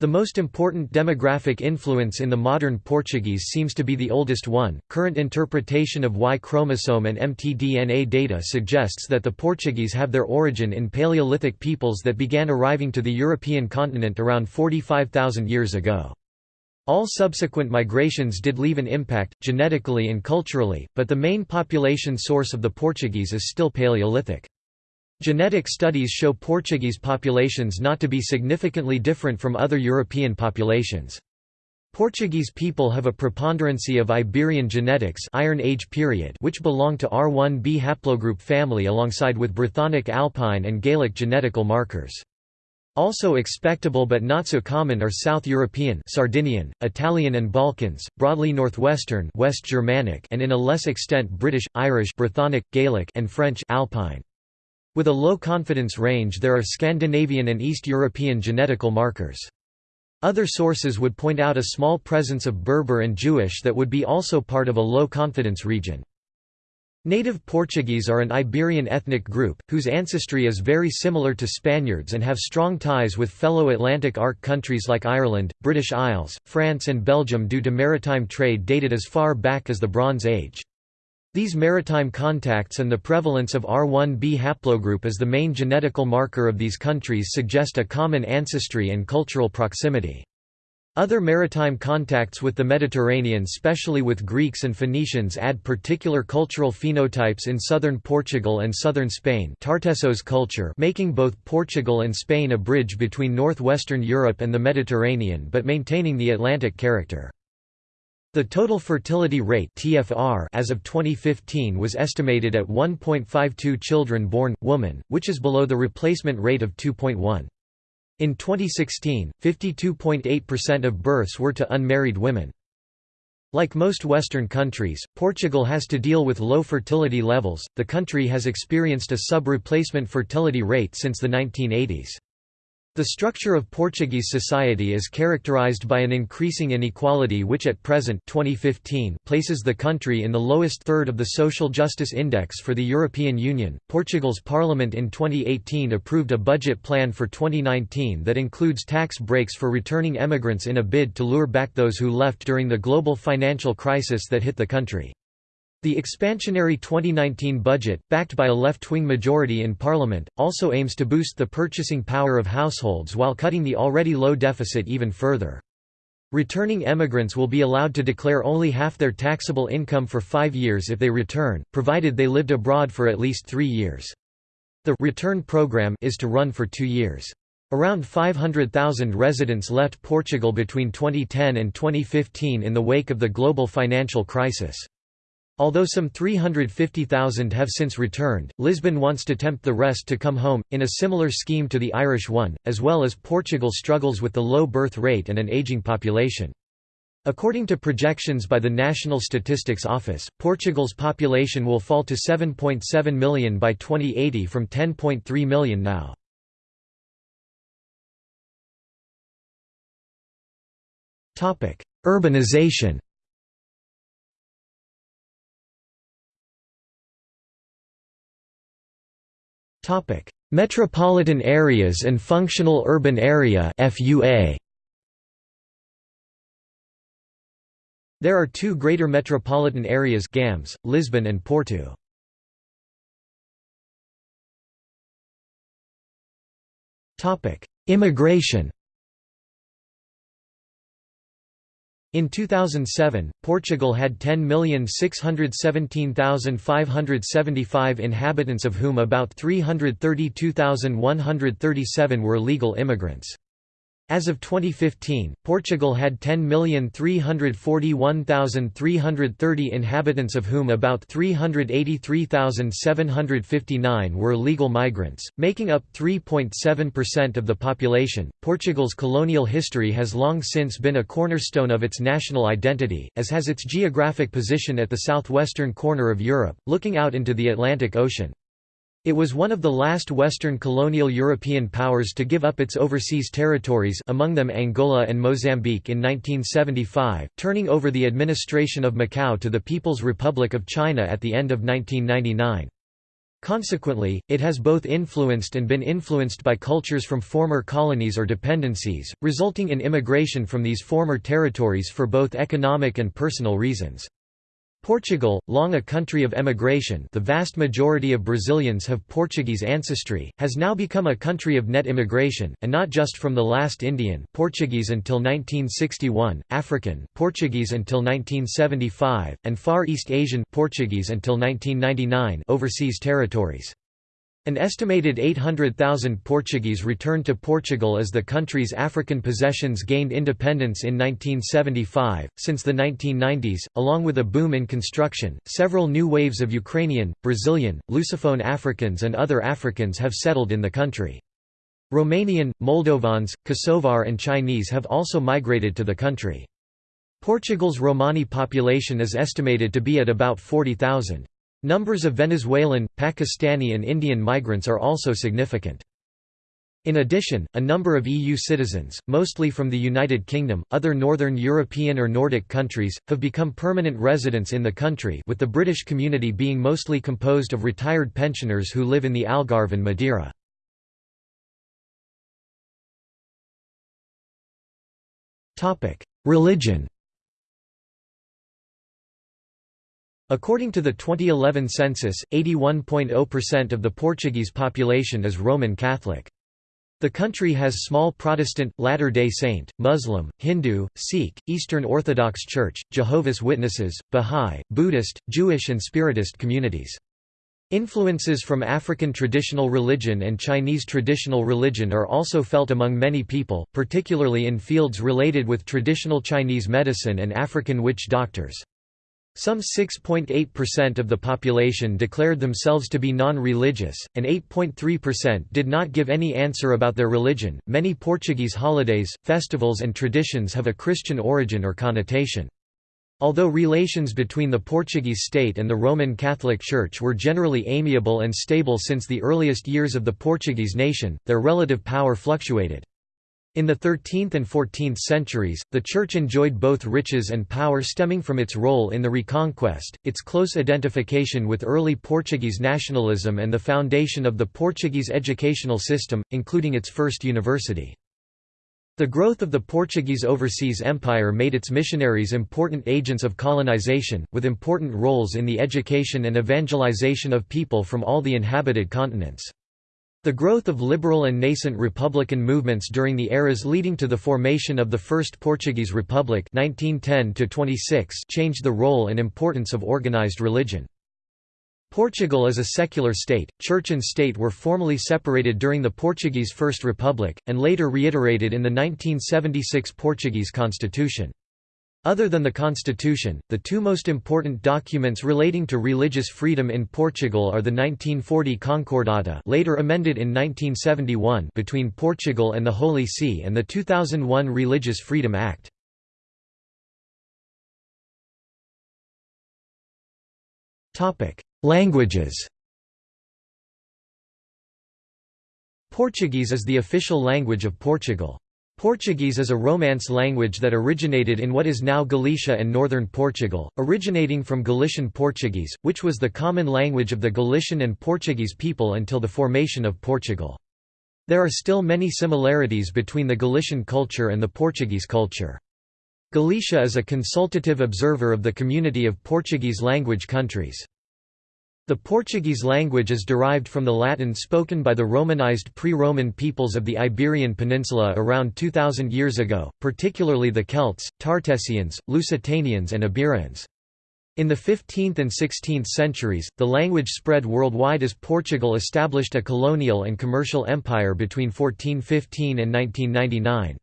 The most important demographic influence in the modern Portuguese seems to be the oldest one. Current interpretation of Y chromosome and mtDNA data suggests that the Portuguese have their origin in Paleolithic peoples that began arriving to the European continent around 45,000 years ago. All subsequent migrations did leave an impact, genetically and culturally, but the main population source of the Portuguese is still Paleolithic. Genetic studies show Portuguese populations not to be significantly different from other European populations. Portuguese people have a preponderancy of Iberian genetics Iron Age period which belong to R1b haplogroup family alongside with Brythonic Alpine and Gaelic genetical markers. Also expectable but not so common are South European Sardinian, Italian and Balkans, broadly Northwestern West Germanic and in a less extent British, Irish Brythonic, Gaelic and French Alpine. With a low confidence range there are Scandinavian and East European genetical markers. Other sources would point out a small presence of Berber and Jewish that would be also part of a low confidence region. Native Portuguese are an Iberian ethnic group, whose ancestry is very similar to Spaniards and have strong ties with fellow Atlantic Arc countries like Ireland, British Isles, France and Belgium due to maritime trade dated as far back as the Bronze Age. These maritime contacts and the prevalence of R1b haplogroup as the main genetical marker of these countries suggest a common ancestry and cultural proximity. Other maritime contacts with the Mediterranean especially with Greeks and Phoenicians add particular cultural phenotypes in southern Portugal and southern Spain Tartessos culture making both Portugal and Spain a bridge between northwestern Europe and the Mediterranean but maintaining the Atlantic character. The total fertility rate (TFR) as of 2015 was estimated at 1.52 children born woman, which is below the replacement rate of 2.1. In 2016, 52.8% of births were to unmarried women. Like most Western countries, Portugal has to deal with low fertility levels. The country has experienced a sub-replacement fertility rate since the 1980s. The structure of Portuguese society is characterized by an increasing inequality which at present 2015 places the country in the lowest third of the Social Justice Index for the European Union. Portugal's parliament in 2018 approved a budget plan for 2019 that includes tax breaks for returning emigrants in a bid to lure back those who left during the global financial crisis that hit the country. The expansionary 2019 budget, backed by a left-wing majority in parliament, also aims to boost the purchasing power of households while cutting the already low deficit even further. Returning emigrants will be allowed to declare only half their taxable income for five years if they return, provided they lived abroad for at least three years. The return program is to run for two years. Around 500,000 residents left Portugal between 2010 and 2015 in the wake of the global financial crisis. Although some 350,000 have since returned, Lisbon wants to tempt the rest to come home, in a similar scheme to the Irish one, as well as Portugal struggles with the low birth rate and an ageing population. According to projections by the National Statistics Office, Portugal's population will fall to 7.7 million by 2080 from 10.3 million now. Urbanization Metropolitan areas and functional urban area There are two greater metropolitan areas GAMS, Lisbon and Porto. Immigration In 2007, Portugal had 10,617,575 inhabitants of whom about 332,137 were legal immigrants. As of 2015, Portugal had 10,341,330 inhabitants of whom about 383,759 were legal migrants, making up 3.7% of the population. Portugal's colonial history has long since been a cornerstone of its national identity, as has its geographic position at the southwestern corner of Europe, looking out into the Atlantic Ocean. It was one of the last Western colonial European powers to give up its overseas territories among them Angola and Mozambique in 1975, turning over the administration of Macau to the People's Republic of China at the end of 1999. Consequently, it has both influenced and been influenced by cultures from former colonies or dependencies, resulting in immigration from these former territories for both economic and personal reasons. Portugal, long a country of emigration the vast majority of Brazilians have Portuguese ancestry, has now become a country of net immigration, and not just from the last Indian Portuguese until 1961, African Portuguese until 1975, and Far East Asian Portuguese until 1999 overseas territories. An estimated 800,000 Portuguese returned to Portugal as the country's African possessions gained independence in 1975. Since the 1990s, along with a boom in construction, several new waves of Ukrainian, Brazilian, Lusophone Africans, and other Africans have settled in the country. Romanian, Moldovans, Kosovar, and Chinese have also migrated to the country. Portugal's Romani population is estimated to be at about 40,000. Numbers of Venezuelan, Pakistani and Indian migrants are also significant. In addition, a number of EU citizens, mostly from the United Kingdom, other Northern European or Nordic countries, have become permanent residents in the country with the British community being mostly composed of retired pensioners who live in the Algarve and Madeira. Religion According to the 2011 census, 81.0% of the Portuguese population is Roman Catholic. The country has small Protestant, Latter-day Saint, Muslim, Hindu, Sikh, Eastern Orthodox Church, Jehovah's Witnesses, Bahá'í, Buddhist, Jewish and Spiritist communities. Influences from African traditional religion and Chinese traditional religion are also felt among many people, particularly in fields related with traditional Chinese medicine and African witch doctors. Some 6.8% of the population declared themselves to be non-religious, and 8.3% did not give any answer about their religion. Many Portuguese holidays, festivals and traditions have a Christian origin or connotation. Although relations between the Portuguese state and the Roman Catholic Church were generally amiable and stable since the earliest years of the Portuguese nation, their relative power fluctuated. In the 13th and 14th centuries, the Church enjoyed both riches and power stemming from its role in the Reconquest, its close identification with early Portuguese nationalism and the foundation of the Portuguese educational system, including its first university. The growth of the Portuguese overseas empire made its missionaries important agents of colonization, with important roles in the education and evangelization of people from all the inhabited continents. The growth of liberal and nascent republican movements during the eras leading to the formation of the First Portuguese Republic 1910 changed the role and importance of organized religion. Portugal is a secular state, church and state were formally separated during the Portuguese First Republic, and later reiterated in the 1976 Portuguese constitution. Other than the constitution, the two most important documents relating to religious freedom in Portugal are the 1940 Concordata later amended in 1971 between Portugal and the Holy See and the 2001 Religious Freedom Act. Languages Portuguese is the official language of Portugal. Portuguese is a Romance language that originated in what is now Galicia and northern Portugal, originating from Galician Portuguese, which was the common language of the Galician and Portuguese people until the formation of Portugal. There are still many similarities between the Galician culture and the Portuguese culture. Galicia is a consultative observer of the Community of Portuguese language countries. The Portuguese language is derived from the Latin spoken by the Romanized pre-Roman peoples of the Iberian Peninsula around 2000 years ago, particularly the Celts, Tartessians, Lusitanians and Iberians. In the 15th and 16th centuries, the language spread worldwide as Portugal established a colonial and commercial empire between 1415 and 1999.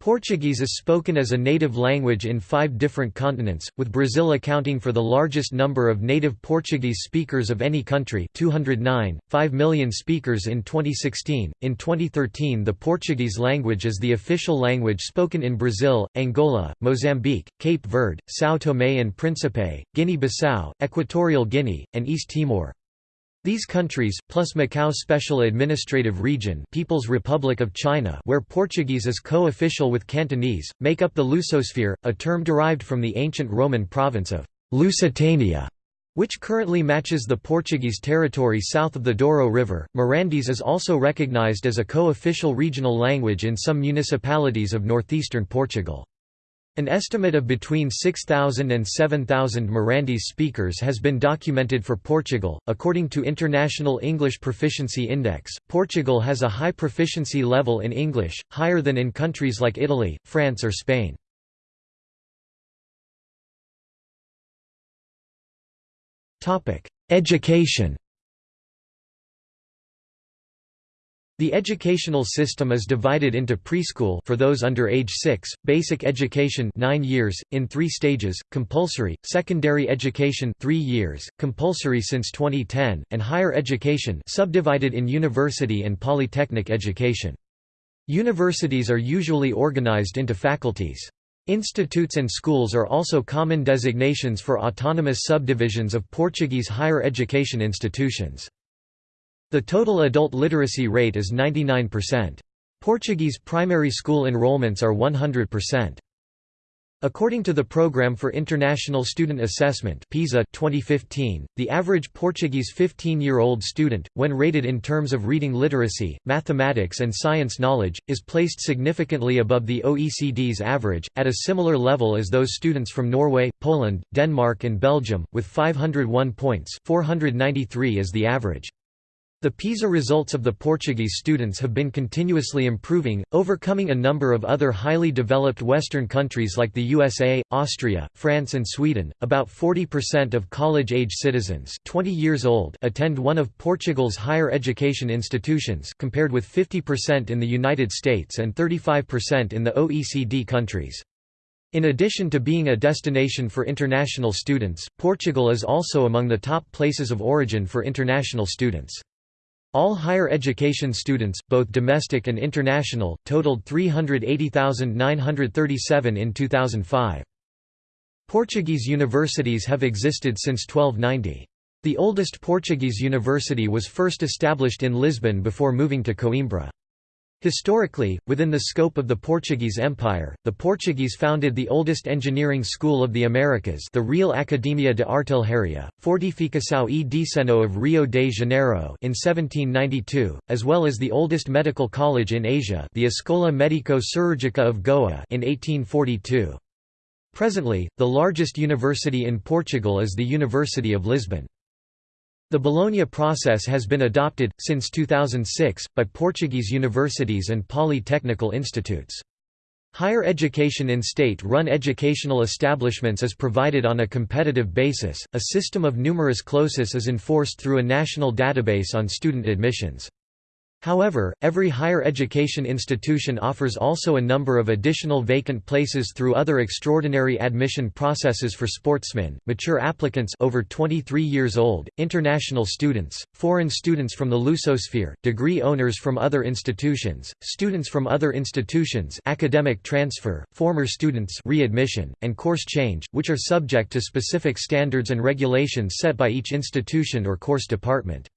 Portuguese is spoken as a native language in five different continents, with Brazil accounting for the largest number of native Portuguese speakers of any country 209, 5 million speakers in 2016. In 2013 the Portuguese language is the official language spoken in Brazil, Angola, Mozambique, Cape Verde, São Tomé and Príncipe, Guinea-Bissau, Equatorial Guinea, and East Timor. These countries, plus Macau Special Administrative Region People's Republic of China where Portuguese is co-official with Cantonese, make up the Lusosphere, a term derived from the ancient Roman province of Lusitania, which currently matches the Portuguese territory south of the Douro River. Mirandese is also recognized as a co-official regional language in some municipalities of northeastern Portugal. An estimate of between 6,000 and 7,000 Mirandese speakers has been documented for Portugal. According to International English Proficiency Index, Portugal has a high proficiency level in English, higher than in countries like Italy, France, or Spain. Topic: Education. The educational system is divided into preschool for those under age 6, basic education 9 years in 3 stages, compulsory, secondary education 3 years, compulsory since 2010, and higher education subdivided in university and polytechnic education. Universities are usually organized into faculties. Institutes and schools are also common designations for autonomous subdivisions of Portuguese higher education institutions. The total adult literacy rate is 99%. Portuguese primary school enrollments are 100%. According to the Programme for International Student Assessment PISA 2015, the average Portuguese 15-year-old student, when rated in terms of reading literacy, mathematics and science knowledge, is placed significantly above the OECD's average, at a similar level as those students from Norway, Poland, Denmark and Belgium, with 501 points 493 is the average. The PISA results of the Portuguese students have been continuously improving, overcoming a number of other highly developed Western countries like the USA, Austria, France and Sweden. About 40% of college-age citizens 20 years old attend one of Portugal's higher education institutions compared with 50% in the United States and 35% in the OECD countries. In addition to being a destination for international students, Portugal is also among the top places of origin for international students. All higher education students, both domestic and international, totaled 380,937 in 2005. Portuguese universities have existed since 1290. The oldest Portuguese university was first established in Lisbon before moving to Coimbra. Historically, within the scope of the Portuguese Empire, the Portuguese founded the oldest engineering school of the Americas the Real Academia de Artilharia, Fortificação e Desenho of Rio de Janeiro in 1792, as well as the oldest medical college in Asia the Escola Médico-Cirúrgica of Goa in 1842. Presently, the largest university in Portugal is the University of Lisbon. The Bologna process has been adopted, since 2006, by Portuguese universities and polytechnical institutes. Higher education in state-run educational establishments is provided on a competitive basis. A system of numerus clausus is enforced through a national database on student admissions. However, every higher education institution offers also a number of additional vacant places through other extraordinary admission processes for sportsmen, mature applicants over 23 years old, international students, foreign students from the Lusosphere, degree owners from other institutions, students from other institutions academic transfer, former students readmission, and course change, which are subject to specific standards and regulations set by each institution or course department.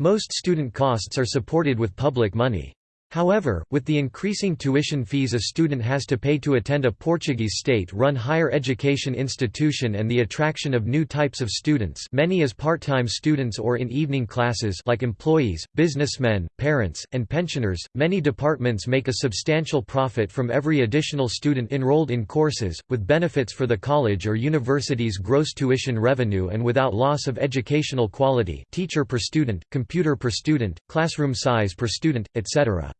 Most student costs are supported with public money. However, with the increasing tuition fees a student has to pay to attend a Portuguese state-run higher education institution and the attraction of new types of students many as part-time students or in evening classes like employees, businessmen, parents, and pensioners, many departments make a substantial profit from every additional student enrolled in courses, with benefits for the college or university's gross tuition revenue and without loss of educational quality teacher per student, computer per student, classroom size per student, etc.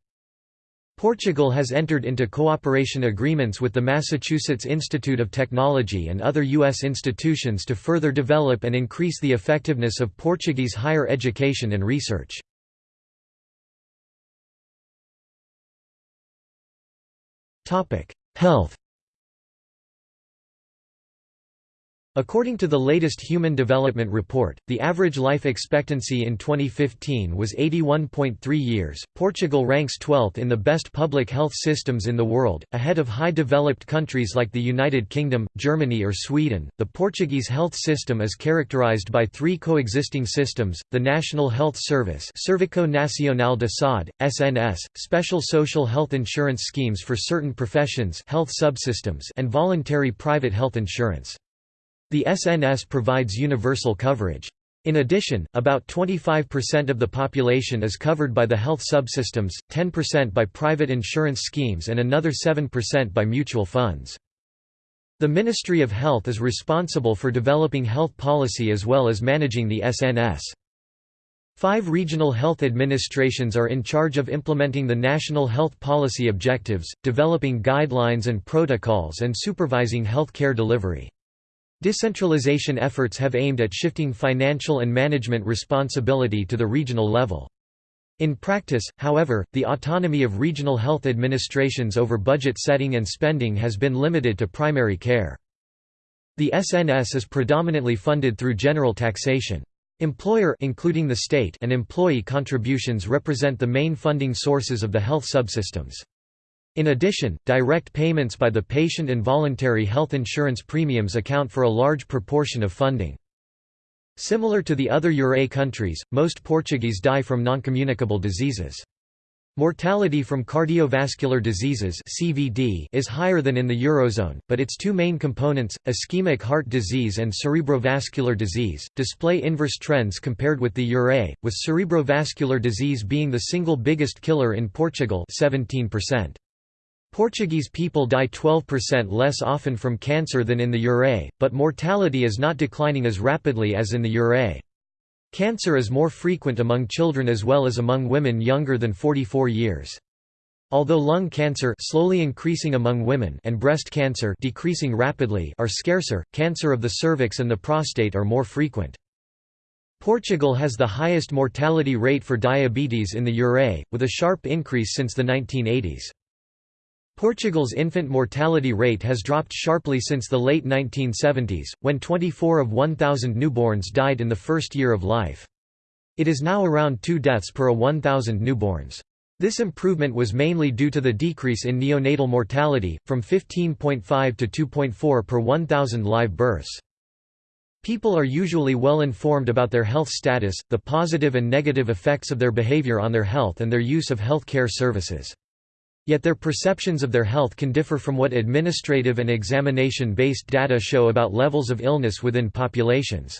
Portugal has entered into cooperation agreements with the Massachusetts Institute of Technology and other U.S. institutions to further develop and increase the effectiveness of Portuguese higher education and research. Health According to the latest Human Development Report, the average life expectancy in 2015 was 81.3 years. Portugal ranks 12th in the best public health systems in the world, ahead of high developed countries like the United Kingdom, Germany, or Sweden. The Portuguese health system is characterized by three coexisting systems the National Health Service, Serviço Nacional de Saúde, SNS, special social health insurance schemes for certain professions, health subsystems, and voluntary private health insurance. The SNS provides universal coverage. In addition, about 25% of the population is covered by the health subsystems, 10% by private insurance schemes and another 7% by mutual funds. The Ministry of Health is responsible for developing health policy as well as managing the SNS. Five regional health administrations are in charge of implementing the national health policy objectives, developing guidelines and protocols and supervising health care delivery. Decentralization efforts have aimed at shifting financial and management responsibility to the regional level. In practice, however, the autonomy of regional health administrations over budget setting and spending has been limited to primary care. The SNS is predominantly funded through general taxation. Employer including the state and employee contributions represent the main funding sources of the health subsystems. In addition, direct payments by the patient and voluntary health insurance premiums account for a large proportion of funding. Similar to the other Ure countries, most Portuguese die from noncommunicable diseases. Mortality from cardiovascular diseases (CVD) is higher than in the eurozone, but its two main components, ischemic heart disease and cerebrovascular disease, display inverse trends compared with the Ure, with cerebrovascular disease being the single biggest killer in Portugal, 17%. Portuguese people die 12% less often from cancer than in the Ure, but mortality is not declining as rapidly as in the Ure. Cancer is more frequent among children as well as among women younger than 44 years. Although lung cancer slowly increasing among women and breast cancer decreasing rapidly are scarcer, cancer of the cervix and the prostate are more frequent. Portugal has the highest mortality rate for diabetes in the Ure, with a sharp increase since the 1980s. Portugal's infant mortality rate has dropped sharply since the late 1970s, when 24 of 1,000 newborns died in the first year of life. It is now around 2 deaths per a 1,000 newborns. This improvement was mainly due to the decrease in neonatal mortality, from 15.5 to 2.4 per 1,000 live births. People are usually well informed about their health status, the positive and negative effects of their behavior on their health and their use of health care services. Yet their perceptions of their health can differ from what administrative and examination-based data show about levels of illness within populations.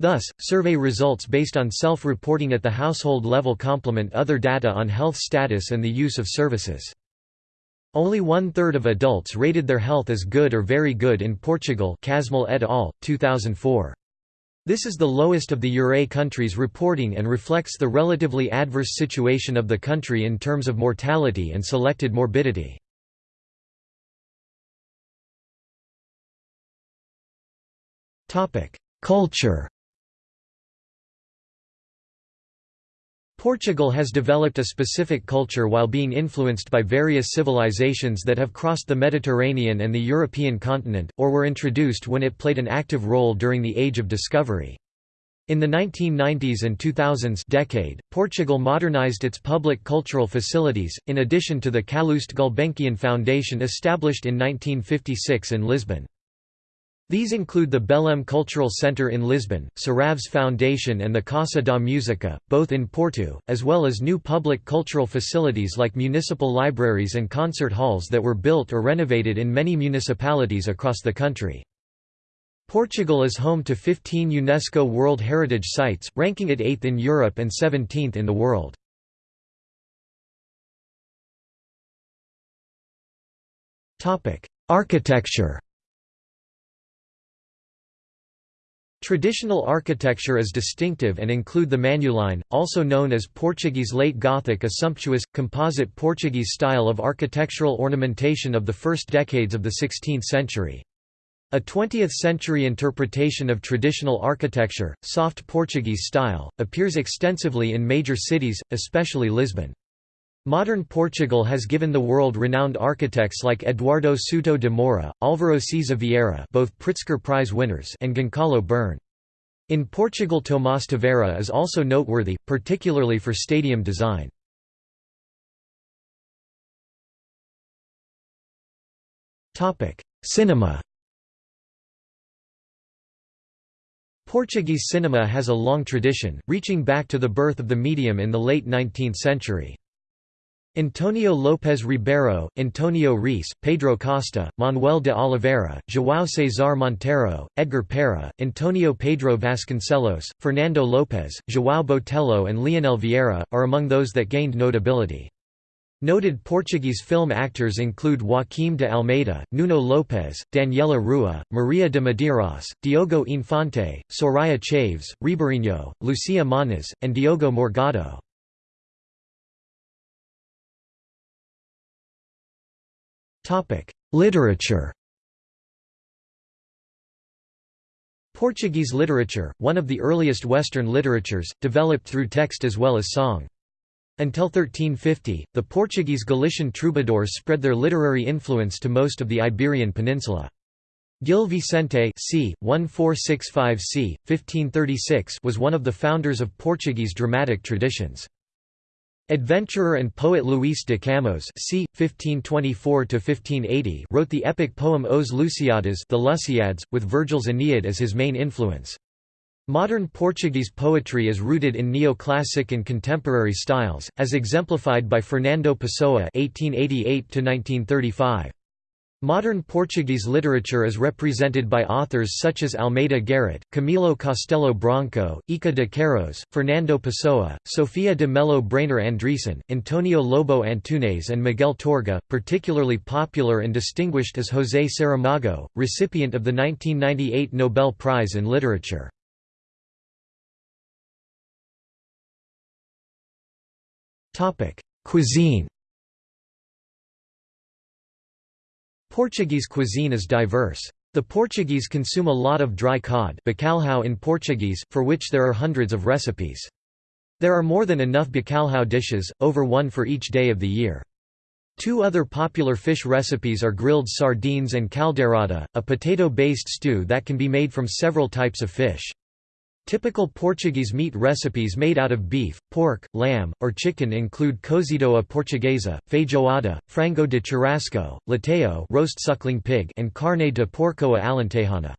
Thus, survey results based on self-reporting at the household level complement other data on health status and the use of services. Only one-third of adults rated their health as good or very good in Portugal Kasmel et al., 2004. This is the lowest of the Ure countries reporting and reflects the relatively adverse situation of the country in terms of mortality and selected morbidity. Culture Portugal has developed a specific culture while being influenced by various civilizations that have crossed the Mediterranean and the European continent, or were introduced when it played an active role during the Age of Discovery. In the 1990s and 2000s decade, Portugal modernized its public cultural facilities, in addition to the Calouste Gulbenkian Foundation established in 1956 in Lisbon. These include the Belém Cultural Centre in Lisbon, Serralves Foundation and the Casa da Música, both in Porto, as well as new public cultural facilities like municipal libraries and concert halls that were built or renovated in many municipalities across the country. Portugal is home to 15 UNESCO World Heritage Sites, ranking it 8th in Europe and 17th in the world. Architecture Traditional architecture is distinctive and include the manueline, also known as Portuguese Late Gothic a sumptuous, composite Portuguese style of architectural ornamentation of the first decades of the 16th century. A 20th-century interpretation of traditional architecture, soft Portuguese style, appears extensively in major cities, especially Lisbon. Modern Portugal has given the world-renowned architects like Eduardo Souto de Moura, Álvaro Siza Vieira both Pritzker Prize winners and Goncalo Byrne. In Portugal Tomás Taveira is also noteworthy, particularly for stadium design. Cinema Portuguese cinema has a long tradition, reaching back to the birth of the medium in the late 19th century. Antonio Lopes Ribeiro, Antonio Reis, Pedro Costa, Manoel de Oliveira, João César Monteiro, Edgar Pera, Antonio Pedro Vasconcelos, Fernando Lopes, João Botelho and Leonel Vieira, are among those that gained notability. Noted Portuguese film actors include Joaquim de Almeida, Nuno Lopes, Daniela Ruah, Maria de Medeiros, Diogo Infante, Soraya Chaves, Ribeirinho, Lucia Moniz, and Diogo Morgado. Literature Portuguese literature, one of the earliest Western literatures, developed through text as well as song. Until 1350, the Portuguese Galician troubadours spread their literary influence to most of the Iberian Peninsula. Gil Vicente c. 1465 c. 1536 was one of the founders of Portuguese dramatic traditions. Adventurer and poet Luís de Camões c. 1524–1580 wrote the epic poem Os Lusíadas the Lusiads, with Virgil's Aeneid as his main influence. Modern Portuguese poetry is rooted in neoclassic and contemporary styles, as exemplified by Fernando Pessoa (1888–1935). Modern Portuguese literature is represented by authors such as Almeida Garrett, Camilo Castelo Branco, Eça de Queiroz, Fernando Pessoa, Sofia de Mello Breyner Andresen, Antonio Lobo Antunes and Miguel Torga. Particularly popular and distinguished is José Saramago, recipient of the 1998 Nobel Prize in Literature. Cuisine Portuguese cuisine is diverse. The Portuguese consume a lot of dry cod bacalhau in Portuguese, for which there are hundreds of recipes. There are more than enough bacalhau dishes, over one for each day of the year. Two other popular fish recipes are grilled sardines and caldeirada, a potato-based stew that can be made from several types of fish. Typical Portuguese meat recipes made out of beef, pork, lamb, or chicken include cozido à portuguesa, feijoada, frango de churrasco, leitão roast suckling pig and carne de porco à alentejana.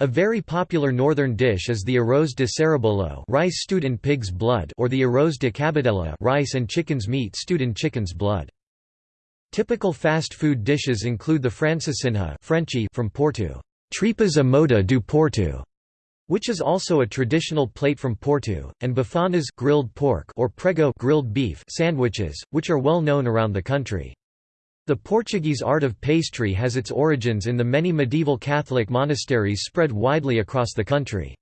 A very popular northern dish is the arroz de sarrabulho rice stewed in pig's blood or the arroz de cabidela rice and chicken's meat stewed in chicken's blood. Typical fast food dishes include the francesinha Frenchy from Porto, tripas à moda do Porto, which is also a traditional plate from Porto, and bifanas grilled pork or prego grilled beef sandwiches, which are well known around the country. The Portuguese art of pastry has its origins in the many medieval Catholic monasteries spread widely across the country.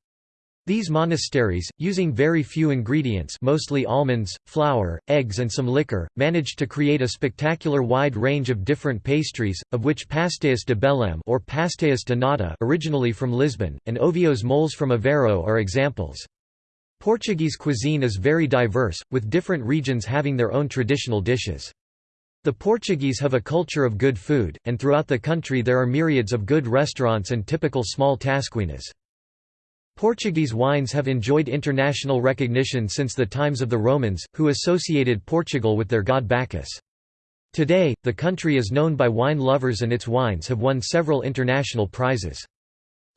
These monasteries, using very few ingredients mostly almonds, flour, eggs and some liquor, managed to create a spectacular wide range of different pastries, of which pastéis de Belém or pastéis de nata originally from Lisbon, and ovos moles from Aveiro are examples. Portuguese cuisine is very diverse, with different regions having their own traditional dishes. The Portuguese have a culture of good food, and throughout the country there are myriads of good restaurants and typical small tasquinhas. Portuguese wines have enjoyed international recognition since the times of the Romans, who associated Portugal with their god Bacchus. Today, the country is known by wine lovers and its wines have won several international prizes.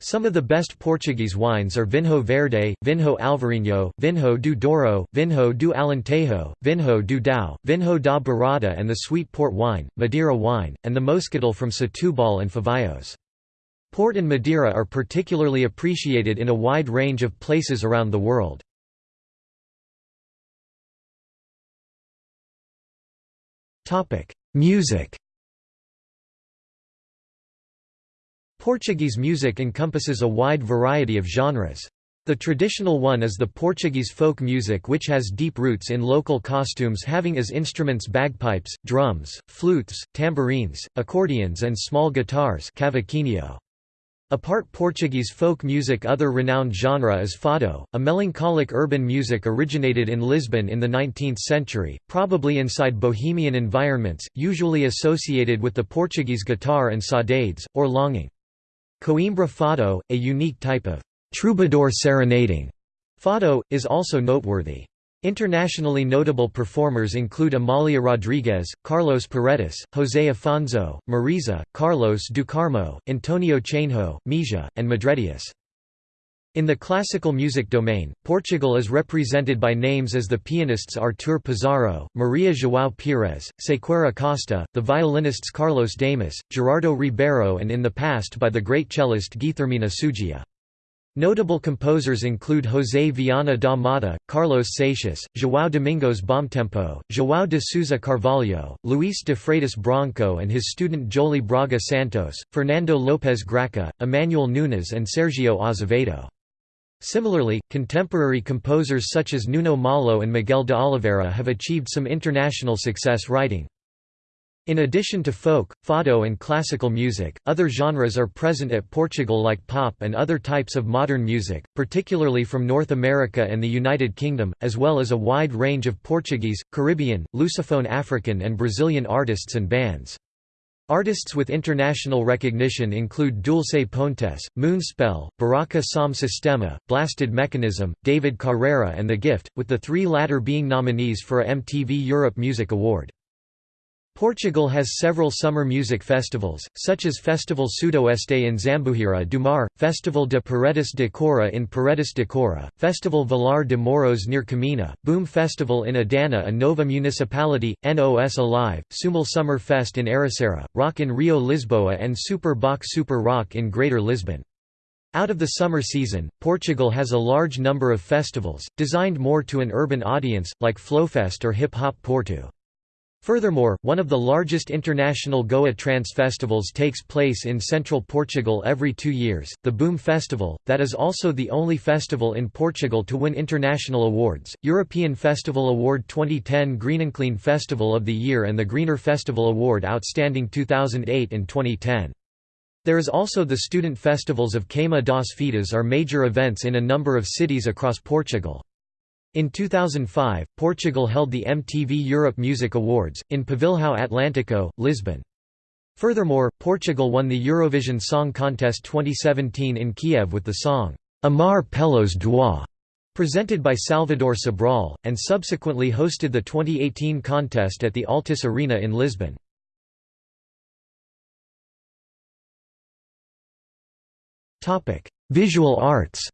Some of the best Portuguese wines are Vinho Verde, Vinho Alvarinho, Vinho do Douro, Vinho do Alentejo, Vinho do Dão, Vinho da Bairrada and the sweet port wine, Madeira wine, and the Moscatel from Setúbal and Favaios. Port and Madeira are particularly appreciated in a wide range of places around the world. Music Portuguese music encompasses a wide variety of genres. The traditional one is the Portuguese folk music which has deep roots in local costumes having as instruments bagpipes, drums, flutes, tambourines, accordions and small guitars cavaquinho. Apart Portuguese folk music other renowned genre is fado, a melancholic urban music originated in Lisbon in the 19th century, probably inside bohemian environments, usually associated with the Portuguese guitar and saudades, or longing. Coimbra fado, a unique type of troubadour serenading fado, is also noteworthy. Internationally notable performers include Amalia Rodrigues, Carlos Paredes, José Afonso, Mariza, Carlos do Carmo, Antonio Chainho, Mísia, and Madredeus. In the classical music domain, Portugal is represented by names as the pianists Artur Pizarro, Maria João Pires, Sequeira Costa, the violinists Carlos Damas, Gerardo Ribeiro and in the past by the great cellist Guilhermina Suggia. Notable composers include José Vianna da Motta, Carlos Seixas, João Domingos Bomtempo, João de Sousa Carvalho, Luís de Freitas Branco and his student Joly Braga Santos, Fernando Lopes-Graça, Emmanuel Nunes and Sergio Azevedo. Similarly, contemporary composers such as Nuno Malo and Miguel de Oliveira have achieved some international success writing. In addition to folk, fado and classical music, other genres are present at Portugal like pop and other types of modern music, particularly from North America and the United Kingdom, as well as a wide range of Portuguese, Caribbean, Lusophone African and Brazilian artists and bands. Artists with international recognition include Dulce Pontes, Moonspell, Buraka Som Sistema, Blasted Mechanism, David Carreira and The Gift, with the three latter being nominees for a MTV Europe Music Award. Portugal has several summer music festivals, such as Festival Sudoeste in Zambujeira do Mar, Festival de Paredes de Coura in Paredes de Coura, Festival Vilar de Moros near Caminha, Boom Festival in Idanha-a-Nova Municipality, NOS Alive, Sumol Summer Fest in Ericeira, Rock in Rio Lisboa and Super Bock Super Rock in Greater Lisbon. Out of the summer season, Portugal has a large number of festivals, designed more to an urban audience, like Flowfest or Hip Hop Porto. Furthermore, one of the largest international Goa trance festivals takes place in central Portugal every two years, the Boom Festival, that is also the only festival in Portugal to win international awards, European Festival Award 2010 Green'n'Clean Festival of the Year and the Greener Festival Award Outstanding 2008 and 2010. There is also the student festivals of Queima das Fitas are major events in a number of cities across Portugal. In 2005, Portugal held the MTV Europe Music Awards, in Pavilhão Atlântico, Lisbon. Furthermore, Portugal won the Eurovision Song Contest 2017 in Kiev with the song, Amar Pelos Dois, presented by Salvador Sobral, and subsequently hosted the 2018 contest at the Altice Arena in Lisbon. Visual arts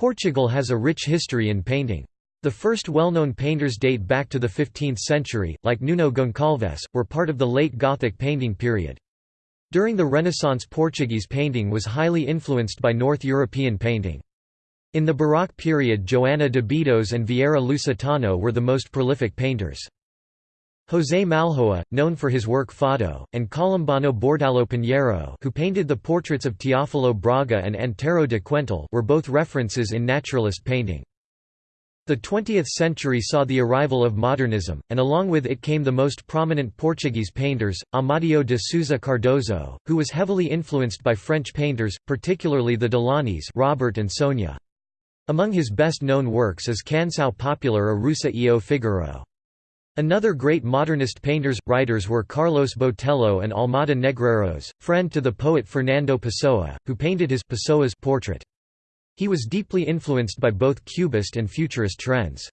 Portugal has a rich history in painting. The first well-known painters date back to the 15th century, like Nuno Goncalves, were part of the late Gothic painting period. During the Renaissance Portuguese painting was highly influenced by North European painting. In the Baroque period Joana de Bidos and Vieira Lusitano were the most prolific painters. José Malhoa, known for his work Fado, and Columbano Bordalo Pinheiro who painted the portraits of Teófilo Braga and Antero de Quental were both references in naturalist painting. The 20th century saw the arrival of modernism, and along with it came the most prominent Portuguese painters, Amadeo de Souza Cardoso, who was heavily influenced by French painters, particularly the Delaunys Robert and Sonia. Among his best-known works is Canção Popular a Russa e o Figaro. Another great modernist painters, writers were Carlos Botelho and Almada Negreiros, friend to the poet Fernando Pessoa, who painted his Pessoa's portrait. He was deeply influenced by both Cubist and Futurist trends.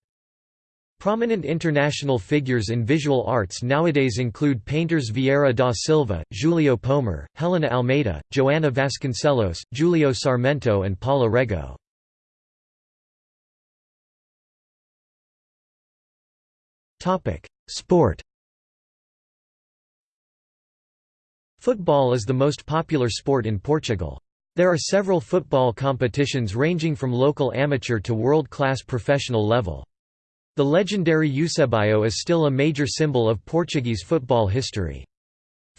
Prominent international figures in visual arts nowadays include painters Vieira da Silva, Julio Pomar, Helena Almeida, Joana Vasconcelos, Julio Sarmento and Paula Rego. Sport Football is the most popular sport in Portugal. There are several football competitions ranging from local amateur to world-class professional level. The legendary Eusebio is still a major symbol of Portuguese football history.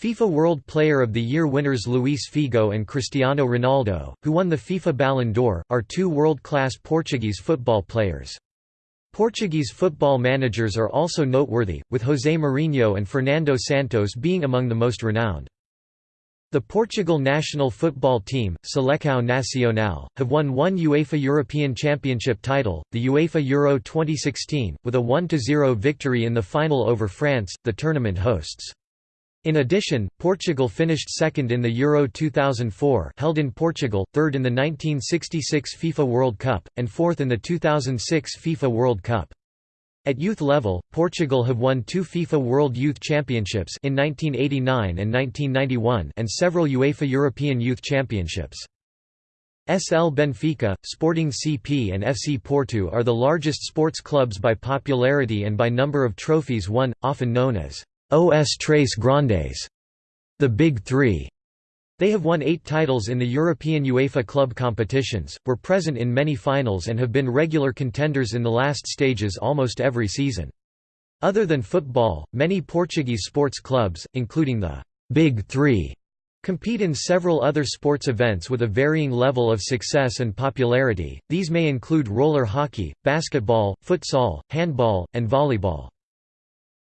FIFA World Player of the Year winners Luís Figo and Cristiano Ronaldo, who won the FIFA Ballon d'Or, are two world-class Portuguese football players. Portuguese football managers are also noteworthy, with José Mourinho and Fernando Santos being among the most renowned. The Portugal national football team, Seleção Nacional, have won one UEFA European Championship title, the UEFA Euro 2016, with a 1–0 victory in the final over France, the tournament hosts. In addition, Portugal finished second in the Euro 2004 held in Portugal, third in the 1966 FIFA World Cup, and fourth in the 2006 FIFA World Cup. At youth level, Portugal have won two FIFA World Youth Championships in 1989 and 1991 and several UEFA European Youth Championships. SL Benfica, Sporting CP and FC Porto are the largest sports clubs by popularity and by number of trophies won, often known as Os Tres Grandes, the Big Three. They have won eight titles in the European UEFA club competitions, were present in many finals and have been regular contenders in the last stages almost every season. Other than football, many Portuguese sports clubs, including the «Big Three, compete in several other sports events with a varying level of success and popularity, these may include roller hockey, basketball, futsal, handball, and volleyball.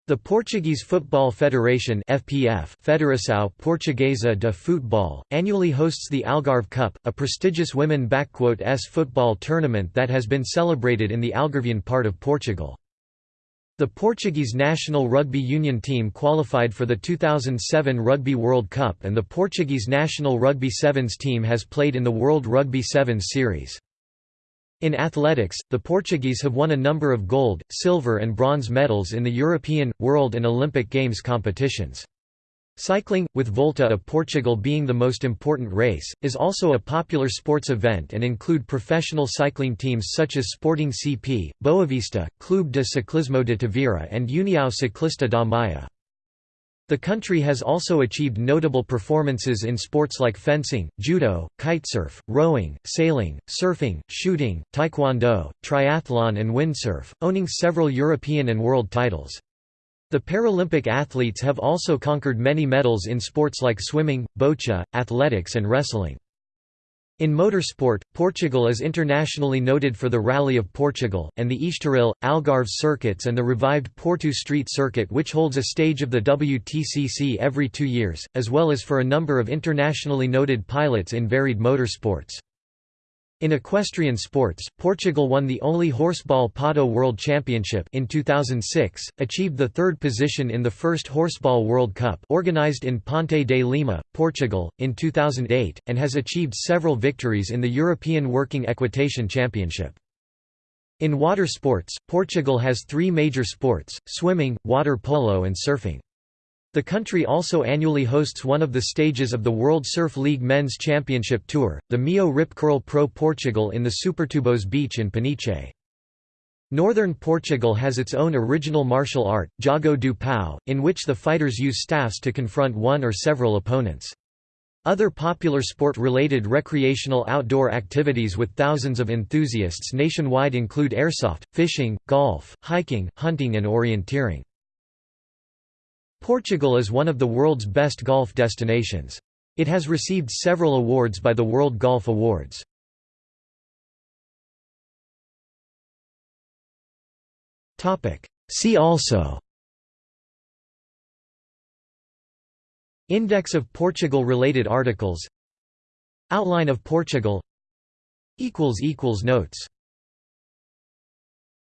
The Portuguese Football Federation FPF Federação Portuguesa de Futebol, annually hosts the Algarve Cup, a prestigious women-s football tournament that has been celebrated in the Algarvian part of Portugal. The Portuguese national rugby union team qualified for the 2007 Rugby World Cup and the Portuguese national rugby sevens team has played in the World Rugby Sevens series. In athletics, the Portuguese have won a number of gold, silver and bronze medals in the European, World and Olympic Games competitions. Cycling, with Volta a Portugal being the most important race, is also a popular sports event and include professional cycling teams such as Sporting CP, Boavista, Clube de Ciclismo de Tavira and União Ciclista da Maia. The country has also achieved notable performances in sports like fencing, judo, kitesurf, rowing, sailing, surfing, shooting, taekwondo, triathlon and windsurf, owning several European and world titles. The Paralympic athletes have also conquered many medals in sports like swimming, boccia, athletics and wrestling. In motorsport, Portugal is internationally noted for the Rally of Portugal, and the Estoril, Algarve circuits and the revived Porto Street Circuit which holds a stage of the WTCC every two years, as well as for a number of internationally noted pilots in varied motorsports. In equestrian sports, Portugal won the only horseball Pato World Championship in 2006, achieved the third position in the first Horseball World Cup organized in Ponte de Lima, Portugal, in 2008, and has achieved several victories in the European Working Equitation Championship. In water sports, Portugal has three major sports, swimming, water polo and surfing. The country also annually hosts one of the stages of the World Surf League Men's Championship Tour, the MEO Rip Curl Pro Portugal in the Supertubos beach in Peniche. Northern Portugal has its own original martial art, Jogo do Pau, in which the fighters use staffs to confront one or several opponents. Other popular sport-related recreational outdoor activities with thousands of enthusiasts nationwide include airsoft, fishing, golf, hiking, hunting and orienteering. Portugal is one of the world's best golf destinations. It has received several awards by the World Golf Awards. See also. Index of Portugal-related articles. Outline of Portugal. Notes